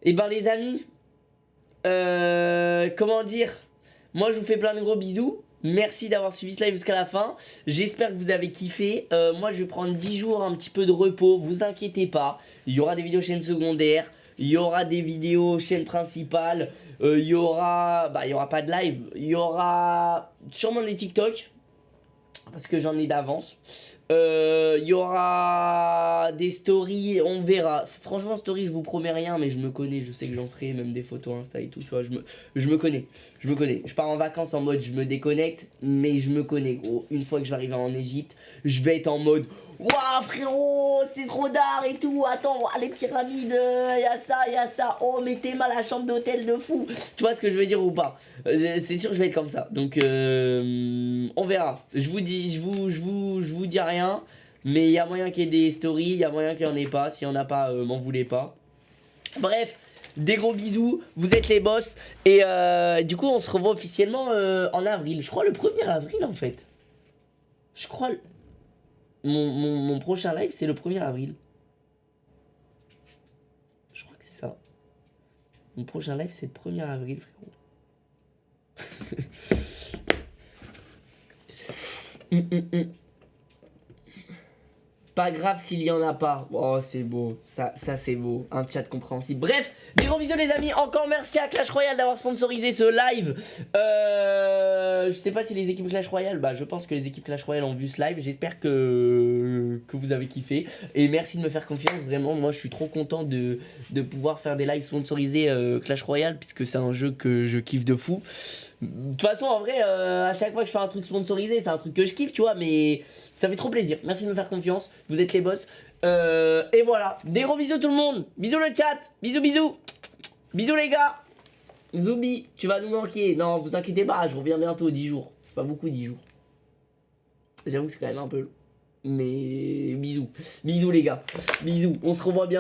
Speaker 1: Et eh ben les amis, euh, comment dire? Moi je vous fais plein de gros bisous. Merci d'avoir suivi ce live jusqu'à la fin. J'espère que vous avez kiffé. Euh, moi, je vais prendre 10 jours, un petit peu de repos. Vous inquiétez pas. Il y aura des vidéos chaîne secondaire. Il y aura des vidéos chaîne principale. Euh, il y aura... Bah, il y aura pas de live. Il y aura sûrement des TikTok parce que j'en ai d'avance. Il euh, y aura des stories, on verra. Franchement, story, je vous promets rien, mais je me connais, je sais que j'en ferai, même des photos Insta et tout, tu vois, je me, connais. Je me connais. Je pars en vacances en mode je me déconnecte, mais je me connais, gros. Une fois que je vais arriver en Égypte, je vais être en mode Waouh, frérot, c'est trop d'art et tout. Attends, les pyramides, il y a ça, il y a ça. Oh, mettez mal la chambre d'hôtel de fou. Tu vois ce que je veux dire ou pas? Euh, C'est sûr que je vais être comme ça. Donc, euh, on verra. Je vous dis, je vous, je vous, je vous dis rien mais il y a moyen qu'il y ait des stories, il y a moyen qu'il n'y en ait pas. S'il n'y en a pas, euh, m'en voulez pas. Bref, des gros bisous, vous êtes les boss. Et euh, du coup, on se revoit officiellement euh, en avril. Je crois le 1er avril en fait. Je crois... Mon, prochain live, c'est le 1er avril. Je crois que c'est ça. Mon prochain live, c'est le 1er avril, frérot. Hum, hum, hum. Pas grave s'il y en a pas. Oh, c'est beau. Ça, ça c'est beau. Un chat compréhensible. Bref, des gros bisous les amis. Encore merci à Clash Royale d'avoir sponsorisé ce live. Euh, je sais pas si les équipes Clash Royale, bah je pense que les équipes Clash Royale ont vu ce live. J'espère que, que vous avez kiffé. Et merci de me faire confiance. Vraiment, moi je suis trop content de, de pouvoir faire des lives sponsorisés euh, Clash Royale puisque c'est un jeu que je kiffe de fou. De toute façon, en vrai, euh, à chaque fois que je fais un truc sponsorisé, c'est un truc que je kiffe, tu vois, mais ça fait trop plaisir. Merci de me faire confiance, vous êtes les boss. Euh, et voilà, des gros bisous tout le monde. Bisous le chat, bisous bisous. Bisous les gars. Zoubi, tu vas nous manquer. Non, vous inquiétez pas, je reviens bientôt, 10 jours. C'est pas beaucoup 10 jours. J'avoue que c'est quand même un peu long. Mais bisous. Bisous les gars. Bisous. On se revoit bientôt.